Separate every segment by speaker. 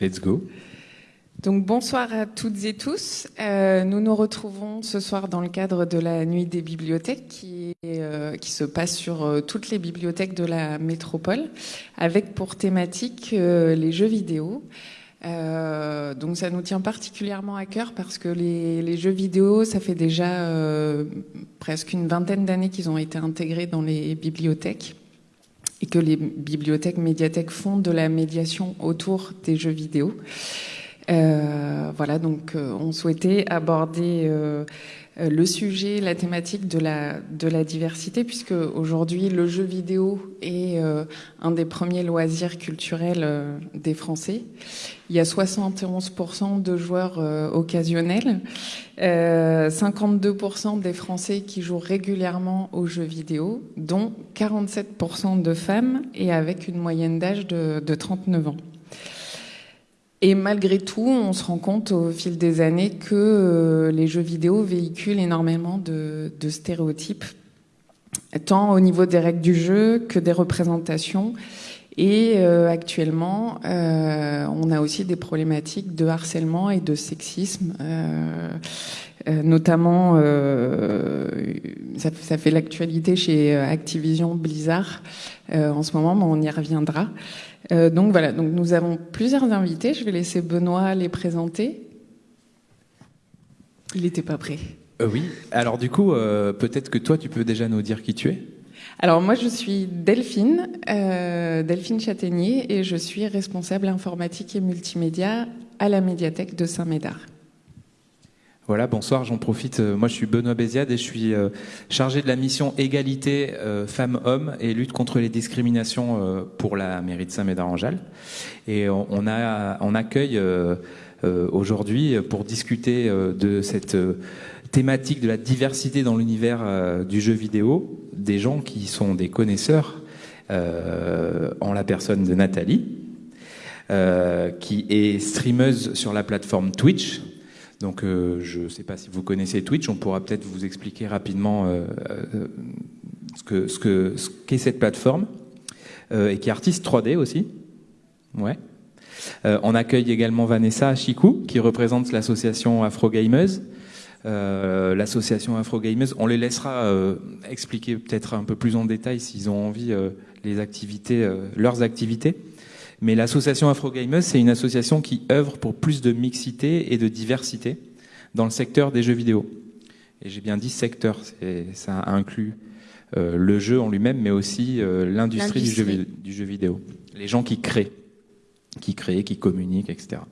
Speaker 1: Let's, go.
Speaker 2: Bonsoir à toutes et tous. Euh, nous nous retrouvons ce soir dans le cadre de la Nuit des bibliothèques qui, euh, se passe sur euh, toutes les bibliothèques de la métropole avec pour thématique les jeux vidéo. Donc ça nous tient particulièrement à cœur parce que les jeux vidéo, ça fait déjà presque une vingtaine d'années qu'ils ont été intégrés dans les bibliothèques et que les bibliothèques, médiathèques font de la médiation autour des jeux vidéo. Euh, voilà, donc euh, on souhaitait aborder euh, le sujet, la thématique de la, diversité, puisque aujourd'hui le jeu vidéo est un des premiers loisirs culturels des Français. Il y a 71% de joueurs occasionnels, 52% des Français qui jouent régulièrement aux jeux vidéo, dont 47% de femmes et avec une moyenne d'âge de, de 39 ans. Et malgré tout, on se rend compte au fil des années que euh, les jeux vidéo véhiculent énormément de, de, stéréotypes, tant au niveau des règles du jeu que des représentations. Et euh, actuellement, euh, on a aussi des problématiques de harcèlement et de sexisme, euh, euh notamment, ça, ça, fait l'actualité chez Activision Blizzard en ce moment, mais on y reviendra. Euh, donc voilà, donc nous avons plusieurs invités. Je vais laisser Benoît les présenter. Il n'était pas prêt.
Speaker 1: Euh, oui. Alors du coup, euh, peut-être que toi, tu peux déjà nous dire qui tu es?
Speaker 2: Alors moi, je suis Delphine, Delphine Châtaignier, et je suis responsable informatique et multimédia à la médiathèque de Saint-Médard.
Speaker 1: Voilà, bonsoir, j'en profite. Euh, moi, je suis Benoît Béziade et je suis euh, chargé de la mission égalité euh, femmes-hommes et lutte contre les discriminations pour la mairie de Saint-Médard-en-Jalles. Et on, accueille aujourd'hui pour discuter de cette thématique de la diversité dans l'univers du jeu vidéo des gens qui sont des connaisseurs en la personne de Nathalie, qui est streameuse sur la plateforme Twitch donc euh, je ne sais pas si vous connaissez Twitch, on pourra peut-être vous expliquer rapidement euh, euh, ce que ce que ce qu'est cette plateforme et qui est artiste 3D aussi. Ouais. on accueille également Vanessa Chikou qui représente l'association Afro Gamers. L'association Afro Gamers. On les laissera expliquer peut-être un peu plus en détail s'ils ont envie les activités, leurs activités. Mais l'association Afrogamers, c'est une association qui œuvre pour plus de mixité et de diversité dans le secteur des jeux vidéo. Et j'ai bien dit secteur, ça inclut euh, le jeu en lui-même, mais aussi euh, l'industrie du jeu, du jeu vidéo. Les gens qui créent, qui créent, qui communiquent, etc.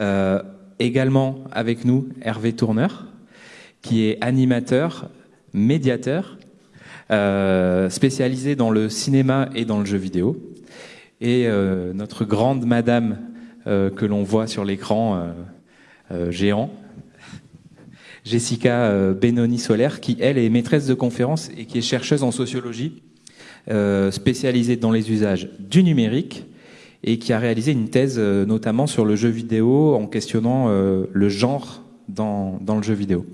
Speaker 1: Euh, également avec nous, Hervé Tourneur, qui est animateur, médiateur, euh, spécialisé dans le cinéma et dans le jeu vidéo et euh, notre grande madame euh, que l'on voit sur l'écran euh, géant, Jessica Benoni Solaire, qui elle est maîtresse de conférence et qui est chercheuse en sociologie, spécialisée dans les usages du numérique et qui a réalisé une thèse notamment sur le jeu vidéo en questionnant le genre dans, dans le jeu vidéo.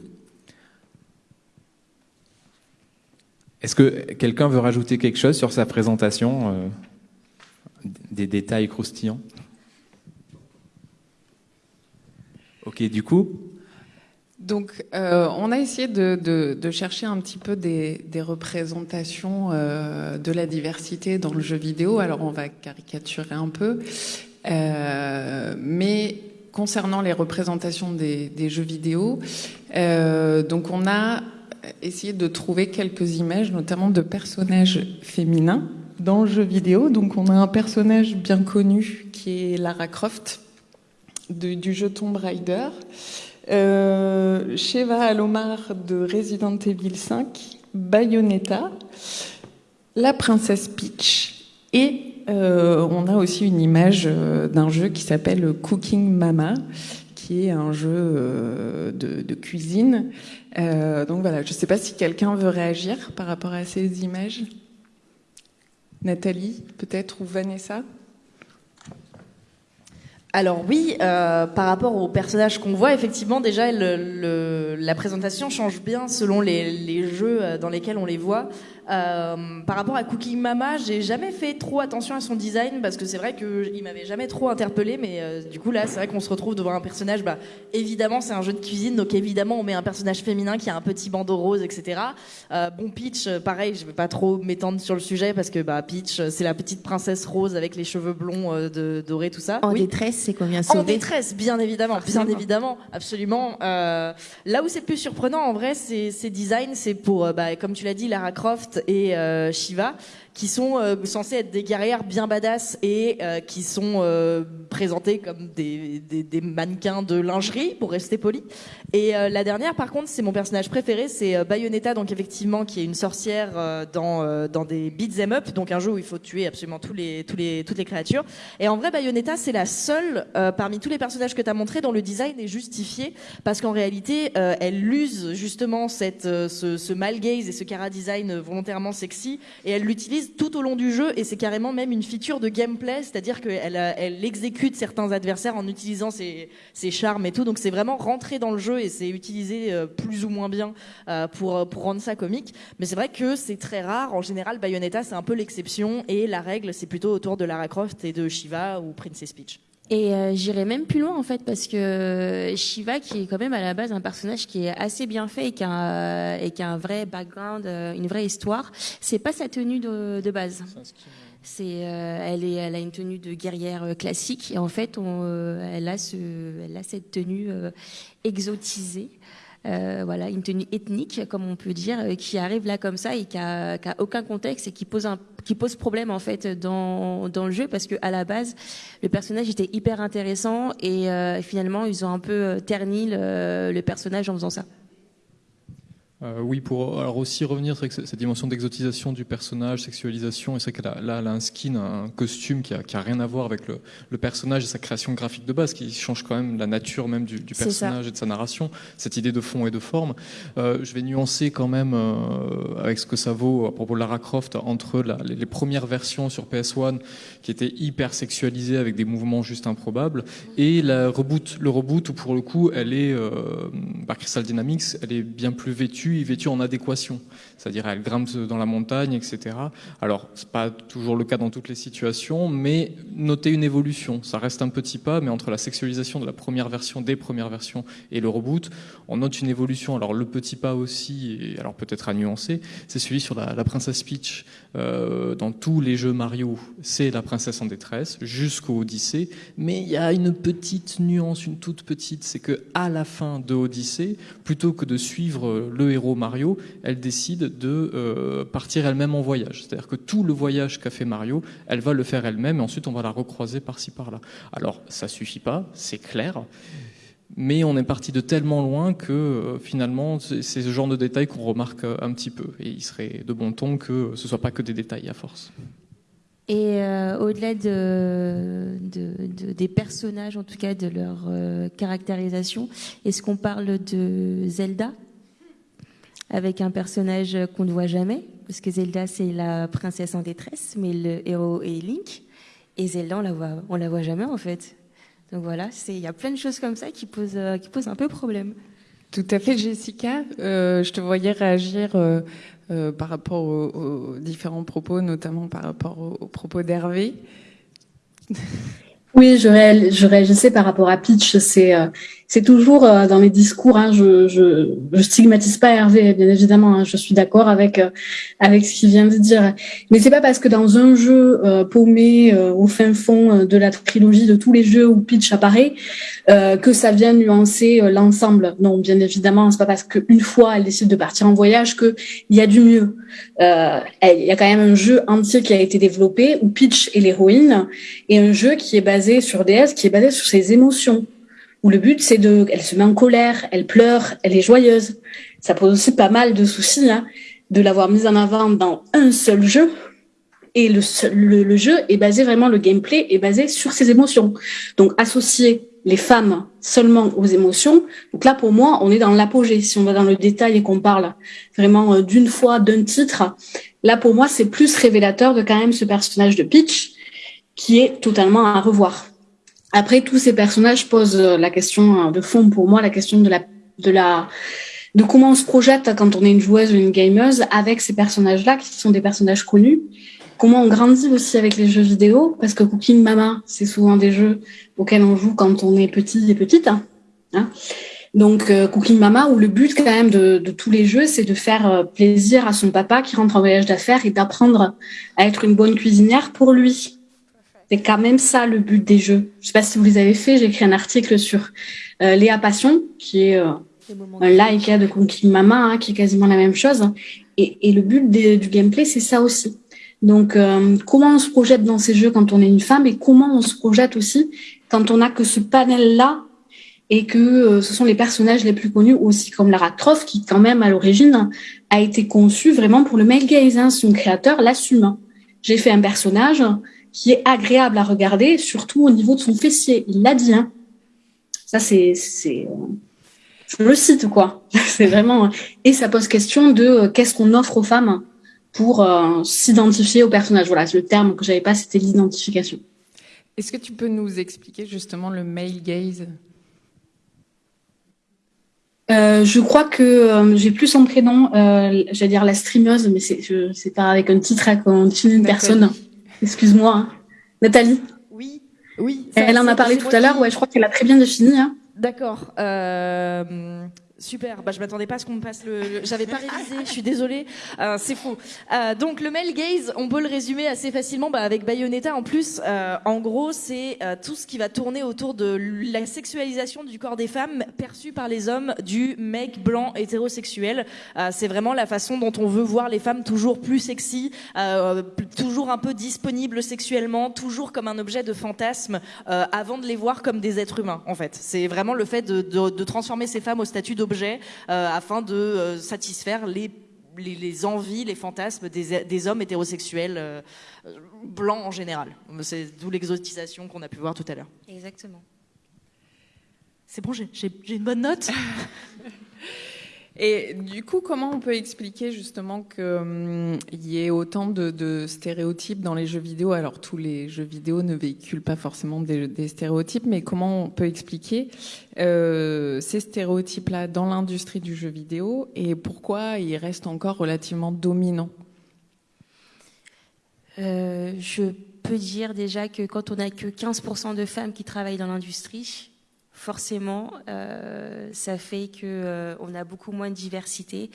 Speaker 1: Est-ce que quelqu'un veut rajouter quelque chose sur sa présentation des détails croustillants. Ok, du coup
Speaker 2: donc, euh, on a essayé de, chercher un petit peu des, représentations euh, de la diversité dans le jeu vidéo. Alors, on va caricaturer un peu, euh, mais concernant les représentations des, des jeux vidéo, donc on a essayé de trouver quelques images, notamment de personnages féminins dans le jeu vidéo. Donc on a un personnage bien connu qui est Lara Croft du jeu Tomb Raider, euh, Sheva Alomar de Resident Evil 5, Bayonetta, la princesse Peach et euh, on a aussi une image euh, d'un jeu qui s'appelle Cooking Mama qui est un jeu de, cuisine. Donc voilà, je ne sais pas si quelqu'un veut réagir par rapport à ces images. Nathalie, peut-être, ou Vanessa?
Speaker 3: Alors oui, euh, par rapport aux personnages qu'on voit, effectivement, déjà la présentation change bien selon les, les, jeux euh, dans lesquels on les voit. Euh, par rapport à Cooking Mama, j'ai jamais fait trop attention à son design parce que c'est vrai qu'il m'avait jamais trop interpellé, mais euh, du coup là, c'est vrai qu'on se retrouve devant un personnage. Bah, évidemment, c'est un jeu de cuisine, donc évidemment, on met un personnage féminin qui a un petit bandeau rose, etc. Euh, bon, Peach, pareil, je vais pas trop m'étendre sur le sujet parce que bah, Peach, c'est la petite princesse rose avec les cheveux blonds de, dorés, tout ça.
Speaker 4: En détresse, c'est combien
Speaker 3: En détresse, bien évidemment, bien évidemment, absolument. là où c'est plus surprenant, en vrai, c'est design, c'est pour, bah, comme tu l'as dit, Lara Croft et euh, Shiva qui sont euh, censés être des guerrières bien badass et euh, qui sont euh, présentés comme des, des, des, mannequins de lingerie, pour rester poli. Et la dernière, par contre, c'est mon personnage préféré, c'est Bayonetta, donc effectivement, qui est une sorcière dans, dans des beat'em up, donc un jeu où il faut tuer absolument tous les, tous les, toutes les créatures. Et en vrai, Bayonetta, c'est la seule parmi tous les personnages que tu as montré dont le design est justifié, parce qu'en réalité, elle use justement cette, ce, ce mal gaze et ce cara design volontairement sexy, et elle l'utilise tout au long du jeu et c'est carrément même une feature de gameplay, c'est-à-dire qu'elle elle exécute certains adversaires en utilisant ses, ses charmes et tout. Donc c'est vraiment rentré dans le jeu et c'est utilisé euh, plus ou moins bien euh, pour, pour rendre ça comique. Mais c'est vrai que c'est très rare. En général, Bayonetta c'est un peu l'exception et la règle c'est plutôt autour de Lara Croft et de Shiva ou Princess Peach.
Speaker 4: Et euh, j'irai même plus loin en fait parce que Shiva, qui est quand même à la base un personnage qui est assez bien fait et qui a, et qui a un vrai background, euh, une vraie histoire, c'est pas sa tenue de, de base. C'est, euh, elle est, elle a une tenue de guerrière classique et en fait, on, elle a ce, elle a cette tenue exotisée. Euh, voilà, une tenue ethnique, comme on peut dire, euh, qui arrive là comme ça et qui a, qui a aucun contexte et qui pose un, qui pose problème en fait dans, dans le jeu parce que à la base le personnage était hyper intéressant et euh, finalement ils ont un peu terni le personnage en faisant ça.
Speaker 5: Euh, oui, pour alors aussi revenir sur cette dimension d'exotisation du personnage, sexualisation, et c'est qu'elle a, là, elle a un skin, un costume qui a, qui a rien à voir avec le, le, personnage et sa création graphique de base, qui change quand même la nature même du, du personnage et de sa narration, cette idée de fond et de forme. Euh, je vais nuancer quand même euh, avec ce que ça vaut à propos de Lara Croft entre la, les, premières versions sur PS1 qui étaient hyper sexualisées avec des mouvements juste improbables et la reboot, le reboot où pour le coup elle est euh, par Crystal Dynamics, elle est bien plus vêtue vêtue, en adéquation. C'est-à-dire, elle grimpe dans la montagne, etc. Alors, c'est pas toujours le cas dans toutes les situations, mais notez une évolution. Ça reste un petit pas, mais entre la sexualisation de la première version, des premières versions, et le reboot, on note une évolution. Alors, le petit pas aussi, et alors peut-être à nuancer, c'est celui sur la princesse Peach. Euh, dans tous les jeux Mario, c'est la princesse en détresse, jusqu'au Odyssée. Mais il y a une petite nuance, une toute petite, c'est que à la fin de Odyssée, plutôt que de suivre le héros Mario, elle décide de euh, partir elle-même en voyage. C'est-à-dire que tout le voyage qu'a fait Mario, elle va le faire elle-même et ensuite on va la recroiser par-ci par-là. Alors ça suffit pas, c'est clair. Mais on est parti de tellement loin que euh, finalement, c'est ce genre de détails qu'on remarque euh, un petit peu. Et il serait de bon ton que ce soit pas que des détails à force.
Speaker 4: Et au-delà de, de, des personnages, en tout cas de leur caractérisation, est-ce qu'on parle de Zelda? Avec un personnage qu'on ne voit jamais, parce que Zelda c'est la princesse en détresse, mais le héros est Link, et Zelda on la on la voit jamais en fait. Donc voilà, il y a plein de choses comme ça qui posent, euh, qui posent un peu problème.
Speaker 2: Tout à fait, Jessica. Euh, je te voyais réagir euh, euh par rapport aux, aux, différents propos, notamment par rapport aux, aux propos d'Hervé.
Speaker 6: Oui, je, je réagissais par rapport à Pitch. C'est euh, c'est toujours euh, dans mes discours. Hein, je, je, je stigmatise pas Hervé, bien évidemment. Hein, je suis d'accord avec euh, avec ce qu'il vient de dire. Mais c'est pas parce que dans un jeu paumé au fin fond de la trilogie de tous les jeux où Pitch apparaît que ça vient nuancer l'ensemble. Non, bien évidemment, c'est pas parce qu'une fois elle décide de partir en voyage que il y a du mieux. Il y a quand même un jeu entier qui a été développé où Pitch est l'héroïne et un jeu qui est basé sur DS qui est basé sur ses émotions. Où le but, c'est de, elle se met en colère, elle pleure, elle est joyeuse. Ça pose aussi pas mal de soucis, hein, de l'avoir mise en avant dans un seul jeu. Et le, le, jeu est basé vraiment, le gameplay est basé sur ses émotions. Donc, associer les femmes seulement aux émotions. Donc là, pour moi, on est dans l'apogée. Si on va dans le détail et qu'on parle vraiment euh, d'une fois, d'un titre, là, pour moi, c'est plus révélateur de quand même ce personnage de Peach qui est totalement à revoir. Après, tous ces personnages posent la question de fond pour moi, la question de la, de la, de comment on se projette quand on est une joueuse ou une gameuse avec ces personnages-là qui sont des personnages connus. Comment on grandit aussi avec les jeux vidéo, parce que Cooking Mama, c'est souvent des jeux auxquels on joue quand on est petit et petite. Hein, hein. Donc euh, Cooking Mama, où le but quand même de, de tous les jeux, c'est de faire euh, plaisir à son papa qui rentre en voyage d'affaires et d'apprendre à être une bonne cuisinière pour lui. C'est quand même ça le but des jeux. Je sais pas si vous les avez fait, j'ai écrit un article sur euh, Léa Passion, qui est euh, un like de Cooking Mama, hein, qui est quasiment la même chose. Et, et le but du gameplay, c'est ça aussi. Donc, euh, comment on se projette dans ces jeux quand on est une femme et comment on se projette aussi quand on n'a que ce panel-là et que euh, ce sont les personnages les plus connus aussi comme Lara Croft qui quand même à l'origine a été conçu vraiment pour le male gaze. Hein. Son créateur l'assume. J'ai fait un personnage qui est agréable à regarder, surtout au niveau de son fessier. Il l'a dit. Hein. Ça c'est euh, je le cite quoi. c'est vraiment et ça pose question de euh, qu'est-ce qu'on offre aux femmes pour euh, s'identifier au personnage. Voilà, le terme que j'avais pas, c'était l'identification.
Speaker 2: Est-ce que tu peux nous expliquer justement le male gaze?
Speaker 6: Euh, je crois que euh, j'ai plus son prénom, euh, j'allais dire la streameuse, mais c'est, pas avec un titre hein, qu'on définit une personne. Excuse-moi. Hein. Nathalie
Speaker 3: Oui, oui.
Speaker 6: Elle en a parlé tout à l'heure, ouais, je crois qu'elle a très bien défini. Hein.
Speaker 3: D'accord. Euh, Super, bah, je m'attendais pas à ce qu'on me passe le. le... J'avais pas révisé, je suis désolée. Euh, c'est fou. Euh, donc le male gaze, on peut le résumer assez facilement bah, avec Bayonetta. En plus, euh, en gros, c'est euh, tout ce qui va tourner autour de la sexualisation du corps des femmes perçue par les hommes du mec blanc hétérosexuel. Euh, c'est vraiment la façon dont on veut voir les femmes toujours plus sexy, euh, toujours un peu disponibles sexuellement, toujours comme un objet de fantasme, avant de les voir comme des êtres humains. En fait, c'est vraiment le fait de, de, de transformer ces femmes au statut d'objet objet euh, afin de euh, satisfaire les, les, les, envies, les fantasmes des, des hommes hétérosexuels euh, blancs en général. C'est d'où l'exotisation qu'on a pu voir tout à l'heure.
Speaker 4: Exactement.
Speaker 3: C'est bon, j'ai une bonne note?
Speaker 2: Et du coup, comment on peut expliquer justement qu'il hum, y ait autant de, stéréotypes dans les jeux vidéo? Alors, tous les jeux vidéo ne véhiculent pas forcément des, des stéréotypes, mais comment on peut expliquer euh, ces stéréotypes-là dans l'industrie du jeu vidéo et pourquoi ils restent encore relativement dominants?
Speaker 4: Euh, Je peux dire déjà que quand on n'a que 15% de femmes qui travaillent dans l'industrie, forcément, euh, ça fait que euh, on a beaucoup moins de diversité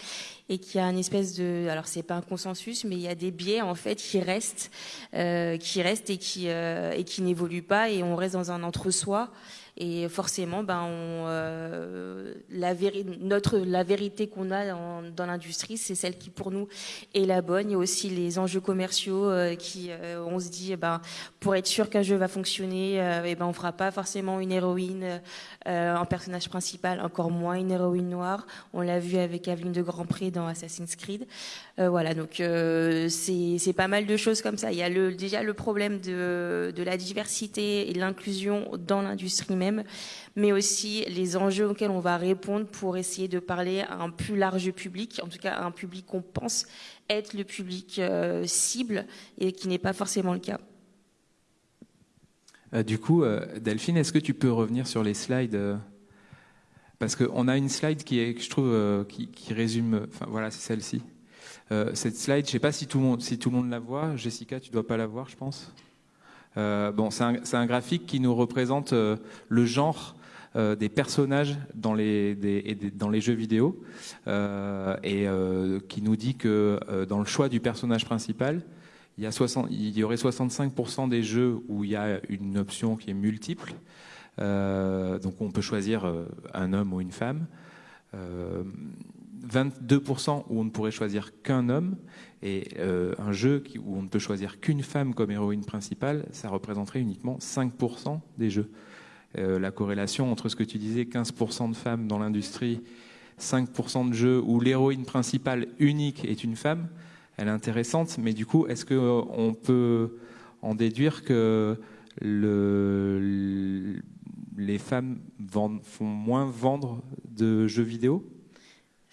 Speaker 4: et qu'il y a une espèce de, alors c'est pas un consensus, mais il y a des biais en fait qui restent, euh, qui restent et qui euh, et qui n'évoluent pas et on reste dans un entre-soi. Et forcément, ben, euh, la, notre, la vérité qu'on a dans, l'industrie, c'est celle qui pour nous est la bonne. Il y a aussi les enjeux commerciaux euh, qui, euh, on se dit, eh ben, pour être sûr qu'un jeu va fonctionner, euh, eh ben, on fera pas forcément une héroïne en personnage principal, encore moins une héroïne noire. On l'a vu avec Aveline de Grand Prix dans Assassin's Creed. Voilà, donc c'est pas mal de choses comme ça. Il y a déjà le problème de, de la diversité et de l'inclusion dans l'industrie même, mais aussi les enjeux auxquels on va répondre pour essayer de parler à un plus large public, en tout cas à un public qu'on pense être le public euh, cible et qui n'est pas forcément le cas.
Speaker 1: Euh, du coup, euh, Delphine, est-ce que tu peux revenir sur les slides Parce qu'on a une slide qui je trouve, qui, résume. Voilà, c'est celle-ci. cette slide, je ne sais pas si tout, le monde, si tout le monde la voit. Jessica, tu ne dois pas la voir, je pense. Bon, c'est un, graphique qui nous représente le genre euh, des personnages dans les, jeux vidéo euh, et euh, qui nous dit que dans le choix du personnage principal, il y, a 60, il y aurait 65% des jeux où il y a une option qui est multiple. donc on peut choisir un homme ou une femme. 22% où on ne pourrait choisir qu'un homme et euh, un jeu où on ne peut choisir qu'une femme comme héroïne principale, ça représenterait uniquement 5% des jeux. Euh, la corrélation entre ce que tu disais, 15% de femmes dans l'industrie, 5% de jeux où l'héroïne principale unique est une femme, elle est intéressante, mais du coup, est-ce qu'on peut en déduire que le, les femmes font moins vendre de jeux vidéo?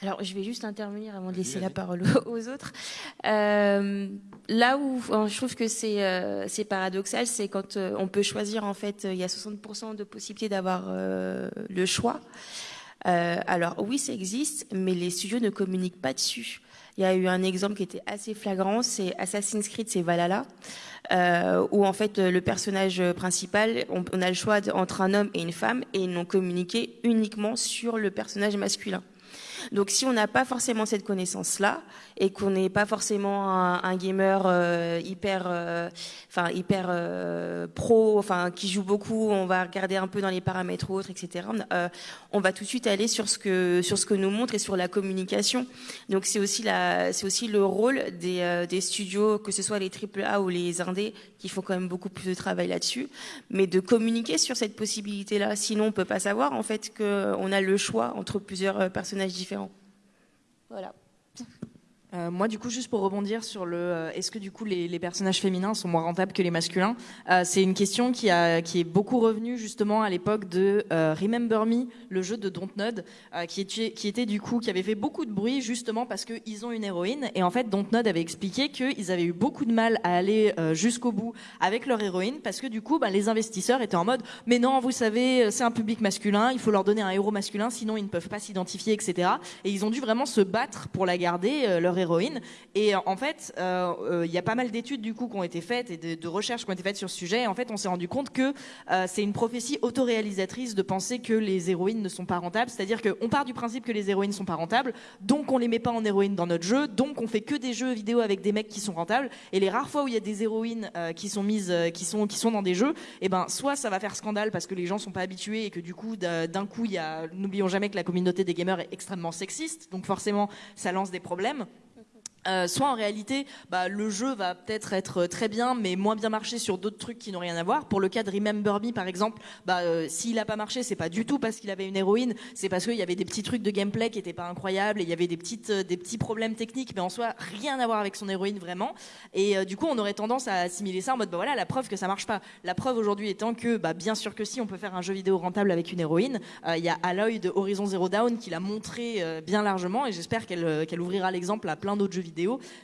Speaker 4: Alors, je vais juste intervenir avant de laisser la parole aux autres. Euh, là où je trouve que c'est euh, paradoxal, c'est quand euh, on peut choisir, en fait, il y a 60% de possibilité d'avoir le choix. alors, oui, ça existe, mais les studios ne communiquent pas dessus. Il y a eu un exemple qui était assez flagrant, c'est Assassin's Creed, c'est Valhalla. où en fait le personnage principal, on, on a le choix entre un homme et une femme, et ils n'ont communiqué uniquement sur le personnage masculin. Donc si on n'a pas forcément cette connaissance-là et qu'on n'est pas forcément un, gamer euh, hyper, euh, enfin hyper euh, pro, enfin qui joue beaucoup, on va regarder un peu dans les paramètres autres, etc. on va tout de suite aller sur ce que sur ce que nous montre et sur la communication. Donc c'est aussi la, c'est aussi le rôle des, des studios, que ce soit les AAA ou les indés, qui font quand même beaucoup plus de travail là-dessus, mais de communiquer sur cette possibilité-là. Sinon, on peut pas savoir en fait qu'on a le choix entre plusieurs personnages différents. Voilà.
Speaker 3: Euh, moi, du coup, juste pour rebondir sur le, euh, est-ce que du coup les, les, personnages féminins sont moins rentables que les masculins euh, C'est une question qui, a, qui est beaucoup revenue justement à l'époque de Remember Me, le jeu de Dontnod, qui, était, qui était du coup qui avait fait beaucoup de bruit justement parce qu'ils ont une héroïne et en fait Dontnod avait expliqué qu'ils avaient eu beaucoup de mal à aller jusqu'au bout avec leur héroïne parce que du coup, bah, les investisseurs étaient en mode, mais non, vous savez, c'est un public masculin, il faut leur donner un héros masculin, sinon ils ne peuvent pas s'identifier, etc. Et ils ont dû vraiment se battre pour la garder, leur héroïne Et en fait, euh, euh, il y a pas mal d'études du coup qui ont été faites et de, recherches qui ont été faites sur ce sujet. Et en fait, on s'est rendu compte que euh, c'est une prophétie autoréalisatrice de penser que les héroïnes ne sont pas rentables. C'est-à-dire qu'on part du principe que les héroïnes sont pas rentables, donc on les met pas en héroïne dans notre jeu, donc on fait que des jeux vidéo avec des mecs qui sont rentables. Et les rares fois où il y a des héroïnes qui sont mises, qui sont qui sont dans des jeux, et eh ben soit ça va faire scandale parce que les gens sont pas habitués et que du coup d'un coup il y a, n'oublions jamais que la communauté des gamers est extrêmement sexiste, donc forcément ça lance des problèmes. Euh, soit en réalité, bah, le jeu va peut-être être très bien, mais moins bien marché sur d'autres trucs qui n'ont rien à voir. Pour le cas de Remember Me, par exemple, bah, euh, s'il n'a pas marché, c'est pas du tout parce qu'il avait une héroïne, c'est parce qu'il y avait des petits trucs de gameplay qui étaient pas incroyables, et il y avait des petites, euh, des petits problèmes techniques, mais en soi rien à voir avec son héroïne vraiment. Et du coup, on aurait tendance à assimiler ça en mode, bah voilà, la preuve que ça marche pas. La preuve aujourd'hui étant que, bah, bien sûr que si, on peut faire un jeu vidéo rentable avec une héroïne. Il y a Aloy de Horizon Zero Dawn qui l'a montré bien largement, et j'espère qu'elle qu'elle ouvrira l'exemple à plein d'autres jeux vidéo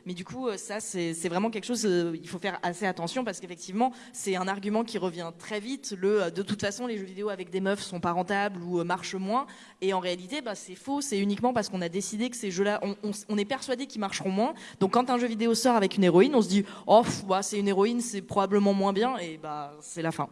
Speaker 3: mais du coup, euh, ça, c'est vraiment quelque chose, euh, il faut faire assez attention parce qu'effectivement, c'est un argument qui revient très vite. Le, euh, de toute façon, les jeux vidéo avec des meufs sont pas rentables ou marchent moins. Et en réalité, bah, c'est faux. C'est uniquement parce qu'on a décidé que ces jeux-là, on, est persuadé qu'ils marcheront moins. Donc, quand un jeu vidéo sort avec une héroïne, on se dit, oh, c'est une héroïne, c'est probablement moins bien. Et bah, c'est la fin.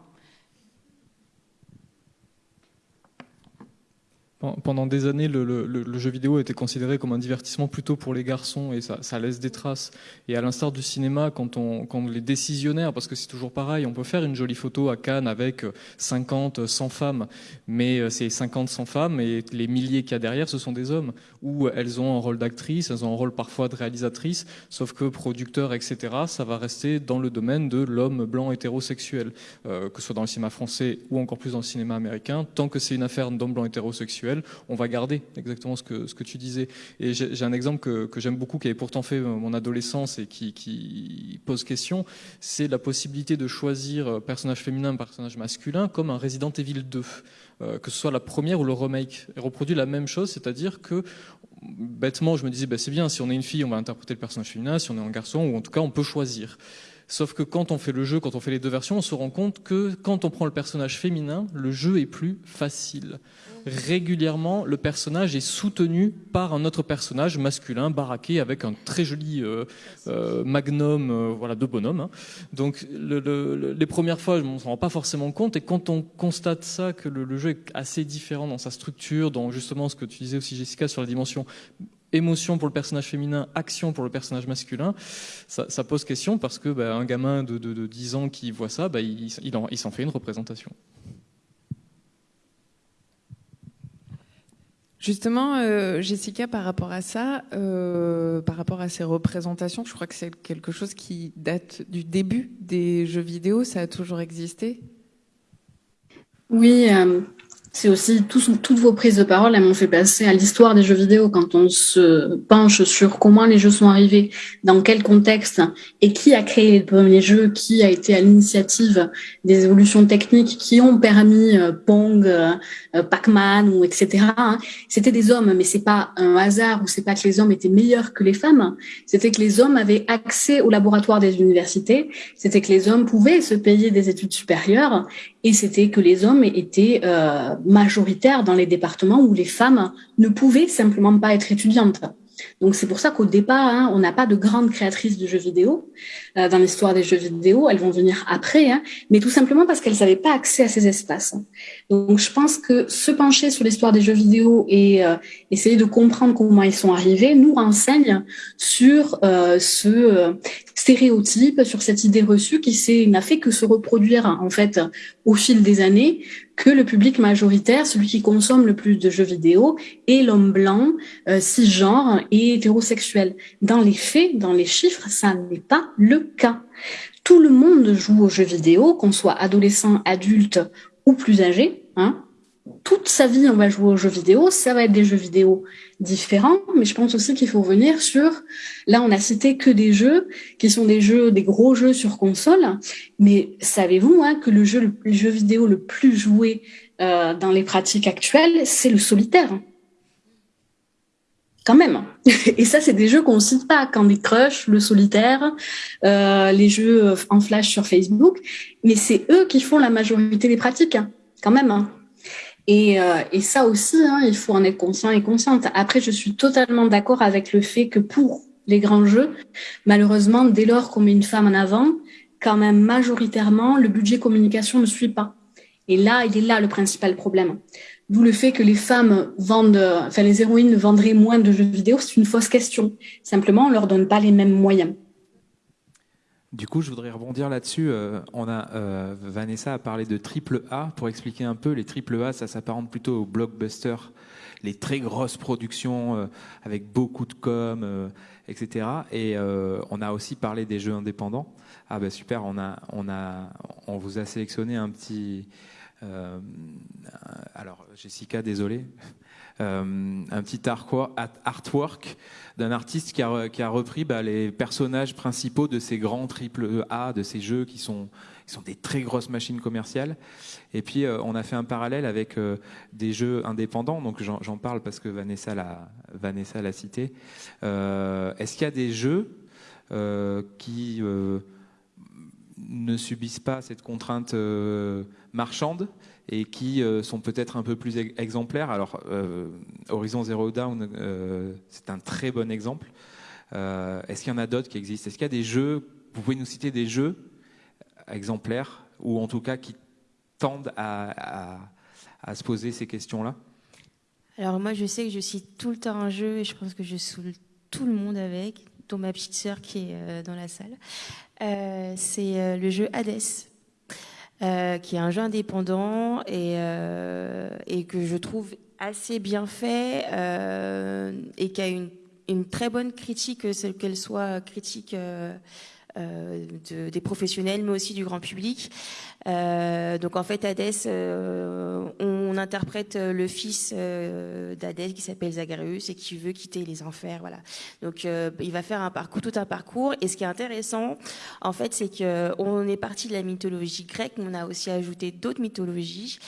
Speaker 5: Pendant des années, le, jeu vidéo été considéré comme un divertissement plutôt pour les garçons et ça, laisse des traces. Et à l'instar du cinéma, quand, on, les décisionnaires, parce que c'est toujours pareil, on peut faire une jolie photo à Cannes avec 50, 100 femmes, mais euh, c'est 50, 100 femmes et les milliers qu'il y a derrière, ce sont des hommes, où elles ont un rôle d'actrice, elles ont un rôle parfois de réalisatrice, sauf que producteur, etc., ça va rester dans le domaine de l'homme blanc hétérosexuel, euh, que ce soit dans le cinéma français ou encore plus dans le cinéma américain, tant que c'est une affaire d'homme blanc hétérosexuel on va garder exactement ce que, ce que tu disais. Et j'ai un exemple que, j'aime beaucoup, qui avait pourtant fait mon adolescence et qui, pose question, c'est la possibilité de choisir euh, personnage féminin, personnage masculin, comme un Resident Evil 2, euh, que ce soit la première ou le remake. Et reproduit la même chose, c'est-à-dire que bêtement, je me disais, bah, c'est bien, si on est une fille, on va interpréter le personnage féminin, si on est un garçon, ou en tout cas, on peut choisir. Sauf que quand on fait le jeu, quand on fait les deux versions, on se rend compte que quand on prend le personnage féminin, le jeu est plus facile. Régulièrement, le personnage est soutenu par un autre personnage masculin, baraqué, avec un très joli euh, euh, magnum euh, voilà, de bonhomme. Hein. Donc les premières fois, on ne s'en rend pas forcément compte. Et quand on constate ça, que le, le jeu est assez différent dans sa structure, dans justement ce que tu disais aussi Jessica sur la dimension émotion pour le personnage féminin, action pour le personnage masculin, ça, pose question parce que bah, un gamin de, 10 ans qui voit ça, bah, il, s'en fait une représentation.
Speaker 2: Justement, euh, Jessica, par rapport à ça, euh, par rapport à ces représentations, je crois que c'est quelque chose qui date du début des jeux vidéo, ça a toujours existé?
Speaker 6: Oui, euh, c'est aussi toutes vos prises de parole, elles m'ont fait passer à l'histoire des jeux vidéo. Quand on se penche sur comment les jeux sont arrivés, dans quel contexte et qui a créé les premiers jeux, qui a été à l'initiative des évolutions techniques qui ont permis euh, Pong, euh, Pac-Man ou etc. Hein. C'était des hommes, mais c'est pas un hasard ou c'est pas que les hommes étaient meilleurs que les femmes. C'était que les hommes avaient accès au laboratoire des universités. C'était que les hommes pouvaient se payer des études supérieures et c'était que les hommes étaient euh, majoritaires dans les départements où les femmes ne pouvaient simplement pas être étudiantes. Donc c'est pour ça qu'au départ, hein, on n'a pas de grandes créatrices de jeux vidéo euh, dans l'histoire des jeux vidéo. Elles vont venir après, hein, mais tout simplement parce qu'elles n'avaient pas accès à ces espaces. Donc je pense que se pencher sur l'histoire des jeux vidéo et euh, essayer de comprendre comment ils sont arrivés nous renseigne sur euh, ce stéréotype, sur cette idée reçue qui n'a fait que se reproduire en fait au fil des années que le public majoritaire, celui qui consomme le plus de jeux vidéo, est l'homme blanc, euh, cisgenre et hétérosexuel. Dans les faits, dans les chiffres, ça n'est pas le cas. Tout le monde joue aux jeux vidéo, qu'on soit adolescent, adulte ou plus âgé. Hein toute sa vie, on va jouer aux jeux vidéo. Ça va être des jeux vidéo différents, mais je pense aussi qu'il faut revenir sur. Là, on a cité que des jeux qui sont des jeux, des gros jeux sur console. Mais savez-vous hein, que le jeu, le, jeu vidéo le plus joué euh, dans les pratiques actuelles, c'est le solitaire. Quand même. Et ça, c'est des jeux qu'on cite pas. Candy Crush, le solitaire, euh, les jeux en flash sur Facebook. Mais c'est eux qui font la majorité des pratiques, hein, quand même. Hein. Euh, et, ça aussi, hein, il faut en être conscient et consciente. Après, je suis totalement d'accord avec le fait que pour les grands jeux, malheureusement, dès lors qu'on met une femme en avant, quand même majoritairement, le budget communication ne suit pas. Et là, il est là le principal problème. D'où le fait que les femmes vendent, enfin les héroïnes vendraient moins de jeux vidéo, c'est une fausse question. Simplement, on leur donne pas les mêmes moyens.
Speaker 1: Du coup, je voudrais rebondir là-dessus. Euh, on a euh, Vanessa a parlé de triple A pour expliquer un peu. Les triple A, ça s'apparente plutôt aux blockbusters, les très grosses productions euh, avec beaucoup de com, etc. Et on a aussi parlé des jeux indépendants. Ah ben super, on a, on a, on vous a sélectionné un petit. alors Jessica, désolé. Euh, un petit artwork d'un artiste qui a, repris bah, les personnages principaux de ces grands triple A, de ces jeux qui sont, des très grosses machines commerciales. Et puis euh, on a fait un parallèle avec euh, des jeux indépendants, donc j'en parle parce que Vanessa l'a Vanessa l'a cité. Est-ce qu'il y a des jeux qui ne subissent pas cette contrainte marchande? Et qui euh, sont peut-être un peu plus exemplaires. Alors, euh, Horizon Zero Dawn, euh, c'est un très bon exemple. Est-ce qu'il y en a d'autres qui existent? Est-ce qu'il y a des jeux, vous pouvez nous citer des jeux exemplaires, ou en tout cas qui tendent à, se poser ces questions-là?
Speaker 4: Alors moi, je sais que je cite tout le temps un jeu, et je pense que je saoule tout le monde avec, dont ma petite sœur qui est dans la salle. c'est le jeu Hades. Euh, qui est un jeu indépendant et, euh, et, que je trouve assez bien fait euh, et qui a une, une, très bonne critique, qu'elle soit critique euh, de, des professionnels, mais aussi du grand public. Euh, donc en fait, Hadès, euh, on, interprète le fils d'Hadès qui s'appelle Zagreus et qui veut quitter les enfers. Voilà. Donc il va faire un parcours, tout un parcours. Et ce qui est intéressant, en fait, c'est que on est parti de la mythologie grecque, mais on a aussi ajouté d'autres mythologies.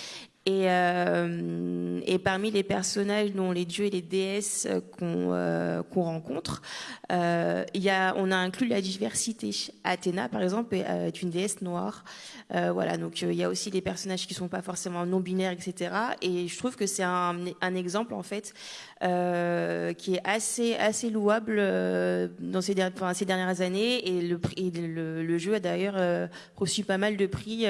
Speaker 4: Et, euh, et, parmi les personnages dont les dieux et les déesses qu'on euh, qu'on rencontre, euh, y a, on a inclus la diversité. Athéna, par exemple, est une déesse noire. Euh, voilà, donc il y a aussi des personnages qui sont pas forcément non binaires, etc. Et je trouve que c'est un, un, exemple en fait euh, qui est assez assez louable euh, dans ces, enfin, ces dernières années et le, le, le jeu a d'ailleurs euh, reçu pas mal de prix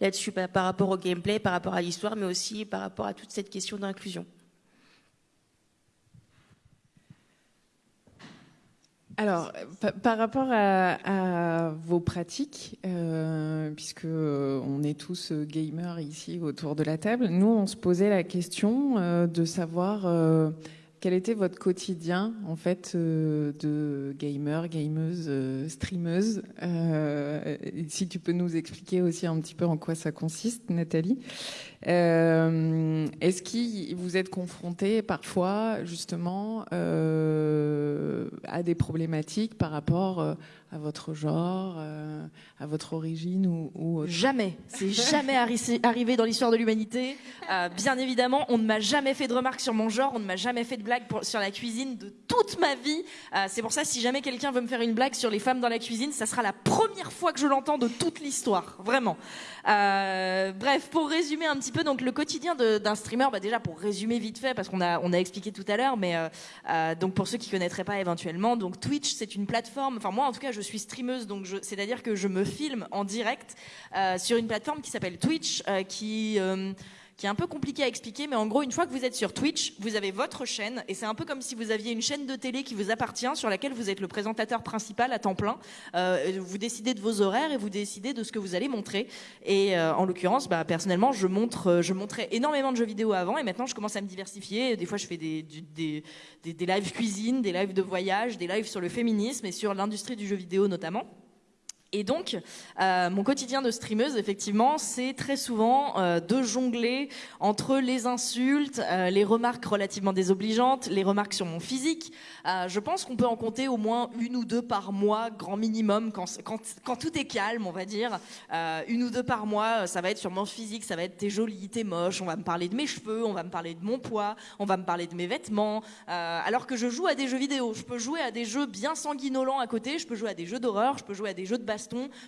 Speaker 4: là-dessus par, rapport au gameplay, par rapport à l'histoire, mais aussi par rapport à toute cette question d'inclusion.
Speaker 2: Alors, par rapport à, vos pratiques, euh, puisque on est tous gamers ici autour de la table, nous on se posait la question euh, de savoir, euh, quel était votre quotidien en fait euh, de gamer, gameuse, euh, streameuse euh, Si tu peux nous expliquer aussi un petit peu en quoi ça consiste, Nathalie. Est-ce que vous êtes confronté parfois justement à des problématiques par rapport à votre genre, euh, à votre origine ou, ou
Speaker 3: Jamais. C'est jamais arrivé dans l'histoire de l'humanité. Euh, bien évidemment, on ne m'a jamais fait de remarques sur mon genre, on ne m'a jamais fait de blagues sur la cuisine de toute ma vie. Euh, c'est pour ça, si jamais quelqu'un veut me faire une blague sur les femmes dans la cuisine, ça sera la première fois que je l'entends de toute l'histoire, vraiment. Euh, bref, pour résumer un petit peu, donc le quotidien d'un streamer, bah déjà pour résumer vite fait, parce qu'on a expliqué tout à l'heure, mais euh, euh, donc pour ceux qui connaîtraient pas éventuellement, donc Twitch c'est une plateforme. Enfin moi en tout cas je suis streameuse, donc c'est-à-dire que je me filme en direct euh, sur une plateforme qui s'appelle Twitch, qui qui est un peu compliqué à expliquer, mais en gros, une fois que vous êtes sur Twitch, vous avez votre chaîne, et c'est un peu comme si vous aviez une chaîne de télé qui vous appartient, sur laquelle vous êtes le présentateur principal à temps plein. Euh, vous décidez de vos horaires et vous décidez de ce que vous allez montrer. Et euh, en l'occurrence, bah, personnellement, je montre, euh, je montrais énormément de jeux vidéo avant, et maintenant, je commence à me diversifier. Des fois, je fais des, des, des, des lives cuisine, des lives de voyage, des lives sur le féminisme et sur l'industrie du jeu vidéo notamment. Et donc, euh, mon quotidien de streameuse, effectivement, c'est très souvent euh, de jongler entre les insultes, euh, les remarques relativement désobligeantes, les remarques sur mon physique. Je pense qu'on peut en compter au moins une ou deux par mois, grand minimum, quand, tout est calme, on va dire. Une ou deux par mois, ça va être sur mon physique, ça va être t'es jolie, t'es moche, on va me parler de mes cheveux, on va me parler de mon poids, on va me parler de mes vêtements. alors que je joue à des jeux vidéo, je peux jouer à des jeux bien sanguinolents à côté, je peux jouer à des jeux d'horreur, je peux jouer à des jeux de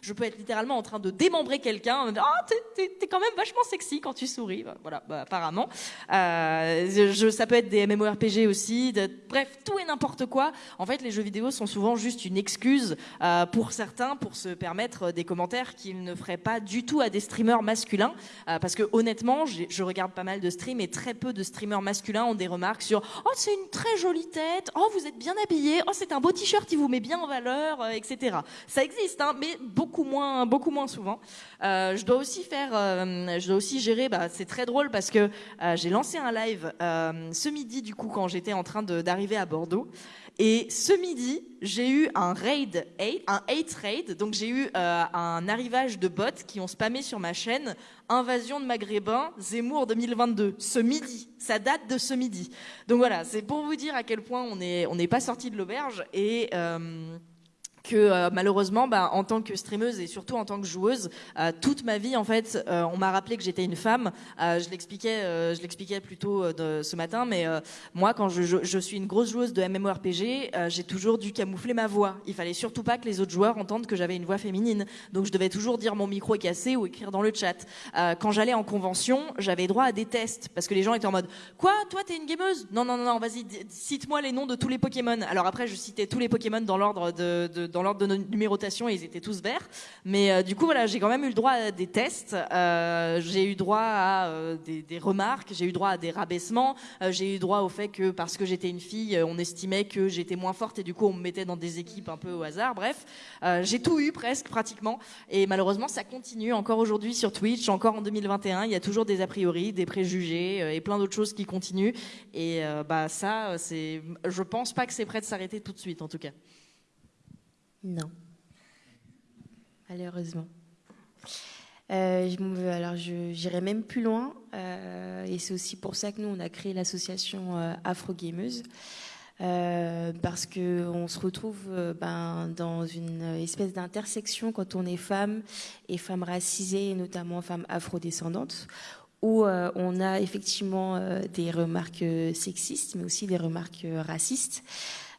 Speaker 3: je peux être littéralement en train de démembrer quelqu'un. Ah, t'es, quand même vachement sexy quand tu souris. Bah, voilà, bah, apparemment. Euh, je, ça peut être des MMORPG aussi. Bref, tout et n'importe quoi. En fait, les jeux vidéo sont souvent juste une excuse euh, pour certains pour se permettre des commentaires qu'ils ne feraient pas du tout à des streamers masculins. Euh, parce que honnêtement, je regarde pas mal de streams et très peu de streamers masculins ont des remarques sur Oh, c'est une très jolie tête. Oh, vous êtes bien habillé. Oh, c'est un beau t-shirt qui vous met bien en valeur, etc. Ça existe, hein, mais beaucoup moins, beaucoup moins souvent. Euh, je dois aussi faire, euh, je dois aussi gérer. Bah, c'est très drôle parce que euh, j'ai lancé un live ce midi du coup quand j'étais en train d'arriver à Bordeaux. Et ce midi, j'ai eu un raid, un hate raid. Donc j'ai eu un arrivage de bots qui ont spammé sur ma chaîne Invasion de Maghrébins Zemmour 2022. Ce midi, ça date de ce midi. Donc voilà, c'est pour vous dire à quel point on n'est pas sorti de l'auberge et que euh, malheureusement, bah, en tant que streameuse et surtout en tant que joueuse, euh, toute ma vie, en fait, euh, on m'a rappelé que j'étais une femme. je l'expliquais, je l'expliquais plus tôt de, ce matin, mais moi, quand je, suis une grosse joueuse de MMORPG, j'ai toujours dû camoufler ma voix. Il fallait surtout pas que les autres joueurs entendent que j'avais une voix féminine, donc je devais toujours dire mon micro est cassé ou écrire dans le chat. quand j'allais en convention, j'avais droit à des tests parce que les gens étaient en mode quoi, toi t'es une gameuse? Non, non, non, non, vas-y, cite-moi les noms de tous les Pokémon. Alors après, je citais tous les Pokémon dans l'ordre de dans l'ordre de numérotation et ils étaient tous verts. Mais euh, du coup, voilà, j'ai quand même eu le droit à des tests. Euh, j'ai eu droit à euh, des, des, remarques. J'ai eu droit à des rabaissements. J'ai eu droit au fait que parce que j'étais une fille, on estimait que j'étais moins forte et du coup on me mettait dans des équipes un peu au hasard. Bref, j'ai tout eu presque pratiquement. Et malheureusement, ça continue encore aujourd'hui sur Twitch, encore en 2021. Il y a toujours des a priori, des préjugés et plein d'autres choses qui continuent. Et bah ça, c'est, je pense pas que c'est prêt de s'arrêter tout de suite, en tout cas.
Speaker 4: Non. Malheureusement. Euh, alors, j'irai même plus loin, euh, et c'est aussi pour ça que nous, on a créé l'association euh, Afro Gameuse, parce que on se retrouve ben, dans une espèce d'intersection quand on est femme et femme racisée, et notamment femme afrodescendante, où on a effectivement des remarques sexistes, mais aussi des remarques racistes.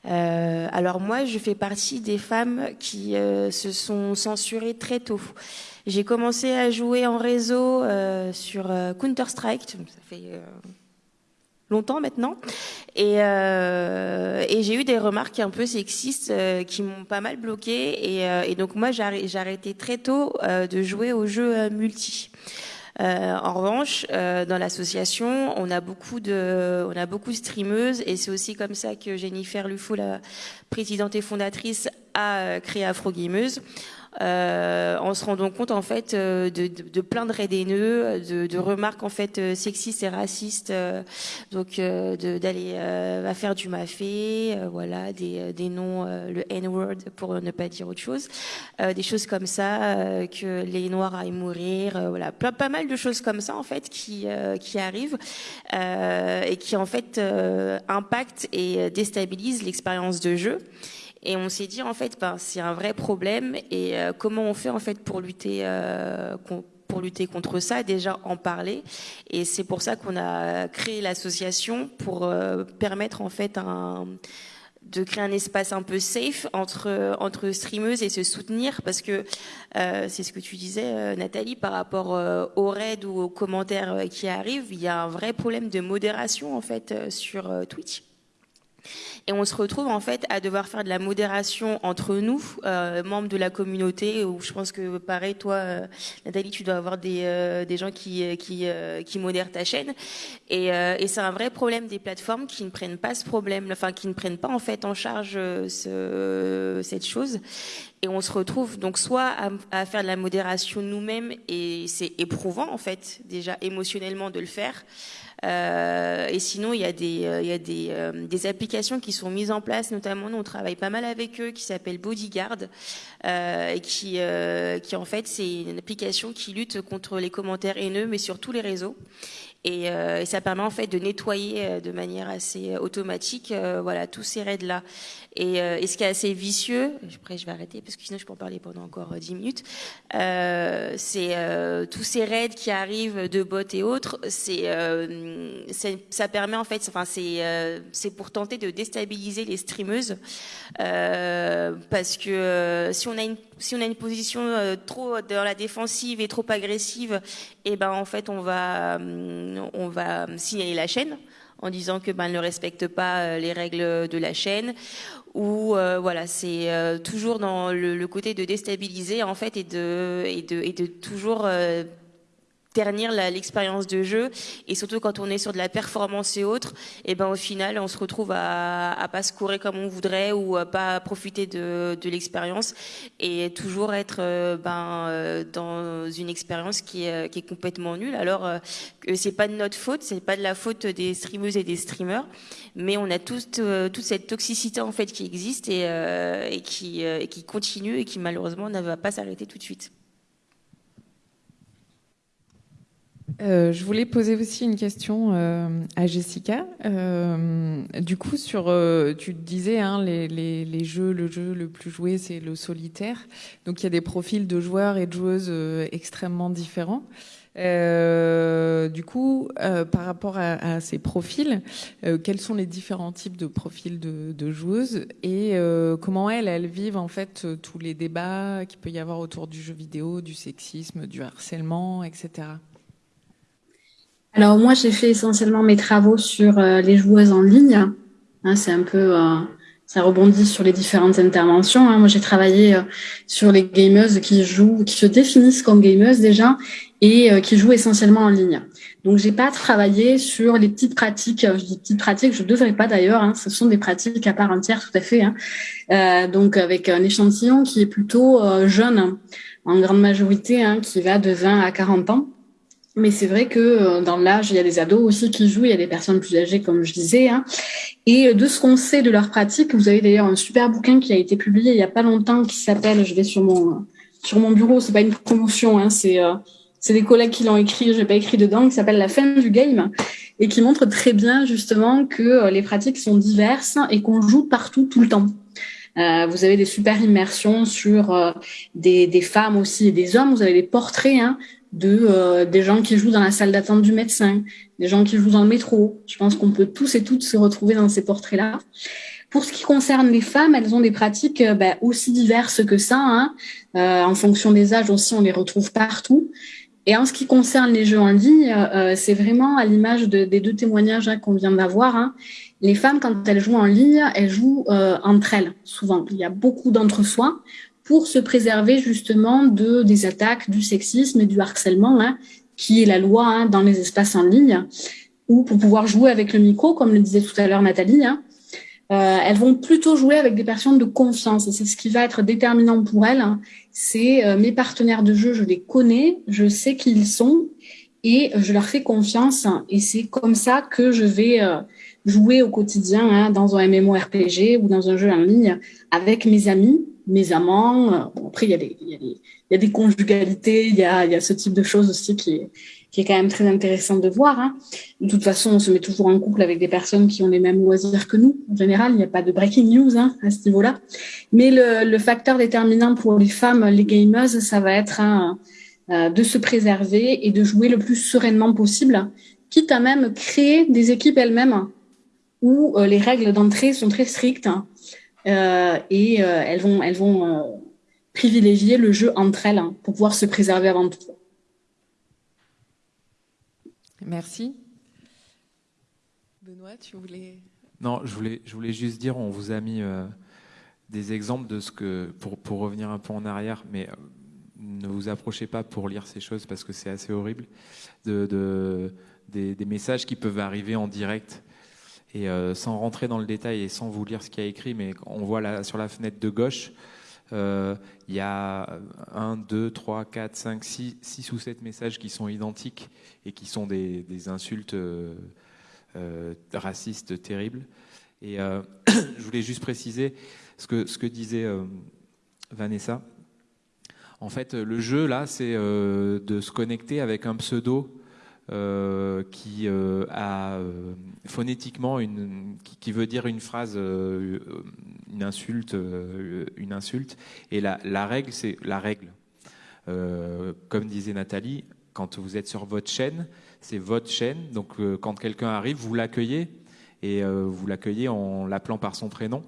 Speaker 4: Euh, alors moi, je fais partie des femmes qui euh, se sont censurées très tôt. J'ai commencé à jouer en réseau euh, sur euh, Counter Strike, ça fait longtemps maintenant, et, et j'ai eu des remarques un peu sexistes qui m'ont pas mal bloqué, et, et donc moi j'ai arrêté très tôt de jouer aux jeux multi. Euh, en revanche, euh, dans l'association, on a beaucoup de, on a beaucoup de streameuses et c'est aussi comme ça que Jennifer Lufo, la présidente et fondatrice, a euh, créé Afro Gameuse euh, en se rendant compte en fait de, de, de plein de raids haineux, de, de, remarques en fait sexistes et racistes, donc d'aller à faire du mafé, voilà, des, des noms, le N-word pour ne pas dire autre chose, des choses comme ça, que les Noirs aillent mourir, voilà, pas, pas mal de choses comme ça en fait qui qui arrivent et qui en fait impactent et déstabilisent l'expérience de jeu. Et on s'est dit en fait, ben, c'est un vrai problème. Et euh, comment on fait en fait pour lutter euh, pour lutter contre ça Déjà en parler. Et c'est pour ça qu'on a créé l'association pour euh, permettre en fait un de créer un espace un peu safe entre entre streameuses et se soutenir parce que c'est ce que tu disais Nathalie par rapport aux raids ou aux commentaires qui arrivent il y a un vrai problème de modération en fait sur Twitch et on se retrouve en fait à devoir faire de la modération entre nous, euh, membres de la communauté, où je pense que pareil, toi, euh, Nathalie, tu dois avoir des, euh, des gens qui, qui, qui modèrent ta chaîne. Et, et c'est un vrai problème des plateformes qui ne prennent pas ce problème, enfin qui ne prennent pas en fait en charge ce, cette chose. Et on se retrouve donc soit à, à faire de la modération nous-mêmes, et c'est éprouvant en fait déjà émotionnellement de le faire. Euh, et sinon, il y a des, euh, y a des, euh, des, applications qui sont mises en place, notamment nous on travaille pas mal avec eux, qui s'appelle Bodyguard, et qui, qui en fait c'est une application qui lutte contre les commentaires haineux, mais sur tous les réseaux. Et, et, ça permet en fait de nettoyer de manière assez automatique voilà tous ces raids là et, et, ce qui est assez vicieux après je vais arrêter parce que sinon je peux en parler pendant encore dix minutes euh, c'est euh, tous ces raids qui arrivent de bots et autres c'est ça permet en fait enfin c'est c'est pour tenter de déstabiliser les streameuses parce que si on a une si on a une position trop dans la défensive et trop agressive et eh ben en fait on va on va signaler la chaîne en disant que ben elle ne respecte pas euh, les règles de la chaîne ou euh, voilà c'est euh, toujours dans le, le, côté de déstabiliser en fait et de et de, et de toujours ternir l'expérience de jeu. Et surtout quand on est sur de la performance et autres et ben au final on se retrouve à, à pas se courir comme on voudrait ou à pas profiter de, de l'expérience. Et toujours être euh, ben euh, dans une expérience qui est, qui est complètement nulle. Alors euh, que c'est pas de notre faute c'est pas de la faute des streameuses et des streamers mais on a toute toute cette toxicité en fait qui existe et, et qui et qui continue et qui malheureusement ne va pas s'arrêter tout de suite
Speaker 2: Euh, je voulais poser aussi une question euh, à Jessica. Euh, du coup, sur, euh, tu disais, hein, les, les, les, jeux, le jeu le plus joué, c'est le solitaire. Donc, il y a des profils de joueurs et de joueuses euh, extrêmement différents. du coup, par rapport à, à ces profils, quels sont les différents types de profils de, de joueuses et comment elles, elles vivent en fait tous les débats qu'il peut y avoir autour du jeu vidéo, du sexisme, du harcèlement, etc.
Speaker 6: Alors moi, j'ai fait essentiellement mes travaux sur euh, les joueuses en ligne. Hein, c'est un peu, euh, ça rebondit sur les différentes interventions. Hein. Moi, j'ai travaillé euh, sur les gameuses qui jouent, qui se définissent comme gameuses déjà et qui jouent essentiellement en ligne. Donc, j'ai pas travaillé sur les petites pratiques. Je dis petites pratiques, je devrais pas d'ailleurs. Hein, ce sont des pratiques à part entière, tout à fait. Hein. donc, avec un échantillon qui est plutôt jeune, en grande majorité, hein, qui va de 20 à 40 ans. Mais c'est vrai que euh, dans l'âge, il y a des ados aussi qui jouent, il y a des personnes plus âgées, comme je disais. Hein. Et de ce qu'on sait de leur pratique, vous avez d'ailleurs un super bouquin qui a été publié il y a pas longtemps qui s'appelle, je vais sur mon sur mon bureau, c'est pas une promotion, hein, c'est euh, c'est des collègues qui l'ont écrit, j'ai pas écrit dedans, qui s'appelle La fin du game et qui montre très bien justement que euh, les pratiques sont diverses et qu'on joue partout tout le temps. Euh, vous avez des super immersions sur euh, des, des, femmes aussi et des hommes. Vous avez des portraits hein, de euh, des gens qui jouent dans la salle d'attente du médecin, des gens qui jouent dans le métro. Je pense qu'on peut tous et toutes se retrouver dans ces portraits-là. Pour ce qui concerne les femmes, elles ont des pratiques euh, bah, aussi diverses que ça. Hein. Euh, en fonction des âges aussi, on les retrouve partout. Et en ce qui concerne les jeux en ligne, euh, c'est vraiment à l'image de, des deux témoignages hein, qu'on vient d'avoir. Hein. Les femmes, quand elles jouent en ligne, elles jouent entre elles, souvent. Il y a beaucoup d'entre-soi pour se préserver justement de des attaques, du sexisme et du harcèlement, hein, qui est la loi hein, dans les espaces en ligne, ou pour pouvoir jouer avec le micro, comme le disait tout à l'heure Nathalie. Hein. euh, elles vont plutôt jouer avec des personnes de confiance. C'est ce qui va être déterminant pour elles. Hein. C'est euh, mes partenaires de jeu, je les connais, je sais qui ils sont et je leur fais confiance. Et c'est comme ça que je vais euh, jouer au quotidien hein, dans un MMORPG ou dans un jeu en ligne avec mes amis, mes amants. Bon, après, il y, a des, il, y a des, il y a des conjugalités, il y a, il y a ce type de choses aussi qui est, qui est quand même très intéressant de voir. Hein. De toute façon, on se met toujours en couple avec des personnes qui ont les mêmes loisirs que nous. En général, il n'y a pas de breaking news hein, à ce niveau-là. Mais le, facteur déterminant pour les femmes, les gamers, ça va être hein, euh, de se préserver et de jouer le plus sereinement possible, quitte à même créer des équipes elles-mêmes où euh, les règles d'entrée sont très strictes euh, et euh, elles vont, elles vont euh, privilégier le jeu entre elles hein, pour pouvoir se préserver avant tout.
Speaker 2: Merci. Benoît, tu voulais.
Speaker 1: Non, je voulais, je voulais juste dire, on vous a mis euh, des exemples de ce que, pour, pour revenir un peu en arrière, mais ne vous approchez pas pour lire ces choses parce que c'est assez horrible, de, de des, des, messages qui peuvent arriver en direct. Et euh, sans rentrer dans le détail et sans vous lire ce qu'il y a écrit, mais on voit là, sur la fenêtre de gauche, euh, il y a 1, 2, 3, 4, 5, 6, 6 ou 7 messages qui sont identiques et qui sont des, des insultes euh, euh, racistes terribles. Et euh, je voulais juste préciser ce que, ce que disait euh, Vanessa. En fait, le jeu, là, c'est euh, de se connecter avec un pseudo euh, qui euh, a euh, phonétiquement une, qui, qui, veut dire une phrase, une insulte, une insulte. Et la, la règle, c'est la règle. Comme disait Nathalie, quand vous êtes sur votre chaîne, c'est votre chaîne. Donc, quand quelqu'un arrive, vous l'accueillez et vous l'accueillez en l'appelant par son prénom.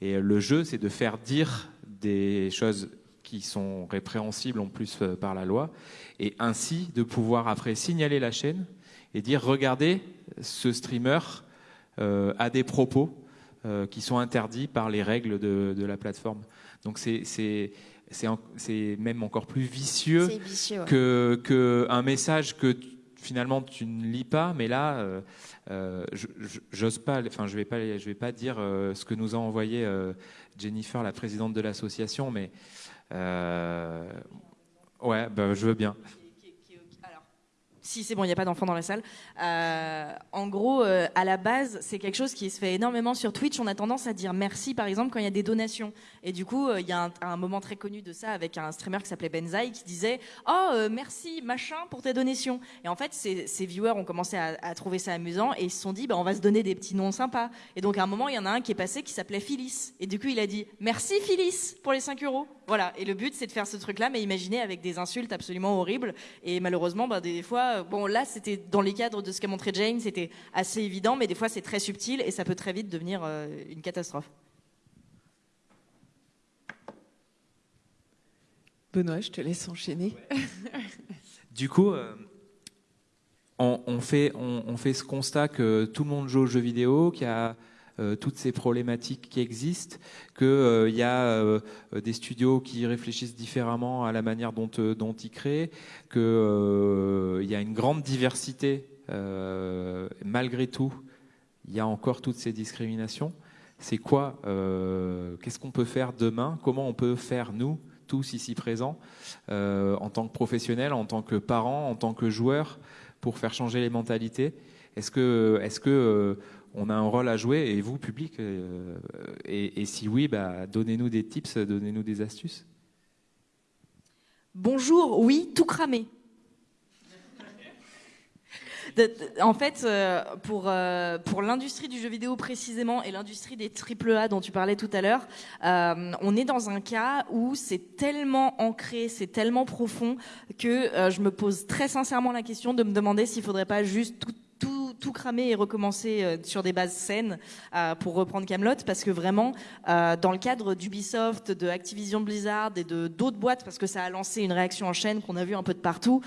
Speaker 1: Et le jeu, c'est de faire dire des choses qui sont répréhensibles en plus euh, par la loi, et ainsi de pouvoir après signaler la chaîne et dire regardez, ce streamer euh, a des propos euh, qui sont interdits par les règles de, de la plateforme. Donc c'est c'est même encore plus vicieux,
Speaker 4: vicieux ouais.
Speaker 1: que, que un message que finalement tu ne lis pas, mais là, euh, euh, j'ose pas, enfin je vais pas, je vais pas dire euh, ce que nous a envoyé Jennifer, la présidente de l'association, mais ouais, bah, je veux bien.
Speaker 3: Si c'est bon, il n'y a pas d'enfants dans la salle. Euh, en gros, euh, à la base, c'est quelque chose qui se fait énormément sur Twitch. On a tendance à dire merci, par exemple, quand il y a des donations. Et du coup, euh, il y a un, moment très connu de ça avec un streamer qui s'appelait Benzaï qui disait Oh, merci, machin, pour tes donations. Et en fait, ces, viewers ont commencé à, à, trouver ça amusant et ils se sont dit bah, On va se donner des petits noms sympas. Et donc, à un moment, il y en a un qui est passé qui s'appelait Phyllis. Et du coup, il a dit Merci, Phyllis, pour les 5 euros. Voilà. Et le but, c'est de faire ce truc-là, mais imaginez avec des insultes absolument horribles. Et malheureusement, bah, des fois, bon, là, c'était dans les cadres de ce qu'a montré Jane, c'était assez évident, mais des fois, c'est très subtil et ça peut très vite devenir euh, une catastrophe.
Speaker 2: Benoît, je te laisse enchaîner.
Speaker 1: du coup, euh, on, on, fait, on, on, fait ce constat que tout le monde joue aux jeux vidéo, qu'il y a toutes ces problématiques qui existent, qu'il euh, y a euh, des studios qui réfléchissent différemment à la manière dont, euh, dont ils créent, qu'il euh, y a une grande diversité. malgré tout, il y a encore toutes ces discriminations. C'est quoi Qu'est-ce qu'on peut faire demain? Comment on peut faire, nous, tous ici présents, en tant que professionnels, en tant que parents, en tant que joueurs, pour faire changer les mentalités? Est-ce que on a un rôle à jouer et vous, public, euh, et, si oui, bah, donnez-nous des tips, donnez-nous des astuces.
Speaker 3: Bonjour, oui, tout cramé. En fait, euh, pour, euh, pour l'industrie du jeu vidéo précisément et l'industrie des AAA dont tu parlais tout à l'heure, on est dans un cas où c'est tellement ancré, c'est tellement profond que je me pose très sincèrement la question de me demander s'il faudrait pas juste tout tout cramer et recommencer euh, sur des bases saines euh, pour reprendre Camelot parce que vraiment euh, dans le cadre d'Ubisoft, de Activision Blizzard et de d'autres boîtes parce que ça a lancé une réaction en chaîne qu'on a vu un peu de partout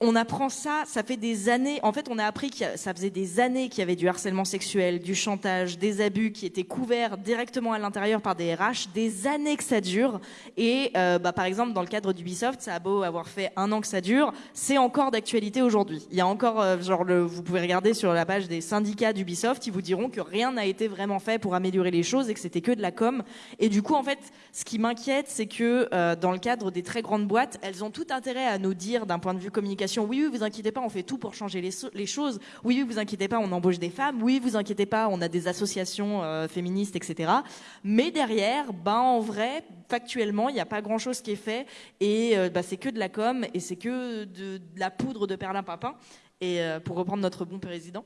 Speaker 3: on apprend ça, ça fait des années. En fait, on a appris que ça faisait des années qu'il y avait du harcèlement sexuel, du chantage, des abus qui étaient couverts directement à l'intérieur par des RH, des années que ça dure. Et euh, bah, par exemple, dans le cadre d'Ubisoft, ça a beau avoir fait un an que ça dure, c'est encore d'actualité aujourd'hui. Il y a encore, euh, genre, le, vous pouvez regarder sur la page des syndicats d'Ubisoft, ils vous diront que rien n'a été vraiment fait pour améliorer les choses et que c'était que de la com. Et du coup, en fait, ce qui m'inquiète, c'est que euh, dans le cadre des très grandes boîtes, elles ont tout intérêt à nous dire, d'un point de vue communication oui, oui, vous inquiétez pas, on fait tout pour changer les, choses. Oui, oui, vous inquiétez pas, on embauche des femmes. Oui, vous inquiétez pas, on a des associations euh, féministes, etc. Mais derrière, ben en vrai, factuellement, il n'y a pas grand-chose qui est fait et euh, bah, c'est que de la com et c'est que de, la poudre de perlimpinpin. Et euh, pour reprendre notre bon président.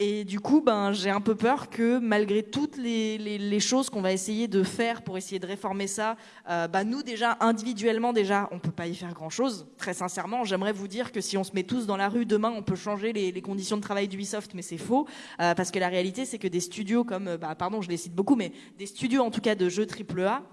Speaker 3: Et du coup, ben, j'ai un peu peur que malgré toutes les, les, les choses qu'on va essayer de faire pour essayer de réformer ça, euh, ben, nous déjà individuellement déjà, on peut pas y faire grand chose. Très sincèrement, j'aimerais vous dire que si on se met tous dans la rue demain, on peut changer les, les conditions de travail d'Ubisoft, mais c'est faux euh, parce que la réalité, c'est que des studios comme, euh, bah, pardon, je les cite beaucoup, mais des studios en tout cas de jeux AAA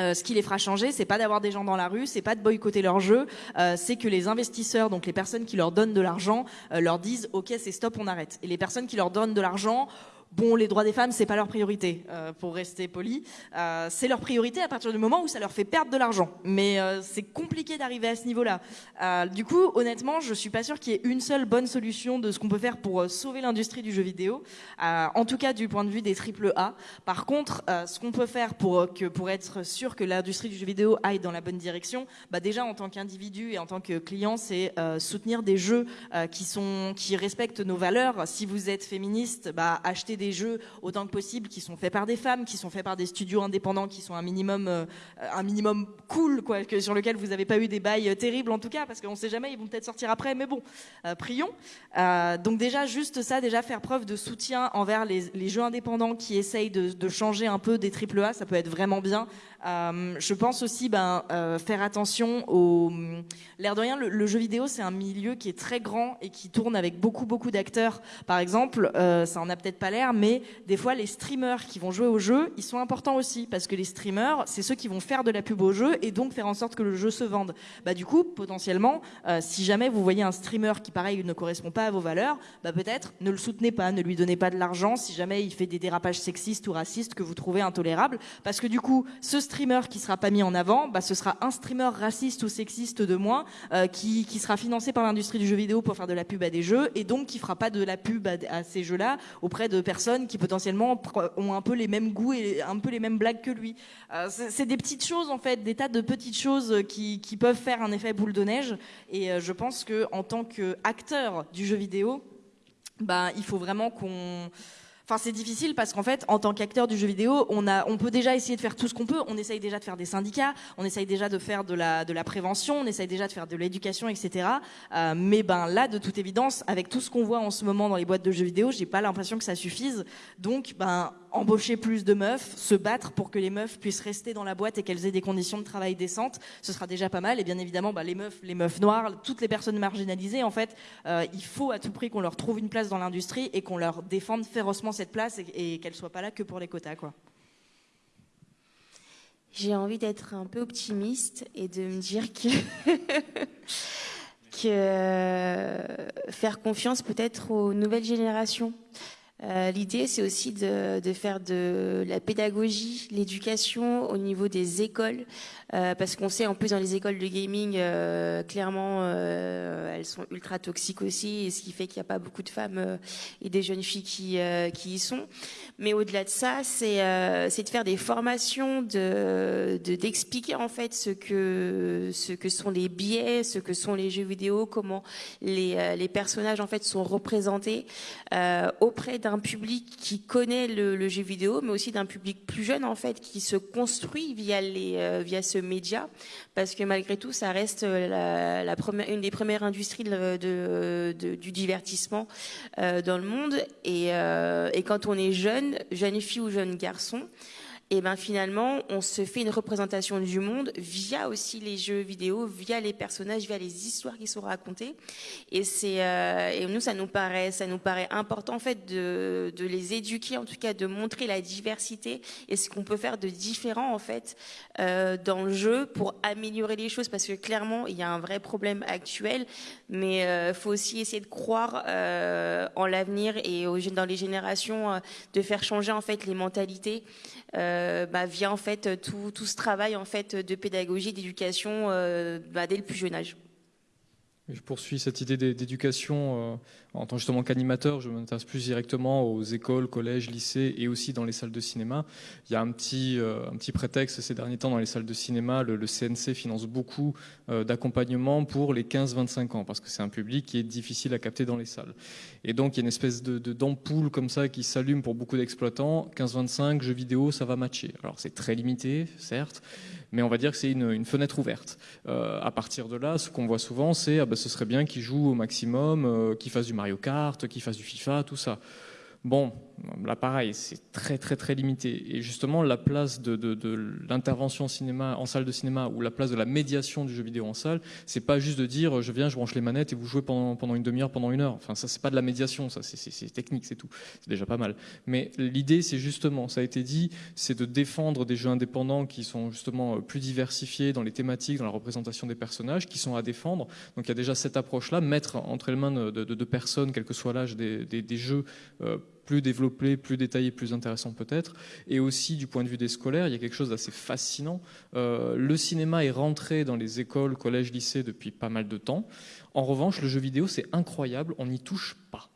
Speaker 3: euh, ce qui les fera changer, c'est pas d'avoir des gens dans la rue, c'est pas de boycotter leur jeu, euh, c'est que les investisseurs, donc les personnes qui leur donnent de l'argent, euh, leur disent OK, c'est stop, on arrête. Et les personnes qui leur donnent de l'argent Bon, les droits des femmes, c'est pas leur priorité, euh, pour rester poli. Euh, c'est leur priorité à partir du moment où ça leur fait perdre de l'argent. Mais euh, c'est compliqué d'arriver à ce niveau-là. Euh, du coup, honnêtement, je suis pas sûre qu'il y ait une seule bonne solution de ce qu'on peut faire pour euh, sauver l'industrie du jeu vidéo. Euh, en tout cas, du point de vue des triple A. Par contre, ce qu'on peut faire pour que pour être sûr que l'industrie du jeu vidéo aille dans la bonne direction, bah déjà en tant qu'individu et en tant que client, c'est soutenir des jeux qui sont qui respectent nos valeurs. Si vous êtes féministe, bah achetez des jeux autant que possible qui sont faits par des femmes, qui sont faits par des studios indépendants, qui sont un minimum, euh, un minimum cool, quoi, que, sur lequel vous n'avez pas eu des bails euh, terribles en tout cas, parce qu'on ne sait jamais, ils vont peut-être sortir après, mais bon, euh, prions. donc déjà, juste ça, déjà faire preuve de soutien envers les, les jeux indépendants qui essayent de, de, changer un peu des triple A, ça peut être vraiment bien. Je pense aussi ben, faire attention au... L'air de rien, le, jeu vidéo, c'est un milieu qui est très grand et qui tourne avec beaucoup, beaucoup d'acteurs. Par exemple, ça en a peut-être pas l'air, mais des fois les streamers qui vont jouer au jeu, ils sont importants aussi parce que les streamers, c'est ceux qui vont faire de la pub au jeu et donc faire en sorte que le jeu se vende. Bah du coup, potentiellement, euh, si jamais vous voyez un streamer qui pareil ne correspond pas à vos valeurs, bah peut-être ne le soutenez pas, ne lui donnez pas de l'argent si jamais il fait des dérapages sexistes ou racistes que vous trouvez intolérables parce que du coup, ce streamer qui sera pas mis en avant, bah ce sera un streamer raciste ou sexiste de moins euh, qui qui sera financé par l'industrie du jeu vidéo pour faire de la pub à des jeux et donc qui fera pas de la pub à, à ces jeux-là auprès de personnes qui potentiellement ont un peu les mêmes goûts et un peu les mêmes blagues que lui. Euh, c'est des petites choses en fait, des tas de petites choses qui, qui peuvent faire un effet boule de neige. Et euh, je pense que en tant qu'acteur du jeu vidéo, bah il faut vraiment qu'on Enfin, c'est difficile parce qu'en fait, en tant qu'acteur du jeu vidéo, on a, on peut déjà essayer de faire tout ce qu'on peut. On essaye déjà de faire des syndicats, on essaye déjà de faire de la, de la prévention, on essaye déjà de faire de l'éducation, etc. Euh, mais ben là, de toute évidence, avec tout ce qu'on voit en ce moment dans les boîtes de jeux vidéo, j'ai pas l'impression que ça suffise. Donc, ben embaucher plus de meufs, se battre pour que les meufs puissent rester dans la boîte et qu'elles aient des conditions de travail décentes, ce sera déjà pas mal. Et bien évidemment, bah, les meufs, les meufs noires, toutes les personnes marginalisées, en fait, euh, il faut à tout prix qu'on leur trouve une place dans l'industrie et qu'on leur défende férocement cette place et, et qu'elles soient pas là que pour les quotas, quoi.
Speaker 4: J'ai envie d'être un peu optimiste et de me dire que euh, faire confiance peut-être aux nouvelles générations. Euh, L'idée, c'est aussi de, faire de la pédagogie, l'éducation au niveau des écoles, euh, parce qu'on sait en plus dans les écoles de gaming, euh, clairement, elles sont ultra toxiques aussi, et ce qui fait qu'il n'y a pas beaucoup de femmes et des jeunes filles qui, y sont. Mais au-delà de ça, c'est de faire des formations, de d'expliquer en fait ce que ce que sont les biais, ce que sont les jeux vidéo, comment les, les personnages en fait sont représentés auprès d'un public qui connaît le, jeu vidéo, mais aussi d'un public plus jeune en fait qui se construit via les euh, via ce média, parce que malgré tout, ça reste la, la première, une des premières industries de, du divertissement euh, dans le monde. Et, euh, et quand on est jeune, jeune fille ou jeune garçon, et ben finalement, on se fait une représentation du monde via aussi les jeux vidéo, via les personnages, via les histoires qui sont racontées. Et c'est euh, et nous, ça nous paraît, ça nous paraît important en fait de, de les éduquer, en tout cas de montrer la diversité et ce qu'on peut faire de différent en fait euh, dans le jeu pour améliorer les choses, parce que clairement, il y a un vrai problème actuel, mais euh, faut aussi essayer de croire euh, en l'avenir et dans les générations, de faire changer en fait les mentalités bah, via en fait tout, tout, ce travail en fait de pédagogie, d'éducation euh, bah, dès le plus jeune âge.
Speaker 5: Je poursuis cette idée d'éducation euh, en tant justement qu'animateur. Je m'intéresse plus directement aux écoles, collèges, lycées et aussi dans les salles de cinéma. Il y a un petit, euh, prétexte ces derniers temps dans les salles de cinéma. Le, CNC finance beaucoup euh, d'accompagnement pour les 15-25 ans parce que c'est un public qui est difficile à capter dans les salles. Et donc il y a une espèce de d'ampoule comme ça qui s'allume pour beaucoup d'exploitants. 15-25, jeux vidéo, ça va matcher. Alors c'est très limité, certes, mais on va dire que c'est une, fenêtre ouverte. Euh, à partir de là, ce qu'on voit souvent, c'est ah ben, ce serait bien qu'ils jouent au maximum, qu'ils fassent du Mario Kart, qu'ils fassent du FIFA, tout ça. Bon, là pareil, c'est très très très limité. Et justement, la place de, l'intervention cinéma en salle de cinéma ou la place de la médiation du jeu vidéo en salle, c'est pas juste de dire je viens, je branche les manettes et vous jouez pendant, pendant une demi-heure, pendant une heure. Enfin, ça c'est pas de la médiation, ça c'est technique, c'est tout. C'est déjà pas mal. Mais l'idée, c'est justement, ça a été dit, c'est de défendre des jeux indépendants qui sont justement plus diversifiés dans les thématiques, dans la représentation des personnages, qui sont à défendre. Donc il y a déjà cette approche-là, mettre entre les mains de, de, personnes, quel que soit l'âge des, jeux. Euh, plus développé, plus détaillé, plus intéressant peut-être. Et aussi du point de vue des scolaires, il y a quelque chose d'assez fascinant. Euh, le cinéma est rentré dans les écoles, collèges, lycées depuis pas mal de temps. En revanche, le jeu vidéo, c'est incroyable, on n'y touche pas.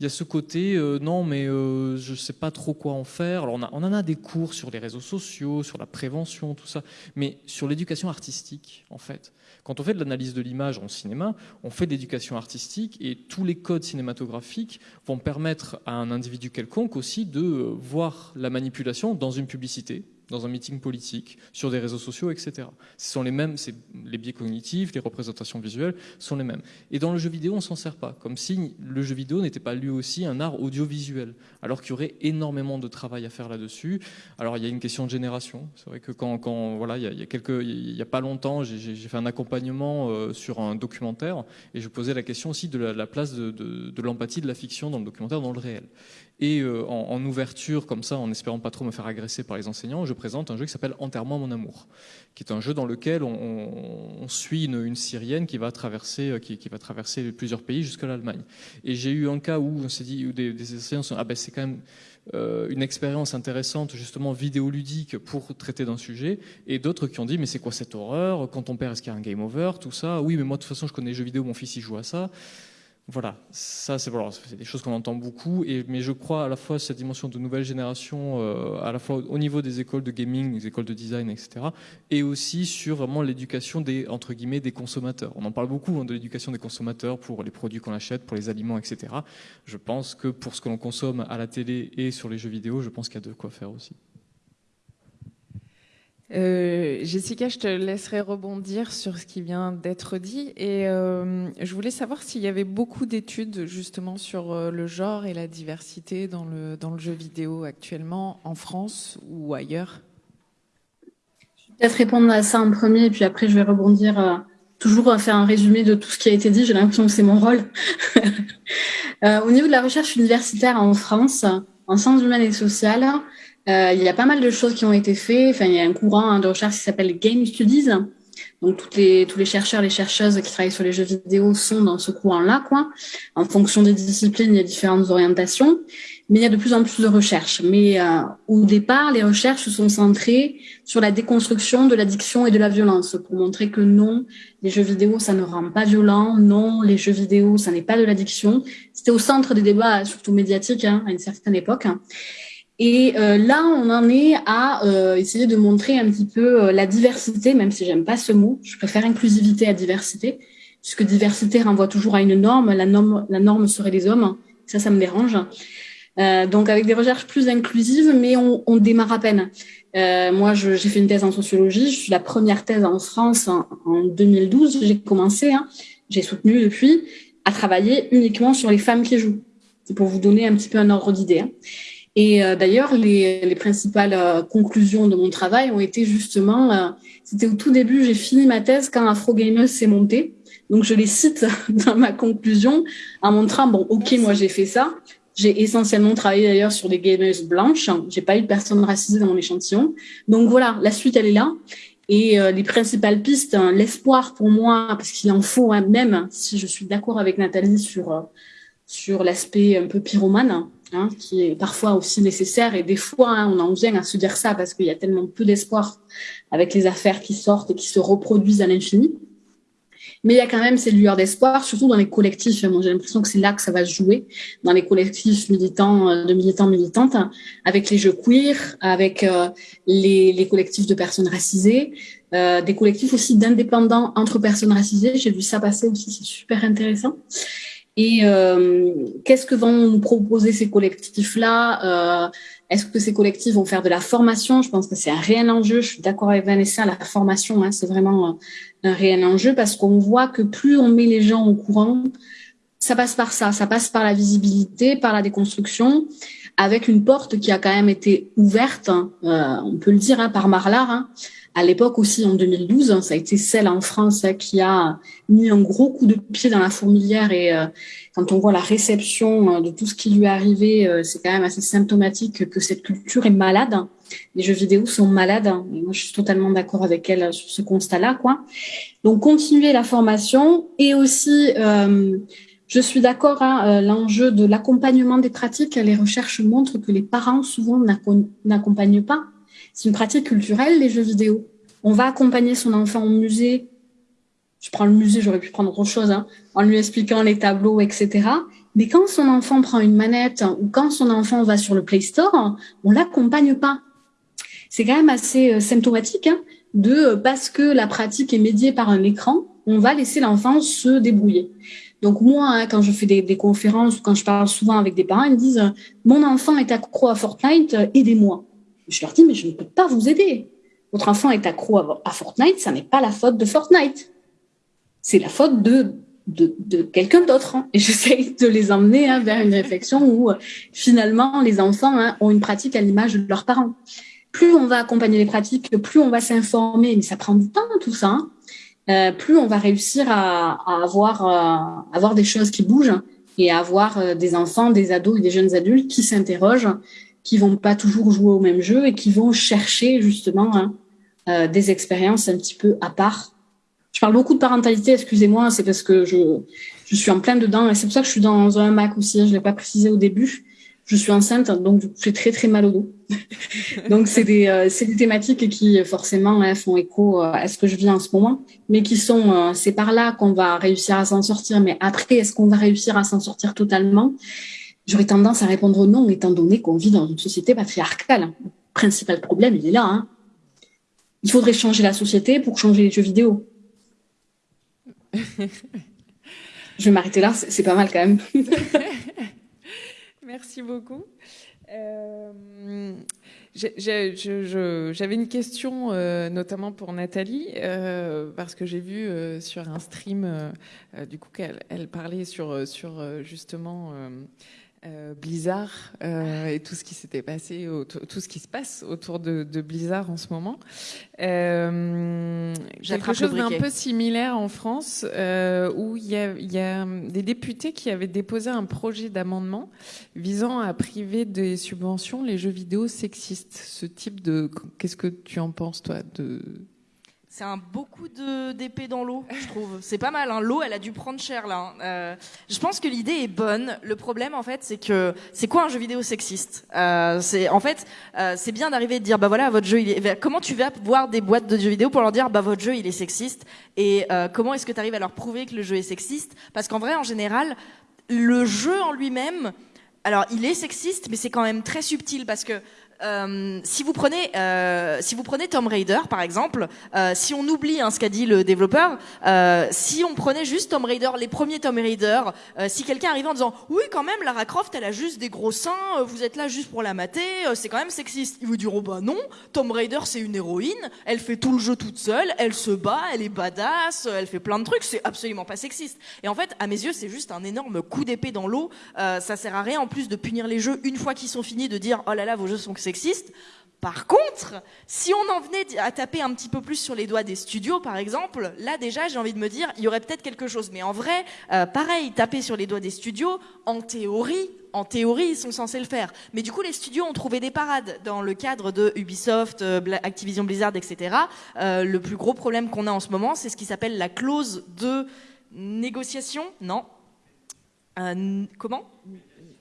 Speaker 5: Il y a ce côté, euh, non, mais euh, je ne sais pas trop quoi en faire. Alors on, on, en a des cours sur les réseaux sociaux, sur la prévention, tout ça, mais sur l'éducation artistique, en fait. Quand on fait de l'analyse de l'image en cinéma, on fait de l'éducation artistique et tous les codes cinématographiques vont permettre à un individu quelconque aussi de voir la manipulation dans une publicité, dans un meeting politique, sur des réseaux sociaux, etc. Ce sont les mêmes, les biais cognitifs, les représentations visuelles sont les mêmes. Et dans le jeu vidéo, on s'en sert pas, comme si le jeu vidéo n'était pas lui aussi un art audiovisuel, alors qu'il y aurait énormément de travail à faire là-dessus. Alors il y a une question de génération. C'est vrai que quand, voilà, il y, a, pas longtemps, j'ai fait un accompagnement euh, sur un documentaire et je posais la question aussi de la, la place de l'empathie de la fiction dans le documentaire, dans le réel. Et euh, en, ouverture, comme ça, en espérant pas trop me faire agresser par les enseignants, je présente un jeu qui s'appelle Enterrement mon amour, qui est un jeu dans lequel on, on, on suit une, une, Syrienne qui va traverser, euh, qui, qui va traverser plusieurs pays jusqu'à l'Allemagne. Et j'ai eu un cas où on s'est dit, où des, des enseignants sont, ah ben c'est quand même euh, une expérience intéressante, justement vidéoludique, pour traiter d'un sujet, et d'autres qui ont dit, mais c'est quoi cette horreur? Quand ton père, est-ce qu'il y a un game over? Tout ça. Oui, mais moi, de toute façon, je connais les jeux vidéo, mon fils, il joue à ça. Voilà, ça c'est des choses qu'on entend beaucoup, mais je crois à la fois cette dimension de nouvelle génération, euh, à la fois au niveau des écoles de gaming, des écoles de design, etc., et aussi sur vraiment l'éducation des entre guillemets des consommateurs. On en parle beaucoup hein, de l'éducation des consommateurs pour les produits qu'on achète, pour les aliments, etc. Je pense que pour ce que l'on consomme à la télé et sur les jeux vidéo, je pense qu'il y a de quoi faire aussi.
Speaker 2: Euh, Jessica, je te laisserai rebondir sur ce qui vient d'être dit. Et euh, je voulais savoir s'il y avait beaucoup d'études justement sur euh, le genre et la diversité dans le, dans le jeu vidéo actuellement, en France ou ailleurs.
Speaker 6: Je vais peut-être répondre à ça en premier, et puis après je vais rebondir, euh, toujours à faire un résumé de tout ce qui a été dit. J'ai l'impression que c'est mon rôle. Euh, au niveau de la recherche universitaire en France, en sciences humaines et sociales, euh, il y a pas mal de choses qui ont été faites. Enfin, il y a un courant hein, de recherche qui s'appelle Game Studies. Donc, toutes les, tous les chercheurs, les chercheuses qui travaillent sur les jeux vidéo sont dans ce courant-là, quoi. En fonction des disciplines, il y a différentes orientations, mais il y a de plus en plus de recherches. Mais euh, au départ, les recherches se sont centrées sur la déconstruction de l'addiction et de la violence pour montrer que non, les jeux vidéo, ça ne rend pas violent. Non, les jeux vidéo, ça n'est pas de l'addiction. C'était au centre des débats, surtout médiatiques, hein, à une certaine époque. Et euh, là, on en est à euh, essayer de montrer un petit peu euh, la diversité, même si j'aime pas ce mot. Je préfère inclusivité à diversité, puisque diversité renvoie toujours à une norme. La norme, la norme serait les hommes. Ça, ça me dérange. Euh, donc, avec des recherches plus inclusives, mais on, on démarre à peine. Euh, moi, j'ai fait une thèse en sociologie. Je suis la première thèse en France en, en 2012. J'ai commencé, hein, j'ai soutenu depuis, à travailler uniquement sur les femmes qui jouent. C'est pour vous donner un petit peu un ordre d'idée. Hein. Et d'ailleurs, les, les, principales conclusions de mon travail ont été justement, c'était au tout début, j'ai fini ma thèse quand Afro Gamers s'est monté. Donc je les cite dans ma conclusion en montrant bon ok moi j'ai fait ça. J'ai essentiellement travaillé d'ailleurs sur des gamers blanches. J'ai pas eu de personnes racisées dans mon échantillon. Donc voilà, la suite elle est là. Et euh, les principales pistes, hein, l'espoir pour moi, parce qu'il en faut hein, même si je suis d'accord avec Nathalie sur euh, sur l'aspect un peu pyromane, hein, qui est parfois aussi nécessaire. Et des fois, hein, on en vient à se dire ça parce qu'il y a tellement peu d'espoir avec les affaires qui sortent et qui se reproduisent à l'infini. Mais il y a quand même ces lueurs d'espoir, surtout dans les collectifs. Moi, j'ai l'impression que c'est là que ça va se jouer, dans les collectifs militants, euh, de militants, militantes, avec les jeux queer, avec euh, les, les, collectifs de personnes racisées, euh, des collectifs aussi d'indépendants entre personnes racisées. J'ai vu ça passer aussi, c'est super intéressant. Et euh, qu'est-ce que vont nous proposer ces collectifs-là? Euh, Est-ce que ces collectifs vont faire de la formation? Je pense que c'est un réel enjeu. Je suis d'accord avec Vanessa, la formation, hein, c'est vraiment un réel enjeu parce qu'on voit que plus on met les gens au courant, ça passe par ça, ça passe par la visibilité, par la déconstruction, avec une porte qui a quand même été ouverte, hein, euh, on peut le dire, hein, par Marlar. Hein. À l'époque aussi, en 2012, hein, ça a été celle en France qui a mis un gros coup de pied dans la fourmilière. Et euh, quand on voit la réception euh, de tout ce qui lui est arrivé, c'est quand même assez symptomatique que cette culture est malade les jeux vidéo sont malades. Et moi, je suis totalement d'accord avec elle sur ce constat-là, quoi. Donc, continuer la formation et aussi, je suis d'accord, hein, euh, l'enjeu de l'accompagnement des pratiques. Les recherches montrent que les parents souvent n'accompagnent pas. C'est une pratique culturelle, les jeux vidéo. On va accompagner son enfant au musée. Je prends le musée, j'aurais pu prendre autre chose, hein, en lui expliquant les tableaux, etc. Mais quand son enfant prend une manette ou quand son enfant va sur le Play Store, on l'accompagne pas c'est quand même assez euh, symptomatique hein, de euh, parce que la pratique est médiée par un écran, on va laisser l'enfant se débrouiller. Donc moi, hein, quand je fais des, conférences ou quand je parle souvent avec des parents, ils me disent euh, mon enfant est accro à Fortnite, aidez-moi. Je leur dis mais je ne peux pas vous aider. Votre enfant est accro à, Fortnite, ça n'est pas la faute de Fortnite. C'est la faute de de, quelqu'un d'autre. Hein. Et j'essaye de les emmener hein, vers une réflexion où finalement les enfants ont une pratique à l'image de leurs parents plus on va accompagner les pratiques, plus on va s'informer, mais ça prend du temps tout ça. Euh, plus on va réussir à, avoir, euh, avoir des choses qui bougent et à avoir euh, des enfants, des ados et des jeunes adultes qui s'interrogent, qui vont pas toujours jouer au même jeu et qui vont chercher justement hein, des expériences un petit peu à part. Je parle beaucoup de parentalité, excusez-moi, c'est parce que je, je suis en plein dedans et c'est pour ça que je suis dans un Mac aussi, hein, je l'ai pas précisé au début je suis enceinte, donc j'ai très très mal au dos. donc c'est des, euh, des thématiques qui forcément hein, font écho euh, à ce que je vis en ce moment, mais qui sont, euh, c'est par là qu'on va réussir à s'en sortir. Mais après, est-ce qu'on va réussir à s'en sortir totalement? J'aurais tendance à répondre non, étant donné qu'on vit dans une société patriarcale. Le principal problème, il est là. Hein. Il faudrait changer la société pour changer les jeux vidéo. je vais m'arrêter là, c'est pas mal quand même.
Speaker 2: Merci beaucoup. Euh, j'avais une question euh, notamment pour Nathalie, euh, parce que j'ai vu sur un stream du coup qu'elle elle parlait sur, sur justement euh, Blizzard euh, et tout ce qui s'était passé, tout ce qui se passe autour de, Blizzard en ce moment. Euh, quelque chose d'un peu similaire en France, euh, où il y, a, y a des députés qui avaient déposé un projet d'amendement visant à priver des subventions les jeux vidéo sexistes. Ce type de, qu'est-ce que tu en penses toi de
Speaker 3: c'est un beaucoup d'épée dans l'eau, je trouve. C'est pas mal. Hein. L'eau, elle a dû prendre cher là. Hein. Euh, je pense que l'idée est bonne. Le problème, en fait, c'est que c'est quoi un jeu vidéo sexiste? Euh, en fait, euh, c'est bien d'arriver et de dire bah voilà, votre jeu. Il est... Comment tu vas voir des boîtes de jeux vidéo pour leur dire bah votre jeu il est sexiste? Et comment est-ce que tu arrives à leur prouver que le jeu est sexiste? Parce qu'en vrai, en général, le jeu en lui-même, alors il est sexiste, mais c'est quand même très subtil parce que Euh, si vous prenez, euh, si vous prenez Tomb Raider par exemple, euh, si on oublie hein, ce qu'a dit le développeur, euh, si on prenait juste Tomb Raider, les premiers Tomb Raider, euh, si quelqu'un arrivait en disant oui quand même Lara Croft elle a juste des gros seins, vous êtes là juste pour la mater, c'est quand même sexiste. Ils vous diront bah non, Tomb Raider c'est une héroïne, elle fait tout le jeu toute seule, elle se bat, elle est badass, elle fait plein de trucs, c'est absolument pas sexiste. Et en fait à mes yeux c'est juste un énorme coup d'épée dans l'eau. Ça sert à rien en plus de punir les jeux une fois qu'ils sont finis de dire oh là là vos jeux sont sexistes. Par contre, si on en venait à taper un petit peu plus sur les doigts des studios, par exemple, là déjà, j'ai envie de me dire, il y aurait peut-être quelque chose. Mais en vrai, euh, pareil, taper sur les doigts des studios, en théorie, en théorie, ils sont censés le faire. Mais du coup, les studios ont trouvé des parades dans le cadre de Ubisoft, euh, Activision Blizzard, etc. Euh, le plus gros problème qu'on a en ce moment, c'est ce qui s'appelle la clause de négociation. Non. Comment?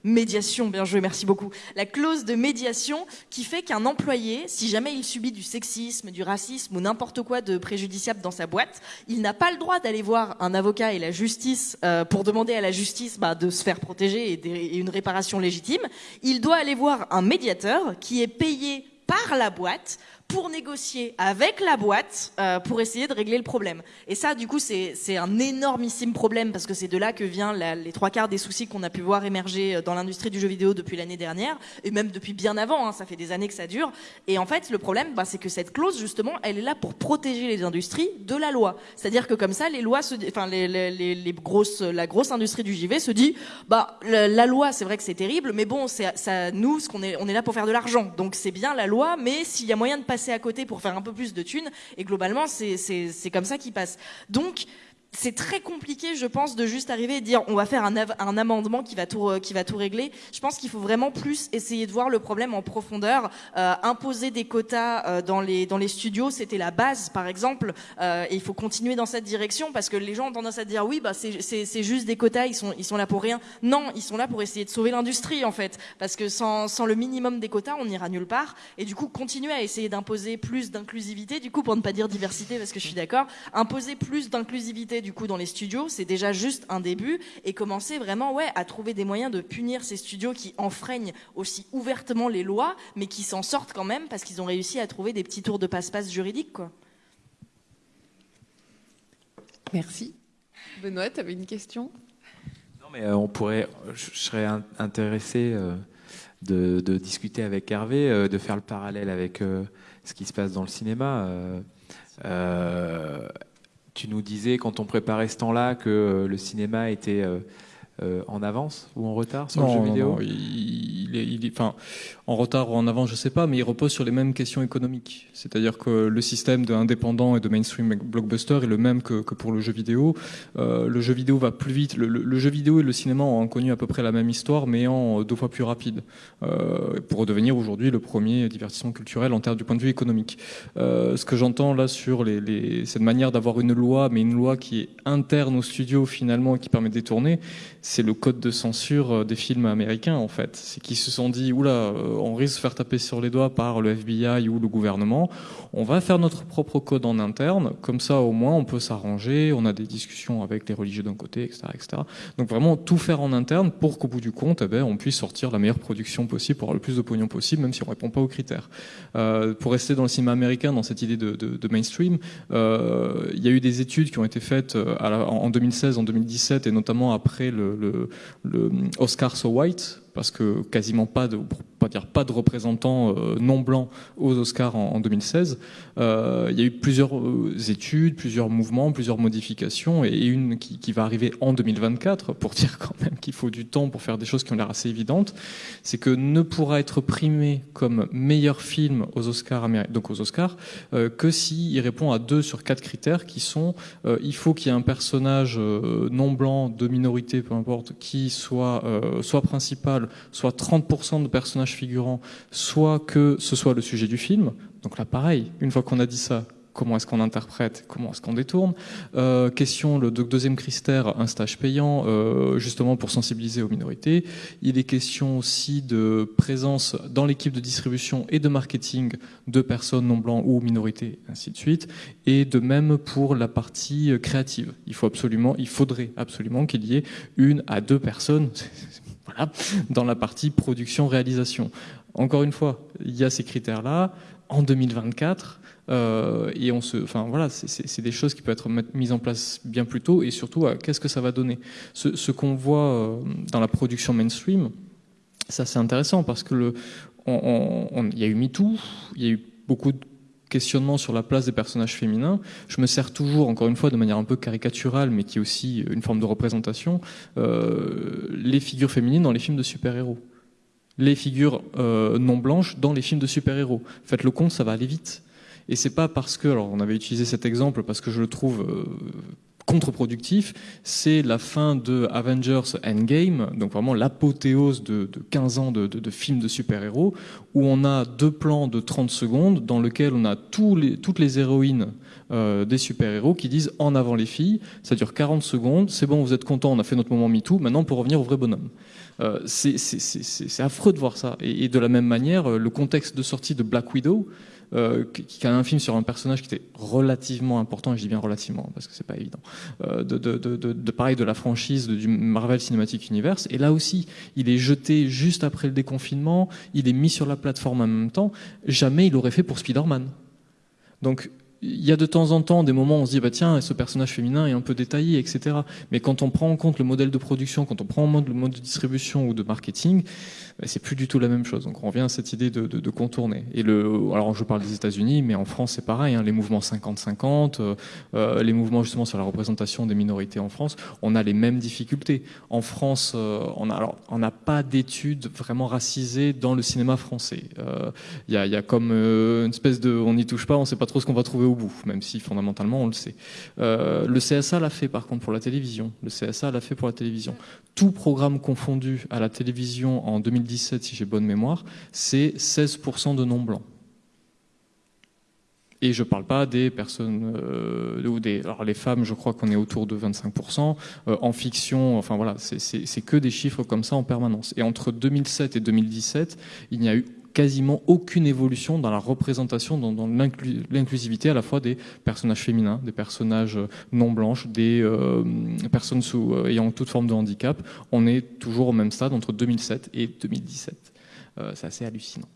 Speaker 3: Médiation, bien joué, merci beaucoup. La clause de médiation qui fait qu'un employé, si jamais il subit du sexisme, du racisme ou n'importe quoi de préjudiciable dans sa boîte, il n'a pas le droit d'aller voir un avocat et la justice euh, pour demander à la justice bah, de se faire protéger et, une réparation légitime. Il doit aller voir un médiateur qui est payé par la boîte pour négocier avec la boîte euh, pour essayer de régler le problème. Et ça, du coup, c'est un énormissime problème parce que c'est de là que vient la- les trois quarts des soucis qu'on a pu voir émerger euh, dans l'industrie du jeu vidéo depuis l'année dernière et même depuis bien avant. hein, ça fait des années que ça dure. Et en fait, le problème, bah, c'est que cette clause, justement, elle est là pour protéger les industries de la loi. C'est-à-dire que comme ça, les lois, se, enfin, les, les, les, les grosses, la grosse industrie du JV se dit, bah, la, la loi, c'est vrai que c'est terrible, mais bon, ça, nous, ce qu'on est, on est là pour faire de l'argent. Donc c'est bien la loi, mais s'il y a moyen de passer à côté pour faire un peu plus de thunes, et globalement, c'est comme ça qu'il passe. Donc c'est très compliqué, je pense, de juste arriver et dire on va faire un, amendement qui va tout régler. Je pense qu'il faut vraiment plus essayer de voir le problème en profondeur. Euh, imposer des quotas euh, dans les studios, c'était la base, par exemple, euh, et il faut continuer dans cette direction parce que les gens ont tendance à dire oui, bah c'est juste des quotas, ils sont là pour rien. Non, ils sont là pour essayer de sauver l'industrie en fait, parce que sans le minimum des quotas, on n'ira nulle part. Et du coup, continuer à essayer d'imposer plus d'inclusivité, du coup, pour ne pas dire diversité, parce que je suis d'accord, imposer plus d'inclusivité du coup dans les studios, c'est déjà juste un début, et commencer vraiment ouais à trouver des moyens de punir ces studios qui enfreignent aussi ouvertement les lois, mais qui s'en sortent quand même parce qu'ils ont réussi à trouver des petits tours de passe-passe juridiques quoi.
Speaker 2: Merci. Benoît, tu avais une question?
Speaker 1: Non, mais euh, on pourrait, je je serais in- intéressé euh, de, de discuter avec Hervé, euh, de faire le parallèle avec ce qui se passe dans le cinéma. Tu nous disais quand on préparait ce temps-là que euh, le cinéma était euh, euh, en avance ou en retard sur le jeu
Speaker 5: non,
Speaker 1: vidéo?
Speaker 5: non, il, il est, il est- enfin, en retard ou en avance, je sais pas, mais il repose sur les mêmes questions économiques. C'est-à-dire que le système de et de mainstream blockbuster est le même que, pour le jeu vidéo. Euh, le jeu vidéo va plus vite. Le, jeu vidéo et le cinéma ont connu à peu près la même histoire, mais en deux fois plus rapide, euh, pour devenir aujourd'hui le premier divertissement culturel en termes du point de vue économique. Euh, ce que j'entends là sur cette manière d'avoir une loi, mais une loi qui est interne au studio finalement et qui permet de détourner, c'est le code de censure des films américains en fait. C'est qu'ils se sont dit oula, on risque de se faire taper sur les doigts par le FBI ou le gouvernement. On va faire notre propre code en interne, comme ça au moins on peut s'arranger. On a des discussions avec les religieux d'un côté, etc., etc. Donc vraiment tout faire en interne pour qu'au bout du compte, eh ben, on puisse sortir la meilleure production possible pour avoir le plus de pognon possible, même si on répond pas aux critères. Euh, pour rester dans le cinéma américain, dans cette idée de, mainstream, euh, il y a eu des études qui ont été faites euh, en 2016, en 2017, et notamment après le Oscar So White, parce que quasiment pas de, pour pas dire pas de représentants euh, non blancs aux Oscars en, en 2016. Euh, il y a eu plusieurs euh, études, plusieurs mouvements, plusieurs modifications, et une qui, va arriver en 2024 pour dire quand même qu'il faut du temps pour faire des choses qui ont l'air assez évidentes. C'est que ne pourra être primé comme meilleur film aux Oscars, donc aux Oscars, que s'il répond à deux sur quatre critères qui sont il faut qu'il y ait un personnage non blanc, de minorité, peu importe, qui soit soit principal, soit 30% de personnages figurants, soit que ce soit le sujet du film. Donc là, pareil, une fois qu'on a dit ça, comment est-ce qu'on interprète, comment est-ce qu'on détourne? Euh, question, le deux- deuxième critère, un stage payant, euh, justement pour sensibiliser aux minorités. Il est question aussi de présence dans l'équipe de distribution et de marketing de personnes non blancs ou minorités, ainsi de suite. Et de même pour la partie euh, créative. Il faut absolument, il faudrait absolument qu'il y ait une à deux personnes, voilà, dans la partie production-réalisation. encore une fois, il y a ces critères-là. En 2024, euh, et on se, enfin voilà, c'est des choses qui peuvent être mises en place bien plus tôt et surtout, euh, qu'est-ce que ça va donner? Ce, qu'on voit euh, dans la production mainstream, ça c'est intéressant parce que il y a eu MeToo, il y a eu beaucoup de questionnements sur la place des personnages féminins. Je me sers toujours, encore une fois, de manière un peu caricaturale, mais qui est aussi une forme de représentation, euh, les figures féminines dans les films de super-héros. Les figures euh, non blanches dans les films de super-héros. Faites le compte, ça va aller vite. Et c'est pas parce que, alors on avait utilisé cet exemple parce que je le trouve euh, contre-productif, c'est la fin de Avengers Endgame, donc vraiment l'apothéose de, 15 ans de, films de super-héros, où on a deux plans de 30 secondes dans lesquels on a toutes les héroïnes euh, des super-héros qui disent en avant les filles, ça dure 40 secondes, c'est bon, vous êtes content, on a fait notre moment MeToo, maintenant pour revenir au vrai bonhomme. Euh, c'est affreux de voir ça. Et, et, de la même manière, le contexte de sortie de Black Widow, euh, qui a un film sur un personnage qui était relativement important, et je dis bien relativement parce que c'est pas évident, euh, de, de, de, pareil de la franchise du Marvel Cinematic Universe. Et là aussi, il est jeté juste après le déconfinement, il est mis sur la plateforme en même temps. Jamais il aurait fait pour Spider-Man. Donc il y a de temps en temps des moments où on se dit bah tiens ce personnage féminin est un peu détaillé etc mais quand on prend en compte le modèle de production quand on prend en compte le mode de distribution ou de marketing c'est plus du tout la même chose. Donc on revient à cette idée de, contourner. Et le, alors je parle des États-Unis, mais en France c'est pareil. Hein, les mouvements 50-50, euh, euh, les mouvements justement sur la représentation des minorités en France, on a les mêmes difficultés. En France, euh, on a alors on n'a pas d'études vraiment racisées dans le cinéma français. Il y, a, comme une espèce de, on n'y touche pas, on sait pas trop ce qu'on va trouver au bout, même si fondamentalement on le sait. le CSA l'a fait par contre pour la télévision. Le CSA l'a fait pour la télévision. Tout programme confondu à la télévision en 2010 2017, si j'ai bonne mémoire, c'est 16% de non-blancs. Et je ne parle pas des personnes euh, ou des. Alors les femmes, je crois qu'on est autour de 25%. Euh, en fiction, enfin voilà, c'est que des chiffres comme ça en permanence. Et entre 2007 et 2017, il n'y a eu quasiment aucune évolution dans la représentation, dans, l'inclusivité à la fois des personnages féminins, des personnages non blanches, des euh, personnes euh, ayant toute forme de handicap. On est toujours au même stade entre 2007 et 2017. Euh, c'est assez hallucinant.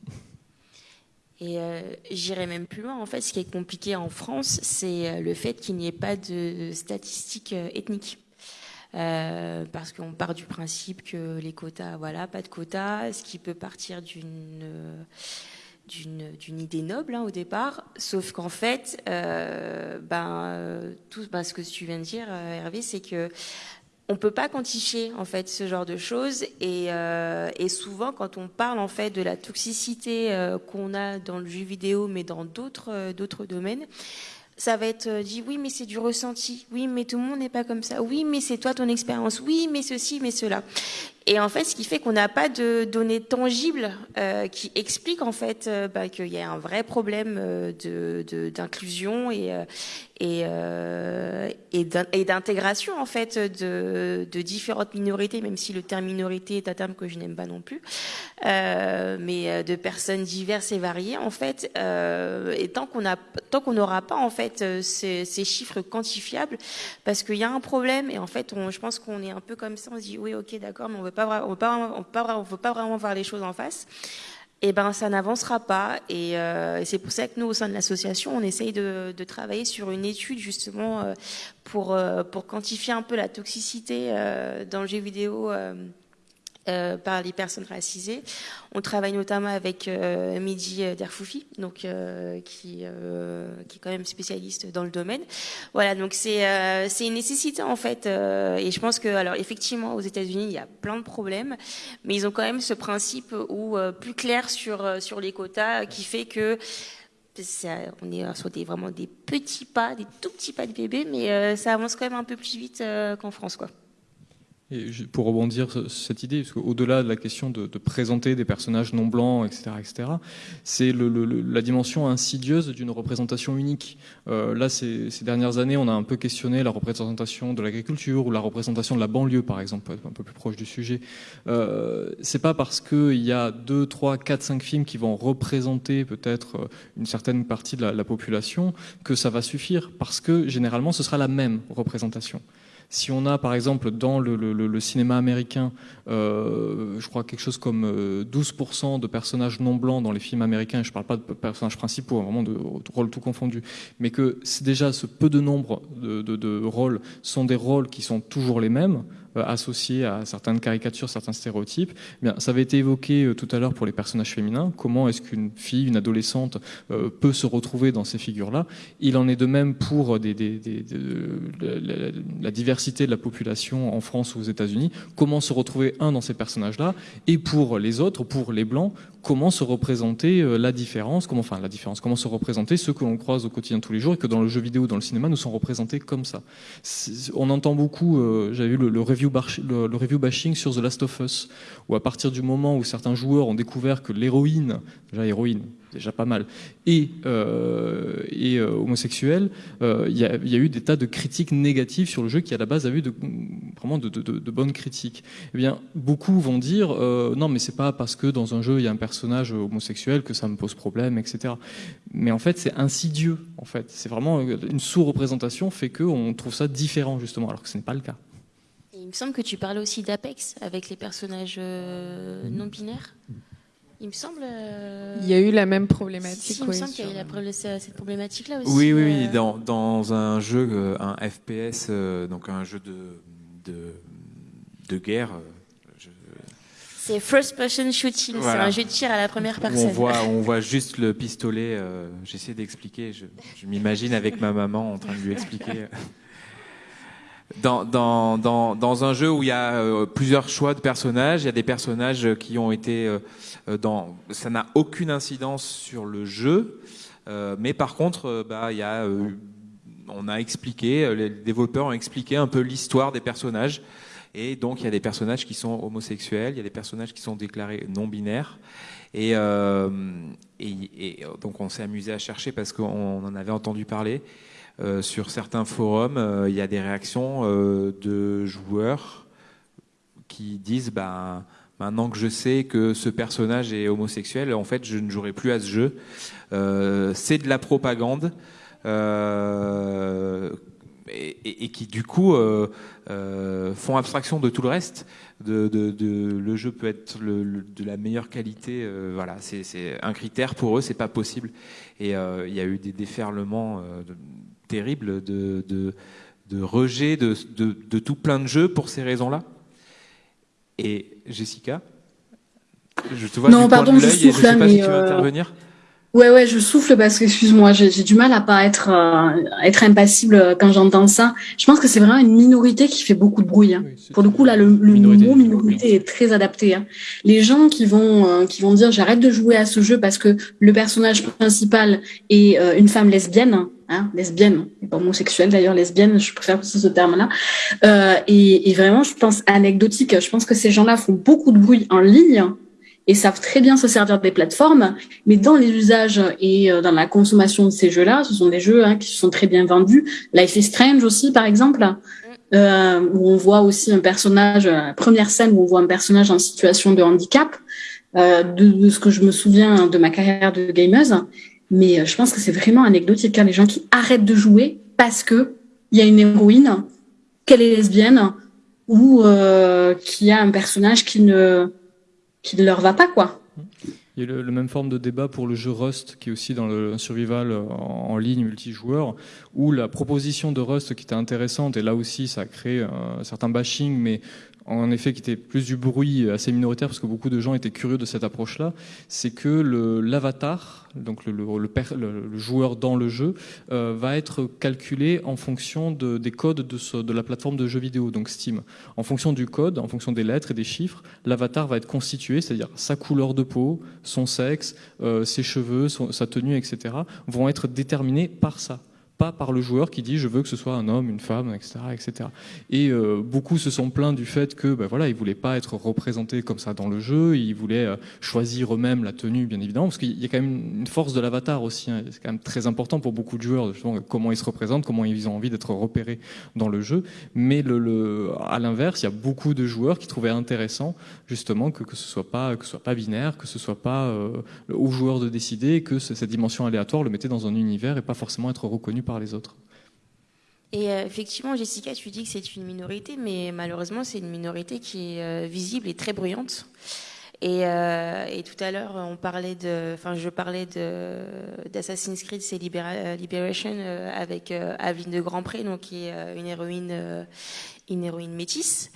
Speaker 4: Et euh, j'irai même plus loin. En fait, ce qui est compliqué en France, c'est le fait qu'il n'y ait pas de statistiques ethniques. Euh, parce qu'on part du principe que les quotas, voilà, pas de quotas, ce qui peut partir d'une d'une idée noble hein, au départ, sauf qu'en fait, euh, ben, tout ben, ce que tu viens de dire, euh, Hervé, c'est que on peut pas quantifier en fait ce genre de choses. Et, euh, souvent quand on parle en fait de la toxicité euh, qu'on a dans le jeu vidéo mais dans d'autres d'autres domaines ça va être euh, dit oui mais c'est du ressenti, oui mais tout le monde n'est pas comme ça, oui mais c'est toi ton expérience, oui mais ceci, mais cela. Et en fait, ce qui fait qu'on n'a pas de données tangibles euh, qui expliquent en fait euh, bah, qu'il y a un vrai problème euh, d'inclusion et d'intégration en fait de, différentes minorités, même si le terme minorité est un terme que je n'aime pas non plus, mais de personnes diverses et variées en fait. et tant qu'on n'aura pas en fait ces, chiffres quantifiables, parce qu'il y a un problème et en fait, je pense qu'on est un peu comme ça, on se dit oui ok d'accord, mais on veut pas, on veut pas, veut pas, vraiment voir les choses en face, eh ben ça n'avancera pas. Et, euh, c'est pour ça que nous, au sein de l'association, on essaye de, travailler sur une étude justement euh, pour euh, pour quantifier un peu la toxicité dans le jeu vidéo. Euh, par les personnes racisées. On travaille notamment avec euh, Midi Derfoufi, donc euh, qui, est quand même spécialiste dans le domaine. Voilà, donc c'est une nécessité en fait. et je pense que alors effectivement aux États-Unis il y a plein de problèmes, mais ils ont quand même ce principe où plus clair sur sur les quotas qui fait que on est sur des vraiment des petits pas, des tout petits pas de bébé, mais ça avance quand même un peu plus vite qu'en France, quoi.
Speaker 5: Pour rebondir sur cette idée, parce qu'au-delà de la question de, présenter des personnages non blancs, etc., etc., c'est la dimension insidieuse d'une représentation unique. Euh, là, ces, dernières années, on a un peu questionné la représentation de l'agriculture ou la représentation de la banlieue, par exemple, un peu plus proche du sujet. Euh, c'est pas parce qu'il y a deux, trois, quatre, cinq films qui vont représenter peut-être une certaine partie de la population que ça va suffire, parce que généralement, ce sera la même représentation Si on a par exemple dans le, cinéma américain, euh, je crois quelque chose comme 12% de personnages non blancs dans les films américains, je ne parle pas de personnages principaux, hein, vraiment de, rôles tout confondus, mais que c'est déjà ce peu de nombre de rôles sont des rôles qui sont toujours les mêmes, euh, associés à certaines caricatures, certains stéréotypes. Eh bien, ça avait été évoqué euh, tout à l'heure pour les personnages féminins. Comment est-ce qu'une fille, une adolescente euh, peut se retrouver dans ces figures-là? Il en est de même pour la, diversité de la population en France ou aux États-Unis. Comment se retrouver un dans ces personnages-là? Et pour les autres, pour les blancs, comment se représenter la différence? Comment, enfin, la différence Comment se représenter ceux que l'on croise au quotidien tous les jours et que dans le jeu vidéo, dans le cinéma, nous sont représentés comme ça? On entend beaucoup. J'avais vu le, le le, review bashing sur The Last of Us, où à partir du moment où certains joueurs ont découvert que l'héroïne, déjà héroïne, déjà pas mal, et, euh, euh, homosexuelle, euh, il y, a, eu des tas de critiques négatives sur le jeu qui à la base avait de, vraiment de, bonnes critiques. Eh bien, beaucoup vont dire non, mais c'est pas parce que dans un jeu il y a un personnage homosexuel que ça me pose problème, etc. Mais en fait, c'est insidieux. En fait, c'est vraiment une sous-représentation fait que on trouve ça différent justement, alors que ce n'est pas le cas
Speaker 4: il me semble que tu parlais aussi d'Apex avec les personnages euh, non binaires. Il me semble. Euh,
Speaker 2: il y a eu la même problématique.
Speaker 4: il me semble qu'il y a eu cette problématique-là aussi.
Speaker 1: Oui, oui, euh. dans, dans, un jeu, un FPS, donc un jeu de, de, de guerre.
Speaker 4: C'est first person shooting, c'est un jeu de tir à la première personne.
Speaker 1: On voit, on voit juste le pistolet. J'essaie d'expliquer. Je, je m'imagine avec ma maman en train de lui expliquer dans, dans, dans, dans, un jeu où il y a euh, plusieurs choix de personnages, il y a des personnages qui ont été euh, euh, dans. Ça n'a aucune incidence sur le jeu, mais par contre, bah, il y a, on a expliqué, les développeurs ont expliqué un peu l'histoire des personnages. Et donc, il y a des personnages qui sont homosexuels, il y a des personnages qui sont déclarés non binaires. Et, et, et donc, on s'est amusé à chercher parce qu'on en avait entendu parler. Euh, sur certains forums, euh, il y a des réactions euh, de joueurs qui disent bah, maintenant que je sais que ce personnage est homosexuel, en fait, je ne jouerai plus à ce jeu. c'est de la propagande. Et, qui du coup font abstraction de tout le reste. Le jeu peut être de la meilleure qualité. voilà, c'est un critère pour eux, c'est pas possible. Et il y a eu des déferlements terrible de, de, rejet de, de, tout plein de jeux pour ces raisons-là. Et Jessica, je te vois
Speaker 6: non, pardon, je souffle,
Speaker 1: sais pas si tu veux euh, intervenir.
Speaker 6: Ouais, ouais, je souffle parce que, excuse-moi, j'ai du mal à pas être, euh, être impassible quand j'entends ça. Je pense que c'est vraiment une minorité qui fait beaucoup de bruit. Hein. Pour le coup, là, le, mot minorité est très adapté. Hein. Les gens qui vont, euh, qui vont dire j'arrête de jouer à ce jeu parce que le personnage principal est euh, une femme lesbienne, hein, lesbienne, pas homosexuelle d'ailleurs, lesbienne, je préfère ce terme-là. et, et vraiment, je pense anecdotique. Je pense que ces gens-là font beaucoup de bruit en ligne et savent très bien se servir des plateformes, mais dans les usages et euh, dans la consommation de ces jeux-là, ce sont des jeux hein, qui sont très bien vendus. Life is Strange aussi, par exemple, euh, où on voit aussi un personnage, la euh, première scène où on voit un personnage en situation de handicap, euh, de, de, ce que je me souviens de ma carrière de gameuse. Mais euh, je pense que c'est vraiment anecdotique, hein, les gens qui arrêtent de jouer parce que il y a une héroïne, qu'elle est lesbienne, ou euh, qu'il y a un personnage qui ne qui ne leur va pas, quoi.
Speaker 5: Il y a la même forme de débat pour le jeu Rust, qui est aussi dans le survival en, ligne multijoueur, où la proposition de Rust qui était intéressante, et là aussi ça a créé un certain bashing, mais en effet qui était plus du bruit assez minoritaire parce que beaucoup de gens étaient curieux de cette approche-là, c'est que l'avatar, donc le, le, joueur dans le jeu, euh, va être calculé en fonction de, des codes de, de, la plateforme de jeux vidéo, donc Steam. En fonction du code, en fonction des lettres et des chiffres, l'avatar va être constitué, c'est-à-dire sa couleur de peau, son sexe, euh, ses cheveux, sa tenue, etc., vont être déterminés par ça pas par le joueur qui dit je veux que ce soit un homme, une femme, etc. etc. Et euh, beaucoup se sont plaints du fait que ben voilà, ils voulaient pas être représentés comme ça dans le jeu, ils voulaient euh, choisir eux-mêmes la tenue, bien évidemment, parce qu'il y a quand même une force de l'avatar aussi. Hein. C'est quand même très important pour beaucoup de joueurs, justement, comment ils se représentent, comment ils ont envie d'être repérés dans le jeu. Mais le, à l'inverse, il y a beaucoup de joueurs qui trouvaient intéressant justement que, que ce soit pas que ce soit pas binaire, que ce soit pas euh, au joueur de décider, que cette dimension aléatoire le mettait dans un univers et pas forcément être reconnu par les autres.
Speaker 4: Et effectivement, Jessica, tu dis que c'est une minorité, mais malheureusement, c'est une minorité qui est visible et très bruyante. Et, euh, et, tout à l'heure, on parlait de, enfin, je parlais de d'Assassin's Creed, c'est Liberation euh, avec euh, Aveline de Grandpré, donc qui est une héroïne, une héroïne métisse.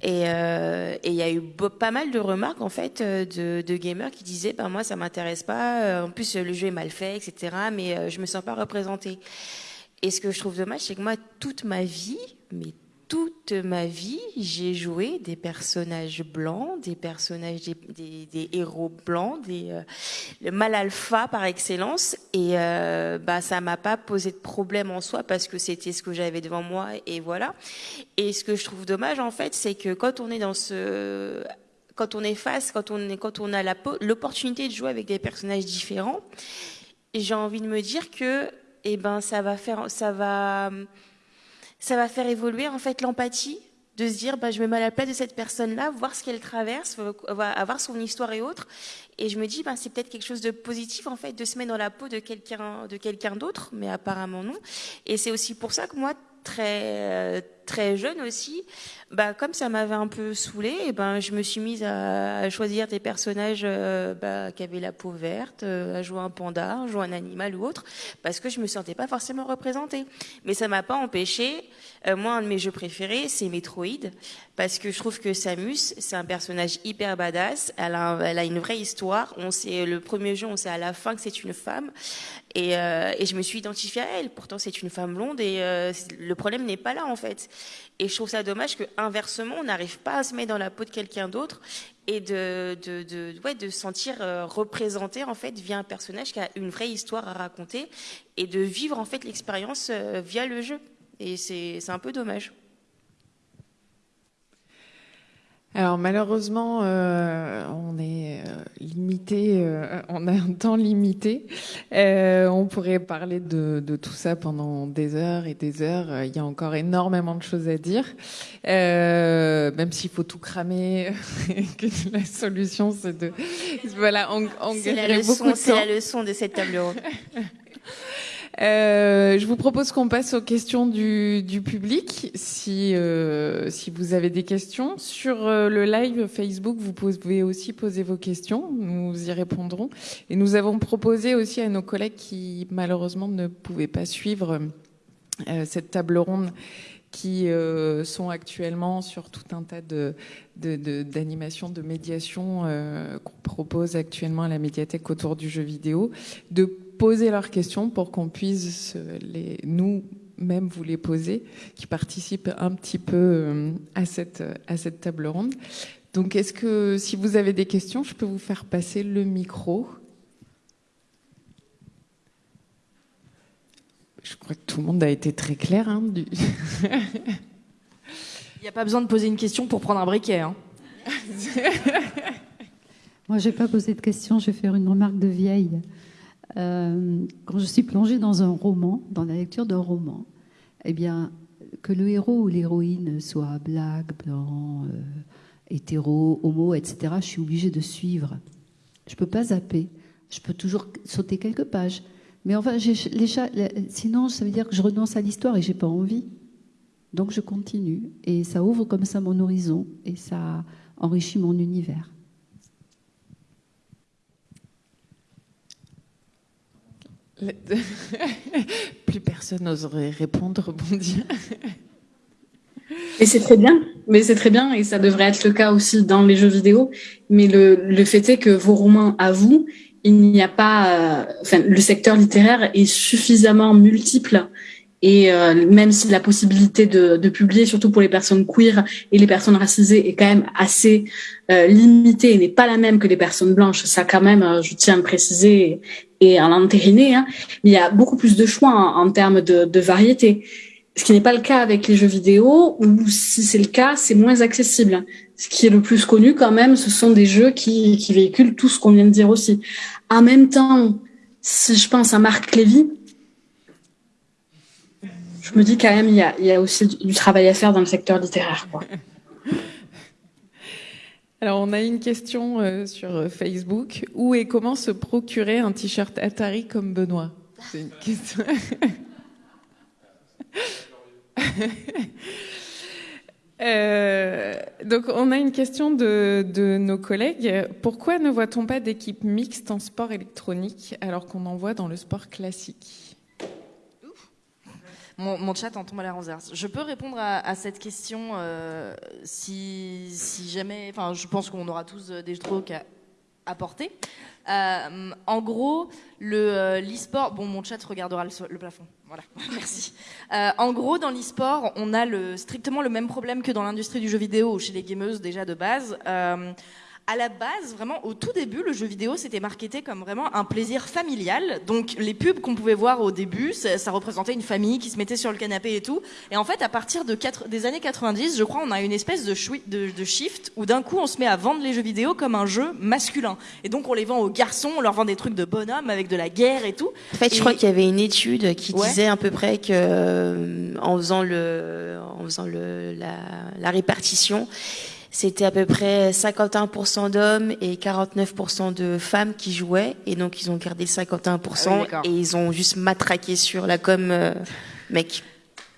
Speaker 4: Et il y a eu pas mal de remarques en fait de, de gamers qui disaient, ben moi, ça m'intéresse pas. En plus, le jeu est mal fait, etc. Mais je me sens pas représentée. Et ce que je trouve dommage, c'est que moi, toute ma vie, mais toute ma vie, j'ai joué des personnages blancs, des personnages, des, héros blancs, des, euh, le mal alpha par excellence. Et euh, bah, ça m'a pas posé de problème en soi parce que c'était ce que j'avais devant moi et voilà. Et ce que je trouve dommage en fait, c'est que quand on est dans ce quand on est face, quand on, est, quand on a l'opportunité de jouer avec des personnages différents, j'ai envie de me dire que, eh ben, ça va faire, ça va, ça va faire évoluer en fait l'empathie de se dire bah, je me mets à la place de cette personne-là, voir ce qu'elle traverse, avoir son histoire et autres. Et je me dis bah, c'est peut-être quelque chose de positif en fait de se mettre dans la peau de quelqu'un de quelqu'un d'autre, mais apparemment non. Et c'est aussi pour ça que moi très très jeune aussi, bah comme ça m'avait un peu saoulée, et ben je me suis mise à, choisir des personnages euh, bah, qui avaient la peau verte, euh, à jouer un panda, à jouer un animal ou autre, parce que je me sentais pas forcément représentée. Mais ça m'a pas empêché. Euh, moi, un de mes jeux préférés, c'est Metroid, parce que je trouve que Samus, c'est un personnage hyper badass. Elle a, une vraie histoire. On sait le premier jeu, on sait à la fin que c'est une femme. Et, je me suis identifiée à elle. Pourtant, c'est une femme blonde et le problème n'est pas là en fait. Et je trouve ça dommage que inversement, on n'arrive pas à se mettre dans la peau de quelqu'un d'autre et de de de sentir euh, représenté en fait via un personnage qui a une vraie histoire à raconter et de vivre en fait l'expérience euh, via le jeu. Et c'est un peu dommage.
Speaker 2: Alors malheureusement, euh, on est euh, limité, euh, on a un temps limité. Euh, on pourrait parler de, de, tout ça pendant des heures et des heures. Il y a encore énormément de choses à dire, même s'il faut tout cramer. que la solution, c'est de voilà, on, on
Speaker 4: C'est la leçon, c'est la leçon de cette table ronde.
Speaker 2: Euh, je vous propose qu'on passe aux questions du, du public. Si, euh, si vous avez des questions sur euh, le live Facebook, vous pouvez aussi poser vos questions. Nous y répondrons. Et nous avons proposé aussi à nos collègues qui malheureusement ne pouvaient pas suivre euh, cette table ronde qui euh, sont actuellement sur tout un tas de d'animations, de, de, de, médiation euh, qu'on propose actuellement à la médiathèque autour du jeu vidéo, de poser leurs questions pour qu'on puisse les, nous même vous les poser, qui participent un petit peu euh, à cette, à cette table ronde. Donc, est-ce que si vous avez des questions, je peux vous faire passer le micro? Je crois que tout le monde a été très clair. Hein, du...
Speaker 3: Il n'y a pas besoin de poser une question pour prendre un briquet. Hein.
Speaker 7: Moi, je n'ai pas posé de question, je vais faire une remarque de vieille. Euh, quand je suis plongée dans un roman, dans la lecture d'un roman, eh bien, que le héros ou l'héroïne soit black, blanc, euh, hétéro, homo, etc., je suis obligée de suivre. Je ne peux pas zapper. Je peux toujours sauter quelques pages. Mais enfin, sinon, ça veut dire que je renonce à l'histoire et j'ai pas envie. Donc je continue. Et ça ouvre comme ça mon horizon et ça enrichit mon univers.
Speaker 2: Plus personne n'oserait répondre, rebondir.
Speaker 6: Et c'est très bien, mais c'est très bien, et ça devrait être le cas aussi dans les jeux vidéo. Mais le, le fait est que vos romans à vous, il n'y a pas, euh, enfin, le secteur littéraire est suffisamment multiple et euh, même si la possibilité de, de, publier, surtout pour les personnes queer et les personnes racisées, est quand même assez euh, limitée et n'est pas la même que les personnes blanches, ça quand même, euh, je tiens à le préciser et à l'entériner, hein, il y a beaucoup plus de choix en, en termes de, de variété. Ce qui n'est pas le cas avec les jeux vidéo, ou si c'est le cas, c'est moins accessible. Ce qui est le plus connu quand même, ce sont des jeux qui, qui véhiculent tout ce qu'on vient de dire aussi. En même temps, si je pense à Marc Lévy, je me dis quand même, il y a, il y a aussi du travail à faire dans le secteur littéraire. Quoi.
Speaker 2: Alors, on a une question euh, sur Facebook. Où et comment se procurer un t-shirt Atari comme Benoît? C'est une question. Euh, donc, on a une question de, de nos collègues. Pourquoi ne voit-on pas d'équipe mixte en sport électronique alors qu'on en voit dans le sport classique?
Speaker 3: Mon, chat en tombe à la renverse. Je peux répondre à, cette question euh, si, jamais. Enfin, je pense qu'on aura tous des trucs à apporter. Euh, en gros, le euh, l'e-sport. Bon, mon chat regardera le, plafond. Voilà, merci. Euh, en gros, dans l'e-sport, on a strictement le même problème que dans l'industrie du jeu vidéo chez les gameuses déjà de base. À la base, vraiment au tout début, le jeu vidéo c'était marketé comme vraiment un plaisir familial. Donc les pubs qu'on pouvait voir au début, ça, ça, représentait une famille qui se mettait sur le canapé et tout. Et en fait, à partir de 4, des années 90, je crois, on a une espèce de, de, de shift où d'un coup on se met à vendre les jeux vidéo comme un jeu masculin. Et donc on les vend aux garçons, on leur vend des trucs de bonhomme avec de la guerre et tout.
Speaker 4: En fait,
Speaker 3: et...
Speaker 4: je crois qu'il y avait une étude qui ouais. disait à peu près que euh, en faisant le, en faisant le, la, la répartition c'était à peu près 51% d'hommes et 49% de femmes qui jouaient. Et donc, ils ont gardé 51% ah oui, et ils ont juste matraqué sur la com euh, mec.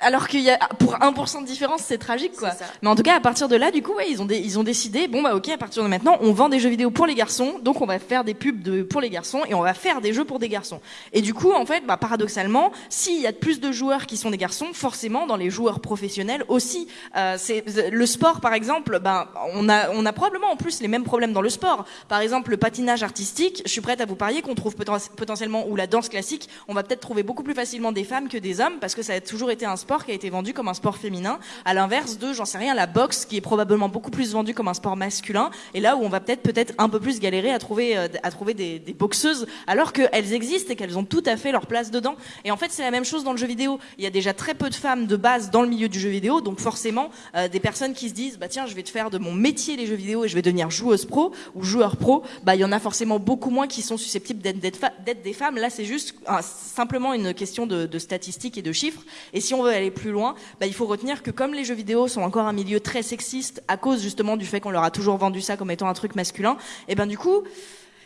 Speaker 3: Alors qu'il y a pour 1% de différence, c'est tragique quoi. Mais en tout cas, à partir de là, du coup, ouais, ils ont des, ils ont décidé bon bah OK, à partir de maintenant, on vend des jeux vidéo pour les garçons, donc on va faire des pubs de pour les garçons et on va faire des jeux pour des garçons. Et du coup, en fait, bah paradoxalement, s'il y a plus de joueurs qui sont des garçons, forcément dans les joueurs professionnels aussi, euh, c'est le sport par exemple, ben on a on a probablement en plus les mêmes problèmes dans le sport. Par exemple, le patinage artistique, je suis prête à vous parier qu'on trouve potentiellement ou la danse classique, on va peut-être trouver beaucoup plus facilement des femmes que des hommes parce que ça a toujours été un sport qui a été vendu comme un sport féminin, à l'inverse de, j'en sais rien, la boxe qui est probablement beaucoup plus vendue comme un sport masculin, et là où on va peut-être peut-être un peu plus galérer à trouver euh, à trouver des, boxeuses, alors qu'elles existent et qu'elles ont tout à fait leur place dedans. Et en fait, c'est la même chose dans le jeu vidéo. Il y a déjà très peu de femmes de base dans le milieu du jeu vidéo, donc forcément, euh, des personnes qui se disent, bah tiens, je vais te faire de mon métier les jeux vidéo et je vais devenir joueuse pro ou joueur pro, bah il y en a forcément beaucoup moins qui sont susceptibles d'être des femmes. Là, c'est juste simplement une question de, de statistiques et de chiffres. Et si on veut aller plus loin, bah, il faut retenir que comme les jeux vidéo sont encore un milieu très sexiste à cause justement du fait qu'on leur a toujours vendu ça comme étant un truc masculin, et ben du coup,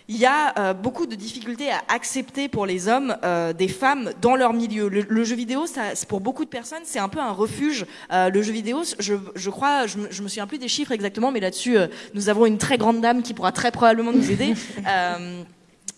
Speaker 3: il y a euh, beaucoup de difficultés à accepter pour les hommes euh, des femmes dans leur milieu. Le, le jeu vidéo, ça, pour beaucoup de personnes, c'est un peu un refuge. Euh, le jeu vidéo, je, je crois, je, je, me souviens plus des chiffres exactement, mais là-dessus, nous avons une très grande dame qui pourra très probablement nous aider.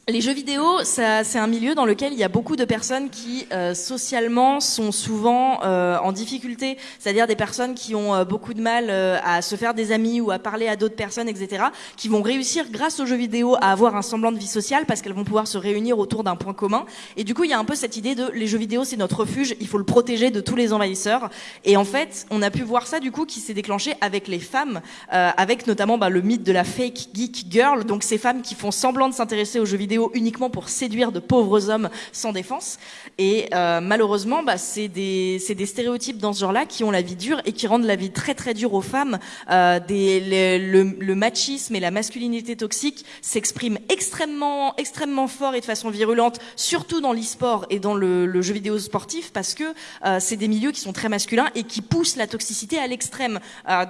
Speaker 3: Les jeux vidéo, c'est un milieu dans lequel il y a beaucoup de personnes qui euh, socialement sont souvent euh, en difficulté, c'est-à-dire des personnes qui ont euh, beaucoup de mal euh, à se faire des amis ou à parler à d'autres personnes, etc., qui vont réussir grâce aux jeux vidéo à avoir un semblant de vie sociale parce qu'elles vont pouvoir se réunir autour d'un point commun. Et du coup, il y a un peu cette idée de les jeux vidéo, c'est notre refuge, il faut le protéger de tous les envahisseurs. Et en fait, on a pu voir ça du coup qui s'est déclenché avec les femmes, euh, avec notamment bah, le mythe de la fake geek girl, donc ces femmes qui font semblant de s'intéresser aux jeux vidéo uniquement pour séduire de pauvres hommes sans défense. Et euh, malheureusement, bah, c'est des, des, stéréotypes dans ce genre-là qui ont la vie dure et qui rendent la vie très très dure aux femmes. Euh, le, machisme et la masculinité toxique s'expriment extrêmement extrêmement fort et de façon virulente, surtout dans l'e-sport et dans le, jeu vidéo sportif, parce que euh, c'est des milieux qui sont très masculins et qui poussent la toxicité à l'extrême.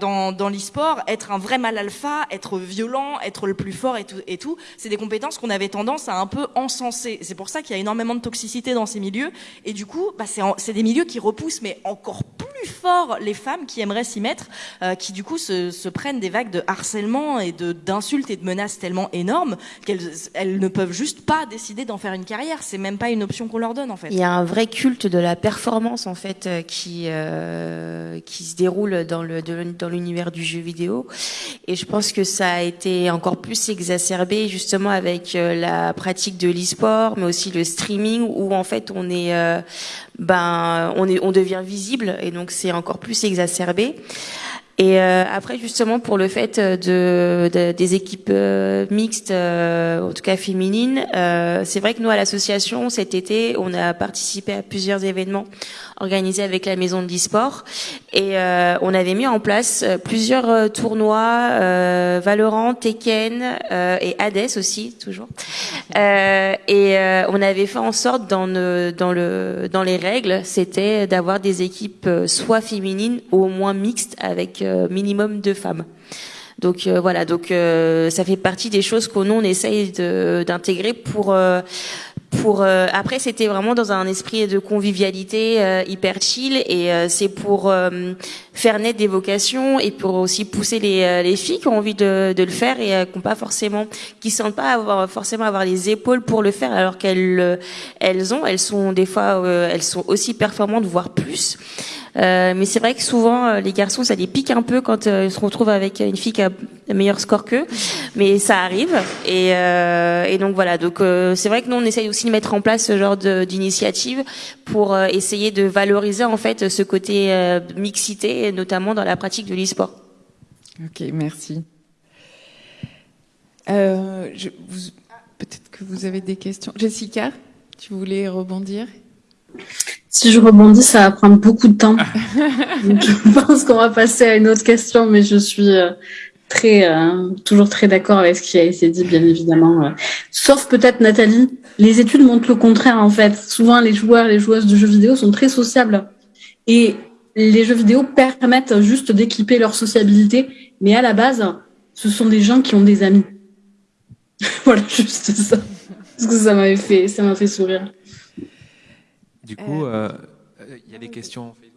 Speaker 3: Dans dans l'e-sport, être un vrai mal alpha, être violent, être le plus fort et tout, et tout c'est des compétences qu'on avait tendance à un peu encenser. C'est pour ça qu'il y a énormément de toxicité dans ces milieux. Et du coup, bah, c'est des milieux qui repoussent, mais encore plus fort les femmes qui aimeraient s'y mettre, euh, qui du coup se, prennent des vagues de harcèlement et d'insultes et de menaces tellement énormes qu'elles elles ne peuvent juste pas décider d'en faire une carrière. C'est même pas une option qu'on leur donne en fait.
Speaker 4: Il y a un vrai culte de la performance en fait euh, qui euh, qui se déroule dans l'univers du jeu vidéo. Et je pense que ça a été encore plus exacerbé justement avec euh, pratique de l'e-sport, mais aussi le streaming où en fait on est, euh, ben on est, on devient visible et donc c'est encore plus exacerbé. Et euh, après, justement, pour le fait de, de des équipes euh, mixtes, euh, en tout cas féminines, euh, c'est vrai que nous, à l'association, cet été, on a participé à plusieurs événements organisés avec la maison de l'e-sport. Et euh, on avait mis en place plusieurs tournois, Valorant, Tekken et Hades aussi, toujours. et on avait fait en sorte, dans, le, dans, le, dans les règles, c'était d'avoir des équipes soit féminines ou au moins mixtes avec minimum de femmes. Donc euh, voilà, donc euh, ça fait partie des choses qu'on on essaye d'intégrer pour euh, euh, après c'était vraiment dans un esprit de convivialité euh, hyper chill et euh, c'est pour faire naître des vocations et pour aussi pousser les, les filles qui ont envie de, de le faire et qui n'ont pas forcément qui sentent pas forcément avoir les épaules pour le faire alors qu'elles elles ont elles sont des fois elles sont aussi performantes voire plus euh, mais c'est vrai que souvent euh, les garçons ça les pique un peu quand euh, ils se retrouvent avec une fille qui a un meilleur score qu'eux, mais ça arrive. Et, et donc voilà, donc c'est vrai que nous on essaye aussi de mettre en place ce genre d'initiative pour essayer de valoriser en fait ce côté mixité, notamment dans la pratique de l'e-sport.
Speaker 2: Ok, merci. Peut-être que vous avez des questions. Jessica, tu voulais rebondir?
Speaker 6: Si je rebondis, ça va prendre beaucoup de temps. je pense qu'on va passer à une autre question, mais je suis euh, très, euh, toujours très d'accord avec ce qui a été dit, bien évidemment. Euh. Sauf peut-être Nathalie, les études montrent le contraire en fait. Souvent, les joueurs, les joueuses de jeux vidéo sont très sociables et les jeux vidéo permettent juste d'équiper leur sociabilité, mais à la base, ce sont des gens qui ont des amis. voilà, juste ça. Parce que ça m'avait fait, ça m'a fait sourire.
Speaker 1: Du coup, euh, euh, il y a des questions Facebook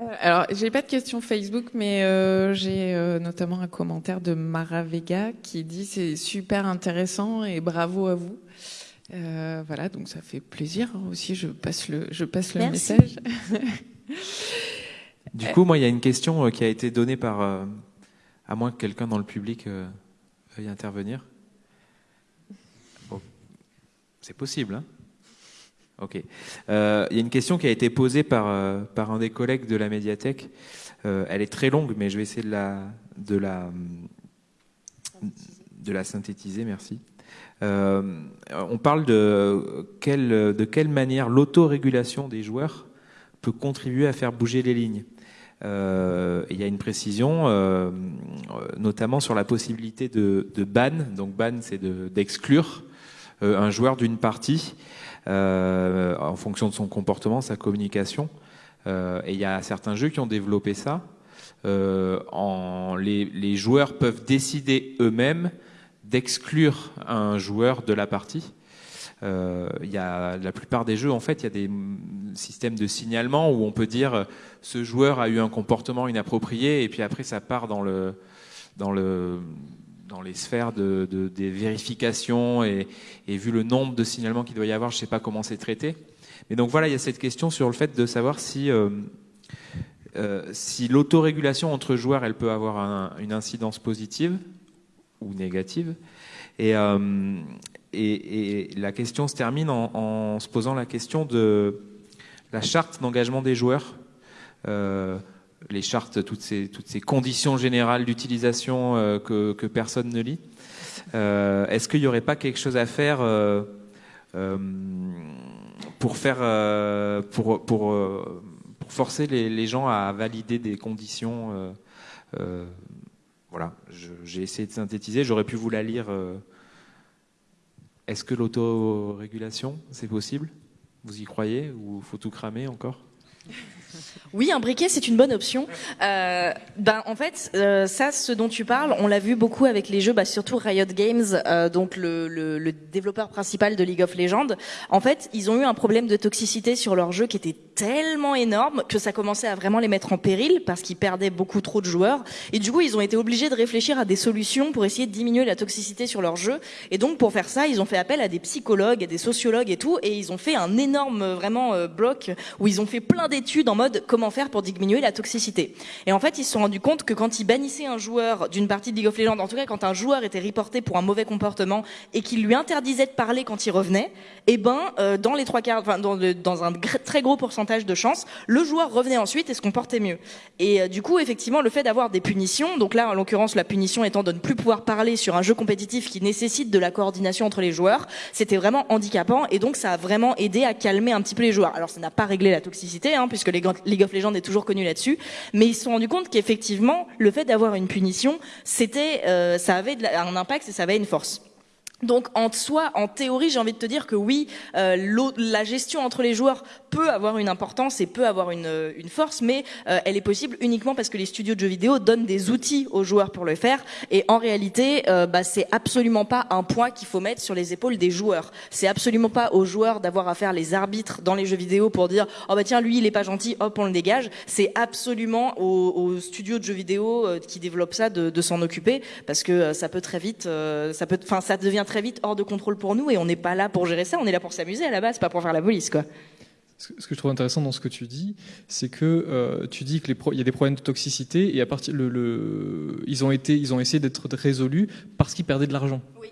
Speaker 2: euh, alors, j'ai pas de questions Facebook, mais euh, j'ai notamment un commentaire de Mara Vega qui dit c'est super intéressant et bravo à vous. voilà, donc ça fait plaisir hein, aussi. Je passe le, je passe le message.
Speaker 1: du coup, moi, il y a une question qui a été donnée par, à moins que quelqu'un dans le public veuille intervenir. c'est possible. Hein Ok. Euh, il y a une question qui a été posée par, euh, par un des collègues de la médiathèque. Euh, elle est très longue, mais je vais essayer de la, de la, de la synthétiser. Merci. on parle de quelle, de quelle manière l'autorégulation des joueurs peut contribuer à faire bouger les lignes. il y a une précision, notamment sur la possibilité de, de ban. Donc ban, c'est d'exclure un joueur d'une partie euh, en fonction de son comportement, sa communication. Euh, et il y a certains jeux qui ont développé ça. Euh, les, joueurs peuvent décider eux-mêmes d'exclure un joueur de la partie. Euh, y a la plupart des jeux, en fait, il y a des systèmes de signalement où on peut dire ce joueur a eu un comportement inapproprié et puis après ça part dans le dans le dans les sphères de, des vérifications et, vu le nombre de signalements qu'il doit y avoir, je ne sais pas comment c'est traité. Mais donc voilà, il y a cette question sur le fait de savoir si, euh, euh, l'autorégulation entre joueurs, elle peut avoir une incidence positive ou négative. Et, euh, la question se termine en, se posant la question de la charte d'engagement des joueurs les chartes, toutes ces, conditions générales d'utilisation euh, que, personne ne lit. Euh, Est-ce qu'il n'y aurait pas quelque chose à faire euh, pour faire pour, forcer les, les, gens à valider des conditions Voilà, j'ai essayé de synthétiser. J'aurais pu vous la lire. Est-ce que l'autorégulation, c'est possible? Vous y croyez? Ou faut tout cramer encore?
Speaker 3: Oui, un briquet, c'est une bonne option. Euh, ben, en fait, euh, ça, ce dont tu parles, on l'a vu beaucoup avec les jeux, bah, surtout Riot Games, euh, donc le, le, le, développeur principal de League of Legends. En fait, ils ont eu un problème de toxicité sur leur jeu qui était tellement énorme que ça commençait à vraiment les mettre en péril parce qu'ils perdaient beaucoup trop de joueurs. Et du coup, ils ont été obligés de réfléchir à des solutions pour essayer de diminuer la toxicité sur leur jeu. Et donc, pour faire ça, ils ont fait appel à des psychologues, à des sociologues et tout, et ils ont fait un énorme vraiment euh, bloc où ils ont fait plein d'études en mode comment faire pour diminuer la toxicité. Et en fait, ils se sont rendus compte que quand ils bannissaient un joueur d'une partie de League of Legends, en tout cas quand un joueur était reporté pour un mauvais comportement et qu'il lui interdisait de parler quand il revenait, eh ben euh, dans les trois quarts, dans un très gros pourcentage de chances, le joueur revenait ensuite et se comportait mieux. Et euh, du coup, effectivement, le fait d'avoir des punitions, donc là en l'occurrence la punition étant de ne plus pouvoir parler sur un jeu compétitif qui nécessite de la coordination entre les joueurs, c'était vraiment handicapant et donc ça a vraiment aidé à calmer un petit peu les joueurs. Alors ça n'a pas réglé la toxicité, hein, puisque League of Legends est toujours connu là-dessus, mais ils se sont rendus compte qu'effectivement, le fait d'avoir une punition, c'était, euh, ça avait un impact et ça avait une force. Donc en soi, en théorie, j'ai envie de te dire que oui, euh, la gestion entre les joueurs peut avoir une importance et peut avoir une, euh, force, mais euh, elle est possible uniquement parce que les studios de jeux vidéo donnent des outils aux joueurs pour le faire. Et en réalité, bah, c'est absolument pas un point qu'il faut mettre sur les épaules des joueurs. C'est absolument pas aux joueurs d'avoir à faire les arbitres dans les jeux vidéo pour dire oh bah tiens lui il est pas gentil, hop on le dégage. C'est absolument aux, aux, studios de jeux vidéo qui développent ça de, de s'en occuper parce que ça peut très vite, ça peut, enfin ça devient très très vite hors de contrôle pour nous et on n'est pas là pour gérer ça, on est là pour s'amuser à la base, pas pour faire la police, quoi.
Speaker 5: Ce que je trouve intéressant dans ce que tu dis, c'est que euh, tu dis qu'il y a des problèmes de toxicité et à partir le, le ils ont été, ils ont essayé d'être résolus parce qu'ils perdaient de l'argent. Oui.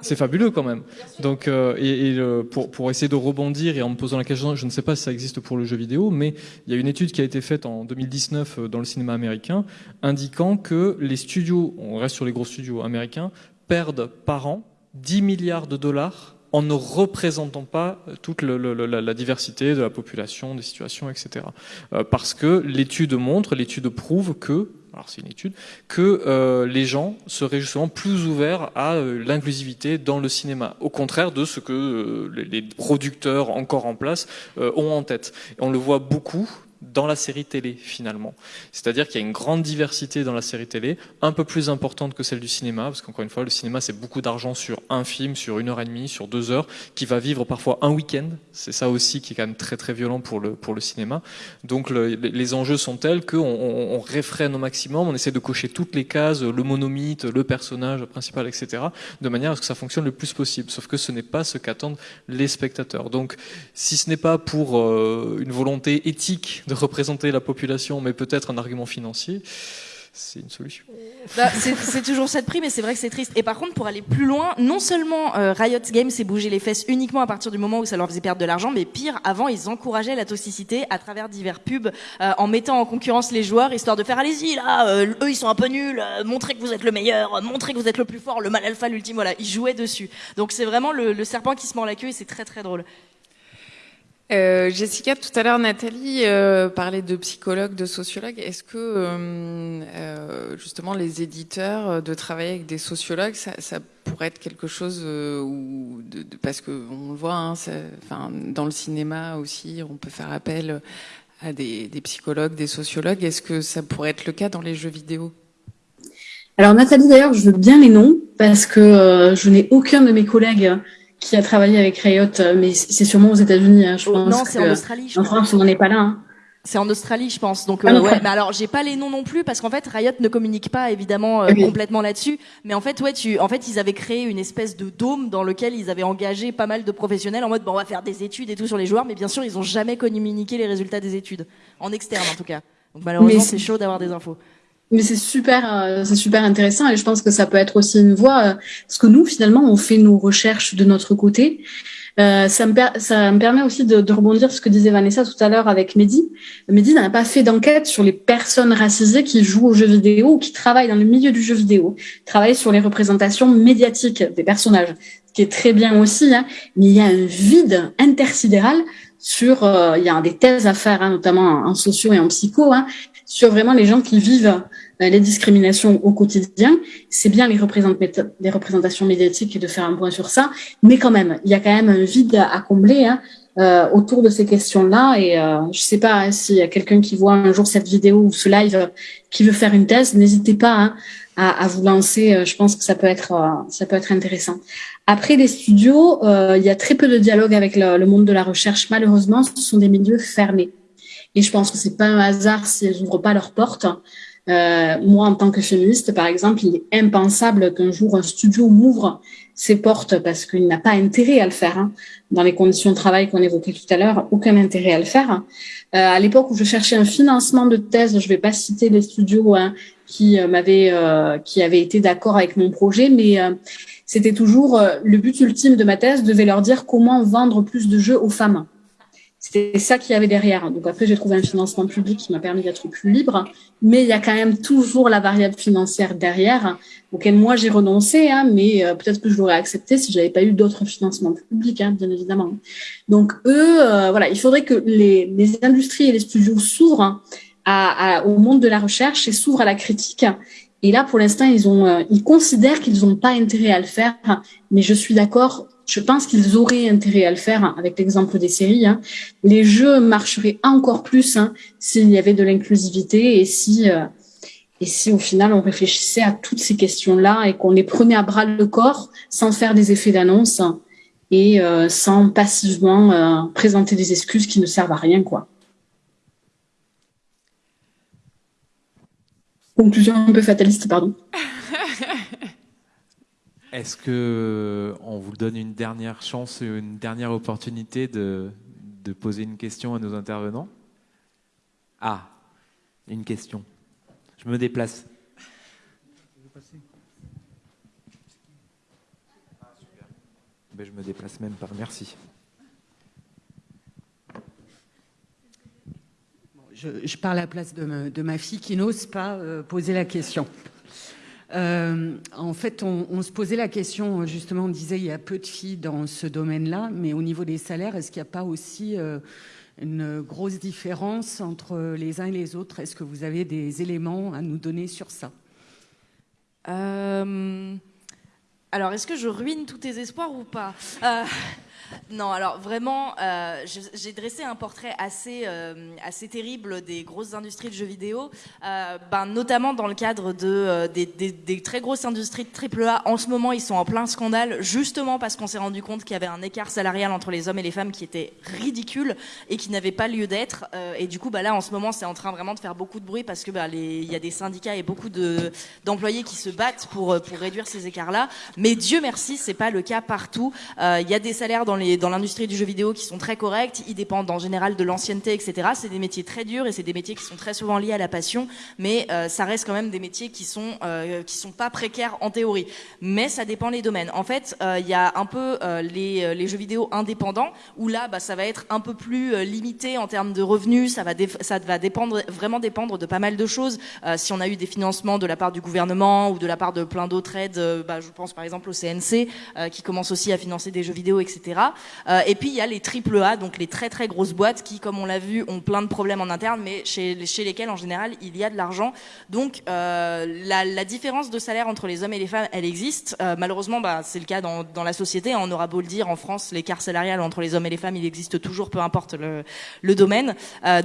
Speaker 5: C'est fabuleux quand même. Donc, euh, et, et pour, pour essayer de rebondir et en me posant la question, je ne sais pas si ça existe pour le jeu vidéo, mais il y a une étude qui a été faite en 2019 euh, dans le cinéma américain, indiquant que les studios, on reste sur les gros studios américains, perdent par an 10 milliards de dollars en ne représentant pas toute le, le, la, diversité de la population, des situations, etc. Euh, parce que l'étude montre, l'étude prouve que, alors c'est une étude, que euh, les gens seraient justement plus ouverts à euh, l'inclusivité dans le cinéma, au contraire de ce que euh, les, producteurs encore en place euh, ont en tête. On le voit beaucoup dans la série télé finalement. C'est-à-dire qu'il y a une grande diversité dans la série télé, un peu plus importante que celle du cinéma, parce qu'encore une fois, le cinéma c'est beaucoup d'argent sur un film, sur une heure et demie, sur deux heures, qui va vivre parfois un week-end. C'est ça aussi qui est quand même très très violent pour le pour le cinéma. Donc le, les enjeux sont tels qu'on on, on réfrène au maximum, on essaie de cocher toutes les cases, le monomythe, le personnage principal, etc., de manière à ce que ça fonctionne le plus possible. Sauf que ce n'est pas ce qu'attendent les spectateurs. Donc si ce n'est pas pour euh, une volonté éthique représenter la population, mais peut-être un argument financier, c'est une solution.
Speaker 3: Bah, c'est toujours ça de prix, mais c'est vrai que c'est triste. Et par contre, pour aller plus loin, non seulement euh, Riot Games s'est bougé les fesses uniquement à partir du moment où ça leur faisait perdre de l'argent, mais pire, avant, ils encourageaient la toxicité à travers divers pubs, euh, en mettant en concurrence les joueurs, histoire de faire allez-y là, euh, eux ils sont un peu nuls, euh, montrez que vous êtes le meilleur, montrez que vous êtes le plus fort, le mal alpha, l'ultime, voilà, ils jouaient dessus. Donc c'est vraiment le, le serpent qui se mord la queue et c'est très très drôle.
Speaker 2: Euh, Jessica, tout à l'heure, Nathalie euh, parlait de psychologues, de sociologues. Est-ce que euh, justement les éditeurs de travailler avec des sociologues, ça, pourrait être quelque chose où, parce que on le voit, hein, dans le cinéma aussi, on peut faire appel à des, des psychologues, des sociologues. Est-ce que ça pourrait être le cas dans les jeux vidéo?
Speaker 6: Alors Nathalie, d'ailleurs, je veux bien les noms parce que je n'ai aucun de mes collègues qui a travaillé avec Riot, mais c'est sûrement aux États-Unis. Hein, je
Speaker 3: oh,
Speaker 6: pense
Speaker 3: non, c'est en Australie. Je
Speaker 6: en France, on n'en est pas là. Hein.
Speaker 3: C'est en Australie, je pense. Donc, ah, euh, ouais. Mais alors, j'ai pas les noms non plus parce qu'en fait, Riot ne communique pas évidemment euh, complètement là-dessus. Mais en fait, ouais, tu, en fait, ils avaient créé une espèce de dôme dans lequel ils avaient engagé pas mal de professionnels en mode, bon, on va faire des études et tout sur les joueurs. Mais bien sûr, ils ont jamais communiqué les résultats des études en externe, en tout cas. Donc malheureusement, c'est chaud d'avoir des infos.
Speaker 6: Mais c'est super, euh, c'est super intéressant et je pense que ça peut être aussi une voie. Euh, parce que nous, finalement, on fait nos recherches de notre côté. Euh, ça, me ça me permet aussi de, de, rebondir sur ce que disait Vanessa tout à l'heure avec Mehdi. Mehdi n'a pas fait d'enquête sur les personnes racisées qui jouent aux jeux vidéo ou qui travaillent dans le milieu du jeu vidéo. Il travaille sur les représentations médiatiques des personnages, ce qui est très bien aussi. Hein. Mais il y a un vide intersidéral sur, euh, il y a des thèses à faire, hein, notamment en socio et en psycho, hein, sur vraiment les gens qui vivent les discriminations au quotidien. C'est bien les, les, représentations médiatiques de faire un point sur ça, mais quand même, il y a quand même un vide à combler hein, euh, autour de ces questions-là. Et euh, je sais pas hein, s'il y a quelqu'un qui voit un jour cette vidéo ou ce live euh, qui veut faire une thèse, n'hésitez pas hein, à, à, vous lancer. Euh, je pense que ça peut être ça peut être intéressant. Après les studios, il y a très peu de dialogue avec le, le monde de la recherche. Malheureusement, ce sont des milieux fermés. Et je pense que c'est pas un hasard si elles ouvrent pas leurs portes. Euh, moi, en tant que féministe, par exemple, il est impensable qu'un jour un studio m'ouvre ses portes parce qu'il n'a pas intérêt à le faire. Hein. Dans les conditions de travail qu'on évoquait tout à l'heure, aucun intérêt à le faire. Euh, à l'époque où je cherchais un financement de thèse, je vais pas citer les studios hein, qui euh, m'avaient, qui avaient été d'accord avec mon projet, mais c'était toujours le but ultime de ma thèse devait leur dire comment vendre plus de jeux aux femmes. C'était ça qu'il y avait derrière. Donc après, j'ai trouvé un financement public qui m'a permis d'être plus libre, mais il y a quand même toujours la variable financière derrière, auquel moi j'ai renoncé, hein, mais euh, peut-être que je l'aurais accepté si j'avais pas eu d'autres financements publics, hein, bien évidemment. Donc eux, euh, voilà, il faudrait que les, industries et les studios s'ouvrent à, au monde de la recherche et s'ouvrent à la critique Et là, pour l'instant, ils ont, euh, ils considèrent qu'ils n'ont pas intérêt à le faire. Mais je suis d'accord. Je pense qu'ils auraient intérêt à le faire avec l'exemple des séries. Hein. Les jeux marcheraient encore plus hein, s'il y avait de l'inclusivité et si euh, et si au final on réfléchissait à toutes ces questions-là et qu'on les prenait à bras le corps sans faire des effets d'annonce et euh, sans passivement euh, présenter des excuses qui ne servent à rien, quoi. Conclusion un peu fataliste, pardon.
Speaker 1: Est-ce que on vous donne une dernière chance, une dernière opportunité de, poser une question à nos intervenants? Ah, une question. Je me déplace. Ben, je me déplace même par. Merci.
Speaker 8: Je, parle à la place de, ma fille qui n'ose pas euh, poser la question. Euh, en fait, on, se posait la question, justement, on disait il y a peu de filles dans ce domaine-là, mais au niveau des salaires, est-ce qu'il n'y a pas aussi euh, une grosse différence entre les uns et les autres? Est-ce que vous avez des éléments à nous donner sur ça?
Speaker 3: Euh, Alors, est-ce que je ruine tous tes espoirs ou pas? Non, alors vraiment, euh, j'ai dressé un portrait assez, euh, assez terrible des grosses industries de jeux vidéo, euh, ben, notamment dans le cadre de, des, très grosses industries de AAA. En ce moment, ils sont en plein scandale, justement parce qu'on s'est rendu compte qu'il y avait un écart salarial entre les hommes et les femmes qui était ridicule et qui n'avait pas lieu d'être. et du coup, bah, là, en ce moment, c'est en train vraiment de faire beaucoup de bruit parce que bah, il y a des syndicats et beaucoup d'employés qui se battent pour, pour réduire ces écarts-là. Mais Dieu merci, c'est pas le cas partout. Il y a des salaires dans dans l'industrie du jeu vidéo qui sont très corrects. Ils dépendent en général de l'ancienneté, etc. C'est des métiers très durs et c'est des métiers qui sont très souvent liés à la passion, mais euh, ça reste quand même des métiers qui sont euh, qui sont pas précaires en théorie. Mais ça dépend les domaines. En fait, euh, il y a un peu les, les, jeux vidéo indépendants où là, bah, ça va être un peu plus limité en termes de revenus. Ça va ça va dépendre vraiment dépendre de pas mal de choses. si on a eu des financements de la part du gouvernement ou de la part de plein d'autres aides, bah, je pense par exemple au CNC qui commence aussi à financer des jeux vidéo, etc. Euh, et puis il y a les triple A, donc les très très grosses boîtes qui, comme on l'a vu, ont plein de problèmes en interne, mais chez, chez lesquelles en général il y a de l'argent. Donc euh, la, différence de salaire entre les hommes et les femmes, elle existe. Euh, malheureusement, bah, c'est le cas dans, dans la société. On aura beau le dire, en France, l'écart salarial entre les hommes et les femmes, il existe toujours, peu importe le, domaine.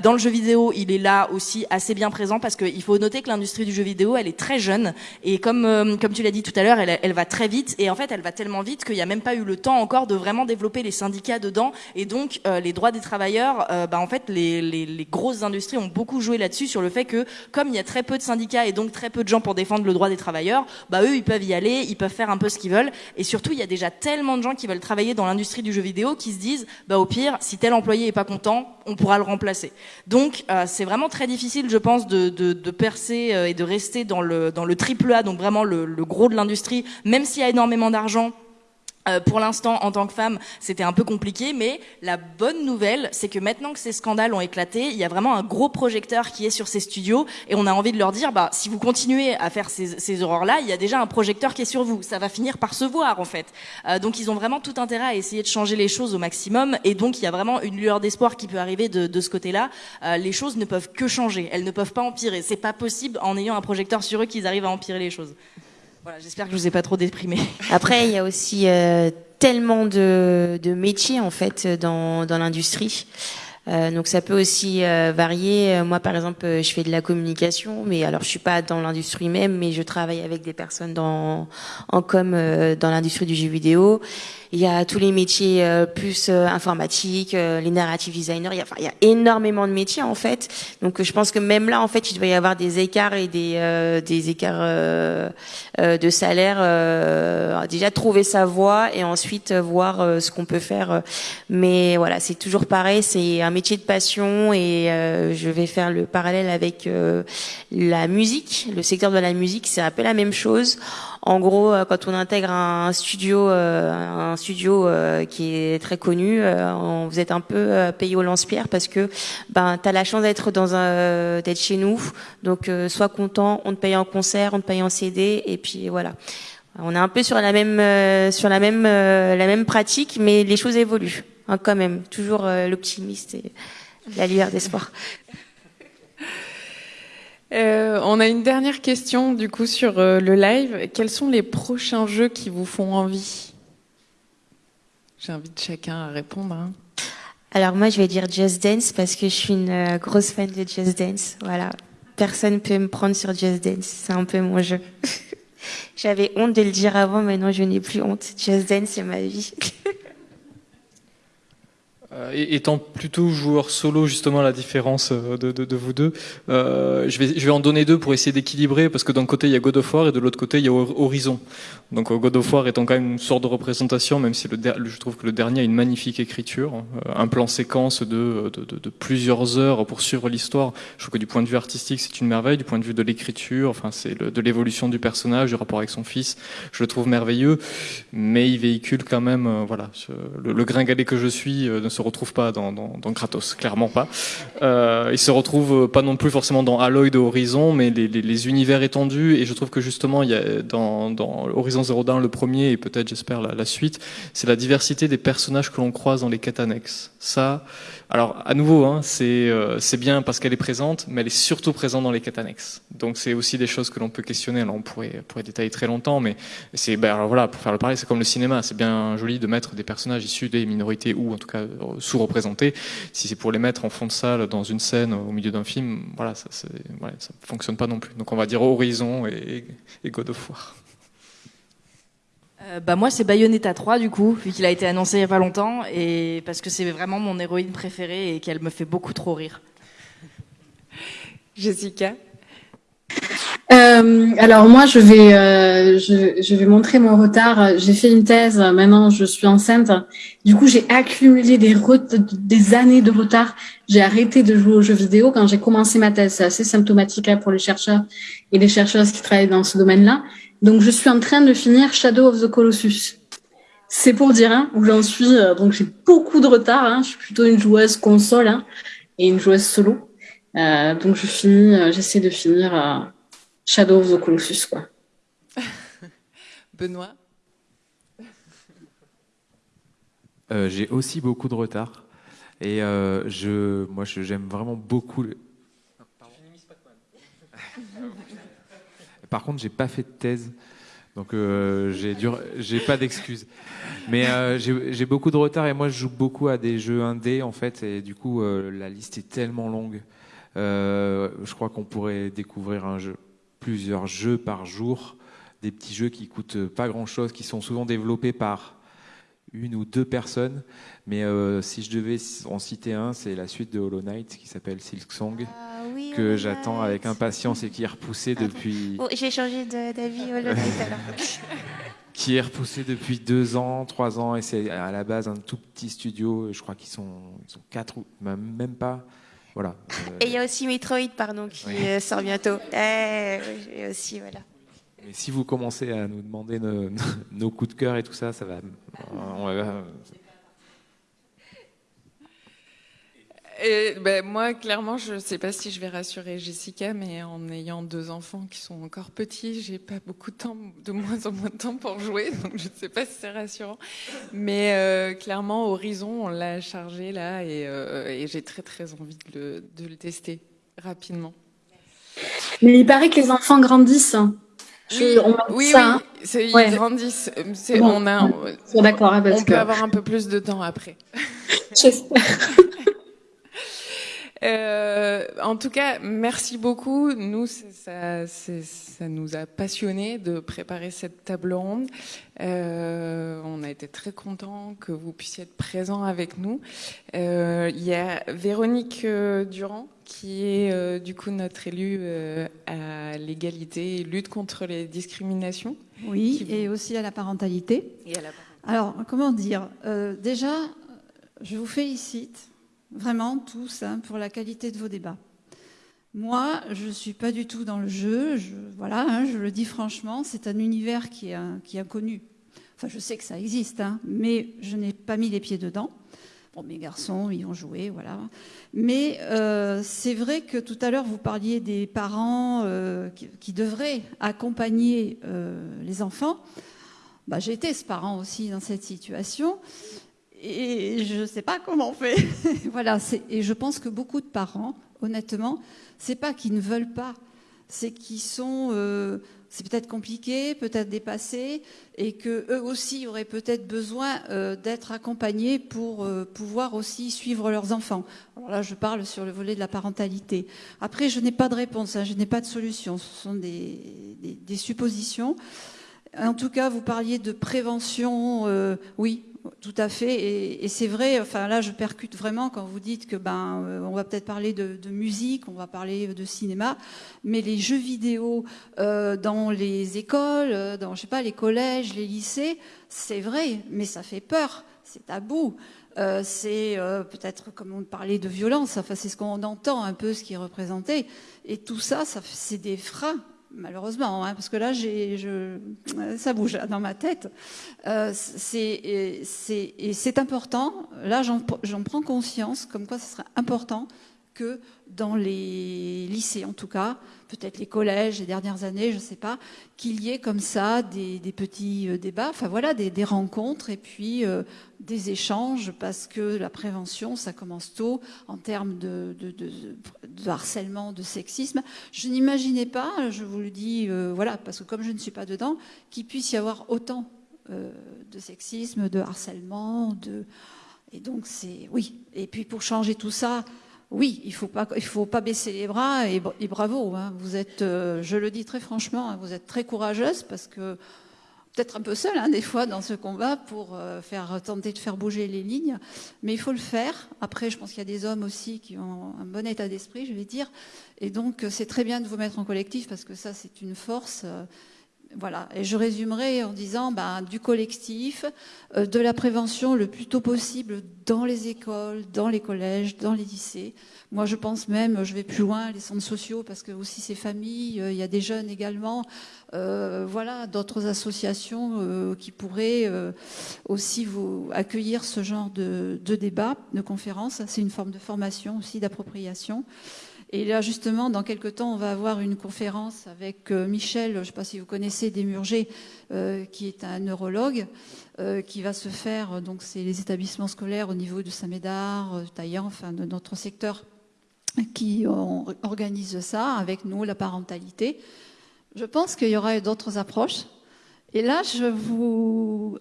Speaker 3: Dans le jeu vidéo, il est là aussi assez bien présent parce qu'il faut noter que l'industrie du jeu vidéo, elle est très jeune et comme comme tu l'as dit tout à l'heure, elle, elle va très vite et en fait, elle va tellement vite qu'il n'y a même pas eu le temps encore de vraiment développer les syndicats dedans. Et donc, euh, les droits des travailleurs, euh, bah, en fait, les, grosses industries ont beaucoup joué là-dessus, sur le fait que, comme il y a très peu de syndicats et donc très peu de gens pour défendre le droit des travailleurs, bah, eux, ils peuvent y aller, ils peuvent faire un peu ce qu'ils veulent. Et surtout, il y a déjà tellement de gens qui veulent travailler dans l'industrie du jeu vidéo qui se disent, bah, au pire, si tel employé est pas content, on pourra le remplacer. Donc, euh, c'est vraiment très difficile, je pense, de, percer et de rester dans le, triple A, donc vraiment le gros de l'industrie, même s'il y a énormément d'argent euh, pour l'instant, en tant que femme, c'était un peu compliqué, mais la bonne nouvelle, c'est que maintenant que ces scandales ont éclaté, il y a vraiment un gros projecteur qui est sur ces studios, et on a envie de leur dire, bah, si vous continuez à faire ces, ces horreurs-là, il y a déjà un projecteur qui est sur vous. Ça va finir par se voir, en fait. Euh, donc, ils ont vraiment tout intérêt à essayer de changer les choses au maximum, et donc il y a vraiment une lueur d'espoir qui peut arriver de, de ce côté-là. Euh, les choses ne peuvent que changer, elles ne peuvent pas empirer. C'est pas possible en ayant un projecteur sur eux qu'ils arrivent à empirer les choses. Voilà, j'espère que je vous ai pas trop déprimé.
Speaker 4: Après, il y a aussi euh, tellement de, de, métiers en fait dans, dans l'industrie. Euh, donc ça peut aussi euh, varier. Moi, par exemple, je fais de la communication, mais alors je suis pas dans l'industrie même, mais je travaille avec des personnes dans en com dans l'industrie du jeu vidéo. Il y a tous les métiers euh, plus euh, informatiques, euh, les narrative designers. Il y, a, enfin, il y a énormément de métiers en fait. Donc je pense que même là en fait il doit y avoir des écarts et des des écarts de salaire. déjà trouver sa voie et ensuite voir ce qu'on peut faire. Mais voilà, c'est toujours pareil. C'est un métier de passion et je vais faire le parallèle avec la musique. Le secteur de la musique, c'est un peu la même chose. En gros, euh, quand on intègre un studio, euh, un studio euh, qui est très connu, vous êtes un peu payé au lance-pierre parce que ben as la chance d'être dans un d'être chez nous. Donc sois content, on te paye en concert, on te paye en CD et puis voilà. On est un peu sur la même sur la même la même pratique, mais les choses évoluent hein, quand même. Toujours l'optimiste et la lueur d'espoir.
Speaker 2: Euh, on a une dernière question du coup sur euh, le live. Quels sont les prochains jeux qui vous font envie? J'invite chacun à répondre. Hein.
Speaker 4: Alors moi, je vais dire Just Dance parce que je suis une euh, grosse fan de Just Dance. Voilà, personne peut me prendre sur Just Dance. C'est un peu mon jeu. J'avais honte de le dire avant, maintenant je n'ai plus honte. Just Dance, c'est ma vie.
Speaker 5: Euh, étant plutôt joueur solo, justement, la différence euh, de, de, de vous deux, euh, je, vais, je vais en donner deux pour essayer d'équilibrer, parce que d'un côté, il y a God of War et de l'autre côté, il y a Horizon. Donc God of War étant quand même une sorte de représentation, même si le je trouve que le dernier a une magnifique écriture, un plan séquence de, de, de, plusieurs heures pour suivre l'histoire. Je trouve que du point de vue artistique, c'est une merveille, du point de vue de l'écriture, enfin, c'est de l'évolution du personnage, du rapport avec son fils, je le trouve merveilleux, mais il véhicule quand même, voilà, le, le gringalet que je suis se retrouve pas dans, dans, dans Kratos, clairement pas. Euh, il se retrouve pas non plus forcément dans Aloy de Horizon, mais les, les, les, univers étendus. Et je trouve que justement, il y a dans, dans Horizon Zero Dawn, le premier, et peut-être, j'espère, la, la, suite, c'est la diversité des personnages que l'on croise dans les quêtes annexes. Ça, alors, à nouveau, hein, c'est euh, bien parce qu'elle est présente, mais elle est surtout présente dans les quêtes annexes. Donc, c'est aussi des choses que l'on peut questionner. Alors, on pourrait, pourrait détailler très longtemps, mais c'est, ben, alors voilà, pour faire le parler, c'est comme le cinéma. C'est bien joli de mettre des personnages issus des minorités ou, en tout cas, sous-représentés. Si c'est pour les mettre en fond de salle dans une scène au milieu d'un film, voilà, ça, voilà, ça fonctionne pas non plus. Donc, on va dire Horizon et, et God of War.
Speaker 3: Euh, bah moi c'est Bayonetta 3 du coup, vu qu'il a été annoncé il y a pas longtemps et parce que c'est vraiment mon héroïne préférée et qu'elle me fait beaucoup trop rire.
Speaker 2: Jessica
Speaker 6: euh, alors moi je vais euh, je, je, vais montrer mon retard. J'ai fait une thèse, maintenant je suis enceinte. Du coup j'ai accumulé des des années de retard. J'ai arrêté de jouer aux jeux vidéo quand j'ai commencé ma thèse. C'est assez symptomatique hein, pour les chercheurs et les chercheuses qui travaillent dans ce domaine-là. Donc je suis en train de finir Shadow of the Colossus. C'est pour dire hein, où j'en suis. Euh, donc j'ai beaucoup de retard. Hein. Je suis plutôt une joueuse console hein, et une joueuse solo. Euh, donc je finis, euh, j'essaie de finir euh, Shadow of the Colossus quoi.
Speaker 2: Benoît?
Speaker 1: Euh, j'ai aussi beaucoup de retard et je, moi j'aime vraiment beaucoup. Par contre, j'ai pas fait de thèse, donc euh, j'ai pas d'excuses. Mais euh, j'ai beaucoup de retard et moi je joue beaucoup à des jeux indés en fait et du coup euh, la liste est tellement longue. Je crois qu'on pourrait découvrir plusieurs jeux par jour, des petits jeux qui coûtent pas grand chose, qui sont souvent développés par une ou deux personnes. Mais euh, si je devais en citer un, c'est la suite de Hollow Knight qui s'appelle Silk Song.
Speaker 4: Ah, oui,
Speaker 1: que j'attends avec impatience et qui est repoussé depuis.
Speaker 4: Oh, J'ai changé d'avis Hollow Knight alors.
Speaker 1: qui est repoussé depuis deux ans, trois ans, et c'est à la base un tout petit studio. Je crois qu'ils sont, ils sont quatre ou même pas. Voilà.
Speaker 4: Et il y a aussi Metroid, pardon, qui oui. Euh, sort bientôt. Eh, et aussi, voilà.
Speaker 1: Mais si vous commencez à nous demander nos, nos coups de cœur et tout ça, ça va. On va
Speaker 2: Et ben, moi, clairement, je ne sais pas si je vais rassurer Jessica, mais en ayant deux enfants qui sont encore petits, j'ai pas beaucoup de temps, de moins en moins de temps pour jouer, donc je ne sais pas si c'est rassurant. Mais euh, clairement, Horizon, on l'a chargé là, et, euh, et j'ai très très envie de le, de le, tester rapidement.
Speaker 6: Mais il paraît que les enfants grandissent.
Speaker 2: Je, oui, on oui, ça, oui. Hein. Ouais. ils grandissent. Bon, on a,
Speaker 6: on, d'accord, hein,
Speaker 2: on
Speaker 6: que...
Speaker 2: peut avoir un peu plus de temps après.
Speaker 6: J'espère.
Speaker 2: Euh, en tout cas, merci beaucoup. Nous, ça, ça, nous a passionnés de préparer cette table ronde. Euh, on a été très contents que vous puissiez être présents avec nous. Euh, il y a Véronique euh, Durand qui est euh, du coup notre élue euh, à l'égalité et lutte contre les discriminations.
Speaker 9: Oui, vous... et aussi à la parentalité.
Speaker 2: Et à la...
Speaker 9: Alors, comment dire Déjà, je vous félicite vraiment tous, hein, pour la qualité de vos débats. Moi, je ne suis pas du tout dans le jeu, je, voilà, hein, je le dis franchement, c'est un univers qui est, qui est, inconnu. Enfin, je sais que ça existe, hein, mais je n'ai pas mis les pieds dedans. Bon, mes garçons y ont joué, voilà. Mais euh, c'est vrai que tout à l'heure, vous parliez des parents euh, qui, devraient accompagner euh, les enfants. Bah, J'ai été ce parent aussi dans cette situation. Et je ne sais pas comment on fait. voilà, et je pense que beaucoup de parents, honnêtement, c'est pas qu'ils ne veulent pas c'est qu'ils sont c'est peut-être compliqué, peut-être dépassé, et que eux aussi auraient peut-être besoin euh, d'être accompagnés pour euh, pouvoir aussi suivre leurs enfants. Alors là, je parle sur le volet de la parentalité. Après, je n'ai pas de réponse, hein, je n'ai pas de solution. Ce sont des, suppositions. En tout cas, vous parliez de prévention. Euh, oui, tout à fait. Et, c'est vrai, enfin là, je percute vraiment quand vous dites que ben, euh, on va peut-être parler de, musique, on va parler de cinéma, mais les jeux vidéo euh, dans les écoles, euh, dans je sais les collèges, les lycées, c'est vrai, mais ça fait peur, c'est tabou. c'est peut-être comme on parlait de violence, enfin c'est ce qu'on entend un peu ce qui est représenté, et tout ça c'est des freins malheureusement, hein, parce que là, ça bouge dans ma tête. Euh, c'est important. Là, j'en prends conscience, comme quoi ce serait important que dans les lycées, en tout cas, peut-être les collèges, les dernières années, je ne sais pas, qu'il y ait comme ça des, petits euh, débats, enfin voilà, des, rencontres et puis euh, des échanges, parce que la prévention, ça commence tôt en termes de, harcèlement, de sexisme. Je n'imaginais pas, je vous le dis, euh, voilà, parce que comme je ne suis pas dedans, qu'il puisse y avoir autant de sexisme, de harcèlement, de... Et donc c'est... Oui. Et puis pour changer tout ça, oui, il il faut pas baisser les bras et, bravo. Hein. vous êtes, euh, je le dis très franchement, hein, vous êtes très courageuse parce que peut-être un peu seule hein, des fois dans ce combat pour euh, tenter de faire bouger les lignes, mais il faut le faire. Après, je pense qu'il y a des hommes aussi qui ont un bon état d'esprit, je vais dire, et donc c'est très bien de vous mettre en collectif parce que ça c'est une force. Euh, voilà, et je résumerai en disant ben, du collectif, euh, de la prévention le plus tôt possible dans les écoles, dans les collèges, dans les lycées. Moi, je pense même, je vais plus loin, les centres sociaux, parce que aussi ces familles, euh, il y a des jeunes également, euh, voilà, d'autres associations qui pourraient aussi vous accueillir ce genre de, de débat, de conférences. C'est une forme de formation aussi, d'appropriation. Et là, justement, dans quelques temps, on va avoir une conférence avec euh, Michel, je ne sais pas si vous connaissez Desmurger, euh, qui est un neurologue, euh, qui va se faire, donc c'est les établissements scolaires au niveau de Saint-Médard, Taillan, enfin de notre secteur, qui organise ça avec nous, la parentalité. Je pense qu'il y aura d'autres approches. Et là,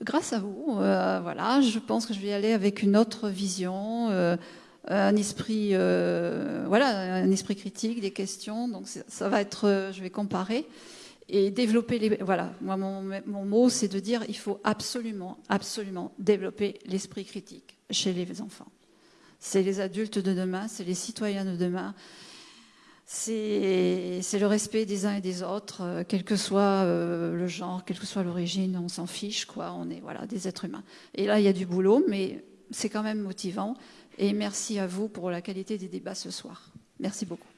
Speaker 9: grâce à vous, voilà, je pense que je vais aller avec une autre vision un esprit, euh, voilà, un esprit critique, des questions. Donc ça va être, euh, je vais comparer et développer les. Voilà, moi mon, mon mot c'est de dire il faut absolument, absolument développer l'esprit critique chez les enfants. C'est les adultes de demain, c'est les citoyens de demain. C'est le respect des uns et des autres, euh, quel que soit le genre, quelle que soit l'origine, on s'en fiche, quoi. On est voilà des êtres humains. Et là, il y a du boulot, mais c'est quand même motivant. Et merci à vous pour la qualité des débats ce soir. Merci beaucoup.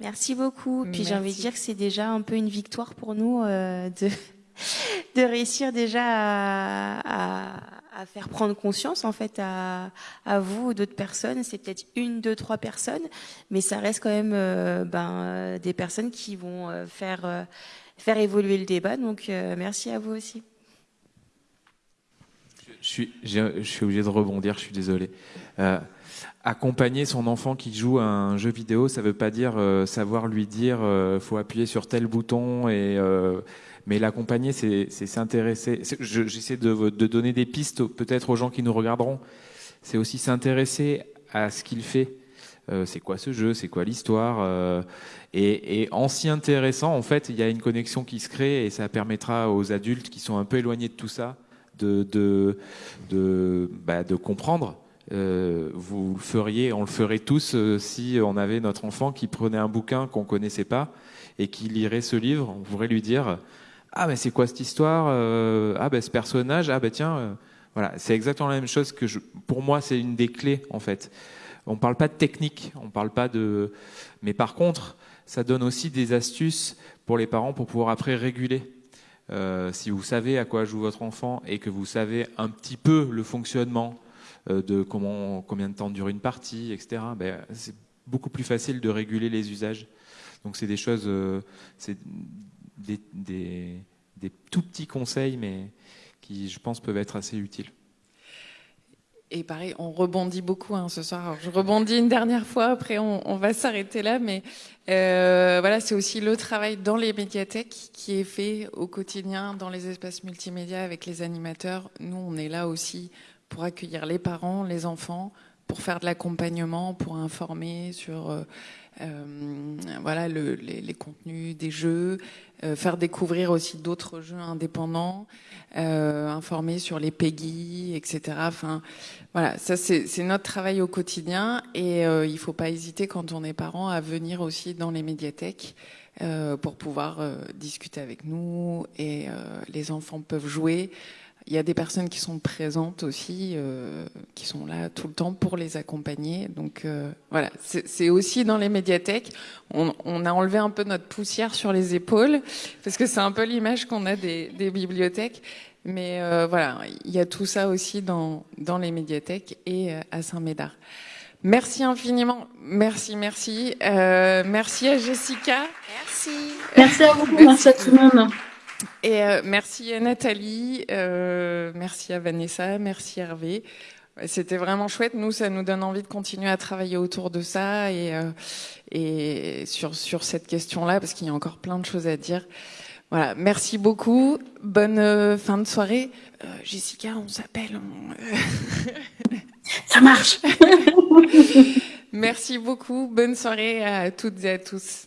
Speaker 4: Merci beaucoup. Puis j'ai envie de dire que c'est déjà un peu une victoire pour nous euh, de, de réussir déjà à, à, faire prendre conscience en fait à, à vous ou d'autres personnes. C'est peut-être une, deux, trois personnes, mais ça reste quand même euh, ben, des personnes qui vont euh, faire, faire évoluer le débat. Donc merci à vous aussi.
Speaker 1: Je suis, je suis obligé de rebondir, je suis désolé accompagner son enfant qui joue à un jeu vidéo, ça veut pas dire euh, savoir lui dire euh, faut appuyer sur tel bouton et euh, mais l'accompagner, c'est s'intéresser. J'essaie de, donner des pistes peut-être aux gens qui nous regarderont. C'est aussi s'intéresser à ce qu'il fait. c'est quoi ce jeu? C'est quoi l'histoire? Et, en s'y intéressant, en fait, il y a une connexion qui se crée et ça permettra aux adultes qui sont un peu éloignés de tout ça de bah, de comprendre euh, vous le feriez, on le ferait tous euh, si on avait notre enfant qui prenait un bouquin qu'on connaissait pas et qui lirait ce livre. On pourrait lui dire ah mais c'est quoi cette histoire euh, Ah ben ce personnage ah ben tiens voilà c'est exactement la même chose que je, pour moi c'est une des clés en fait. On parle pas de technique, on parle pas de mais par contre ça donne aussi des astuces pour les parents pour pouvoir après réguler. si vous savez à quoi joue votre enfant et que vous savez un petit peu le fonctionnement de comment, combien de temps dure une partie, etc. Ben, c'est beaucoup plus facile de réguler les usages. Donc c'est des choses, euh, c'est des, tout petits conseils, mais qui, je pense, peuvent être assez utiles.
Speaker 2: et pareil, on rebondit beaucoup hein, ce soir. je rebondis une dernière fois, après on, on va s'arrêter là, mais euh, voilà, c'est aussi le travail dans les médiathèques qui est fait au quotidien dans les espaces multimédia avec les animateurs. Nous, on est là aussi pour accueillir les parents, les enfants, pour faire de l'accompagnement, pour informer sur euh, euh, voilà le, les, les, contenus des jeux, euh, faire découvrir aussi d'autres jeux indépendants, euh, informer sur les PEGI, etc. Enfin, voilà, ça c'est notre travail au quotidien et euh, il faut pas hésiter quand on est parent à venir aussi dans les médiathèques pour pouvoir discuter avec nous et les enfants peuvent jouer. Il y a des personnes qui sont présentes aussi, euh, qui sont là tout le temps pour les accompagner. Donc euh, voilà, c'est aussi dans les médiathèques. On, on, a enlevé un peu notre poussière sur les épaules, parce que c'est un peu l'image qu'on a des, des, bibliothèques. Mais euh, voilà, il y a tout ça aussi dans, dans les médiathèques et euh, à Saint-Médard. Merci infiniment. Merci, merci. Euh, merci à Jessica.
Speaker 4: Merci.
Speaker 6: Merci à vous. Merci, merci à tout le monde.
Speaker 2: Et euh, merci à Nathalie, euh, merci à Vanessa, merci Hervé. C'était vraiment chouette. Nous, ça nous donne envie de continuer à travailler autour de ça et, euh, et sur, sur cette question-là, parce qu'il y a encore plein de choses à dire. Voilà, merci beaucoup. Bonne fin de soirée. Jessica, on s'appelle. On...
Speaker 6: ça marche.
Speaker 2: merci beaucoup. Bonne soirée à toutes et à tous.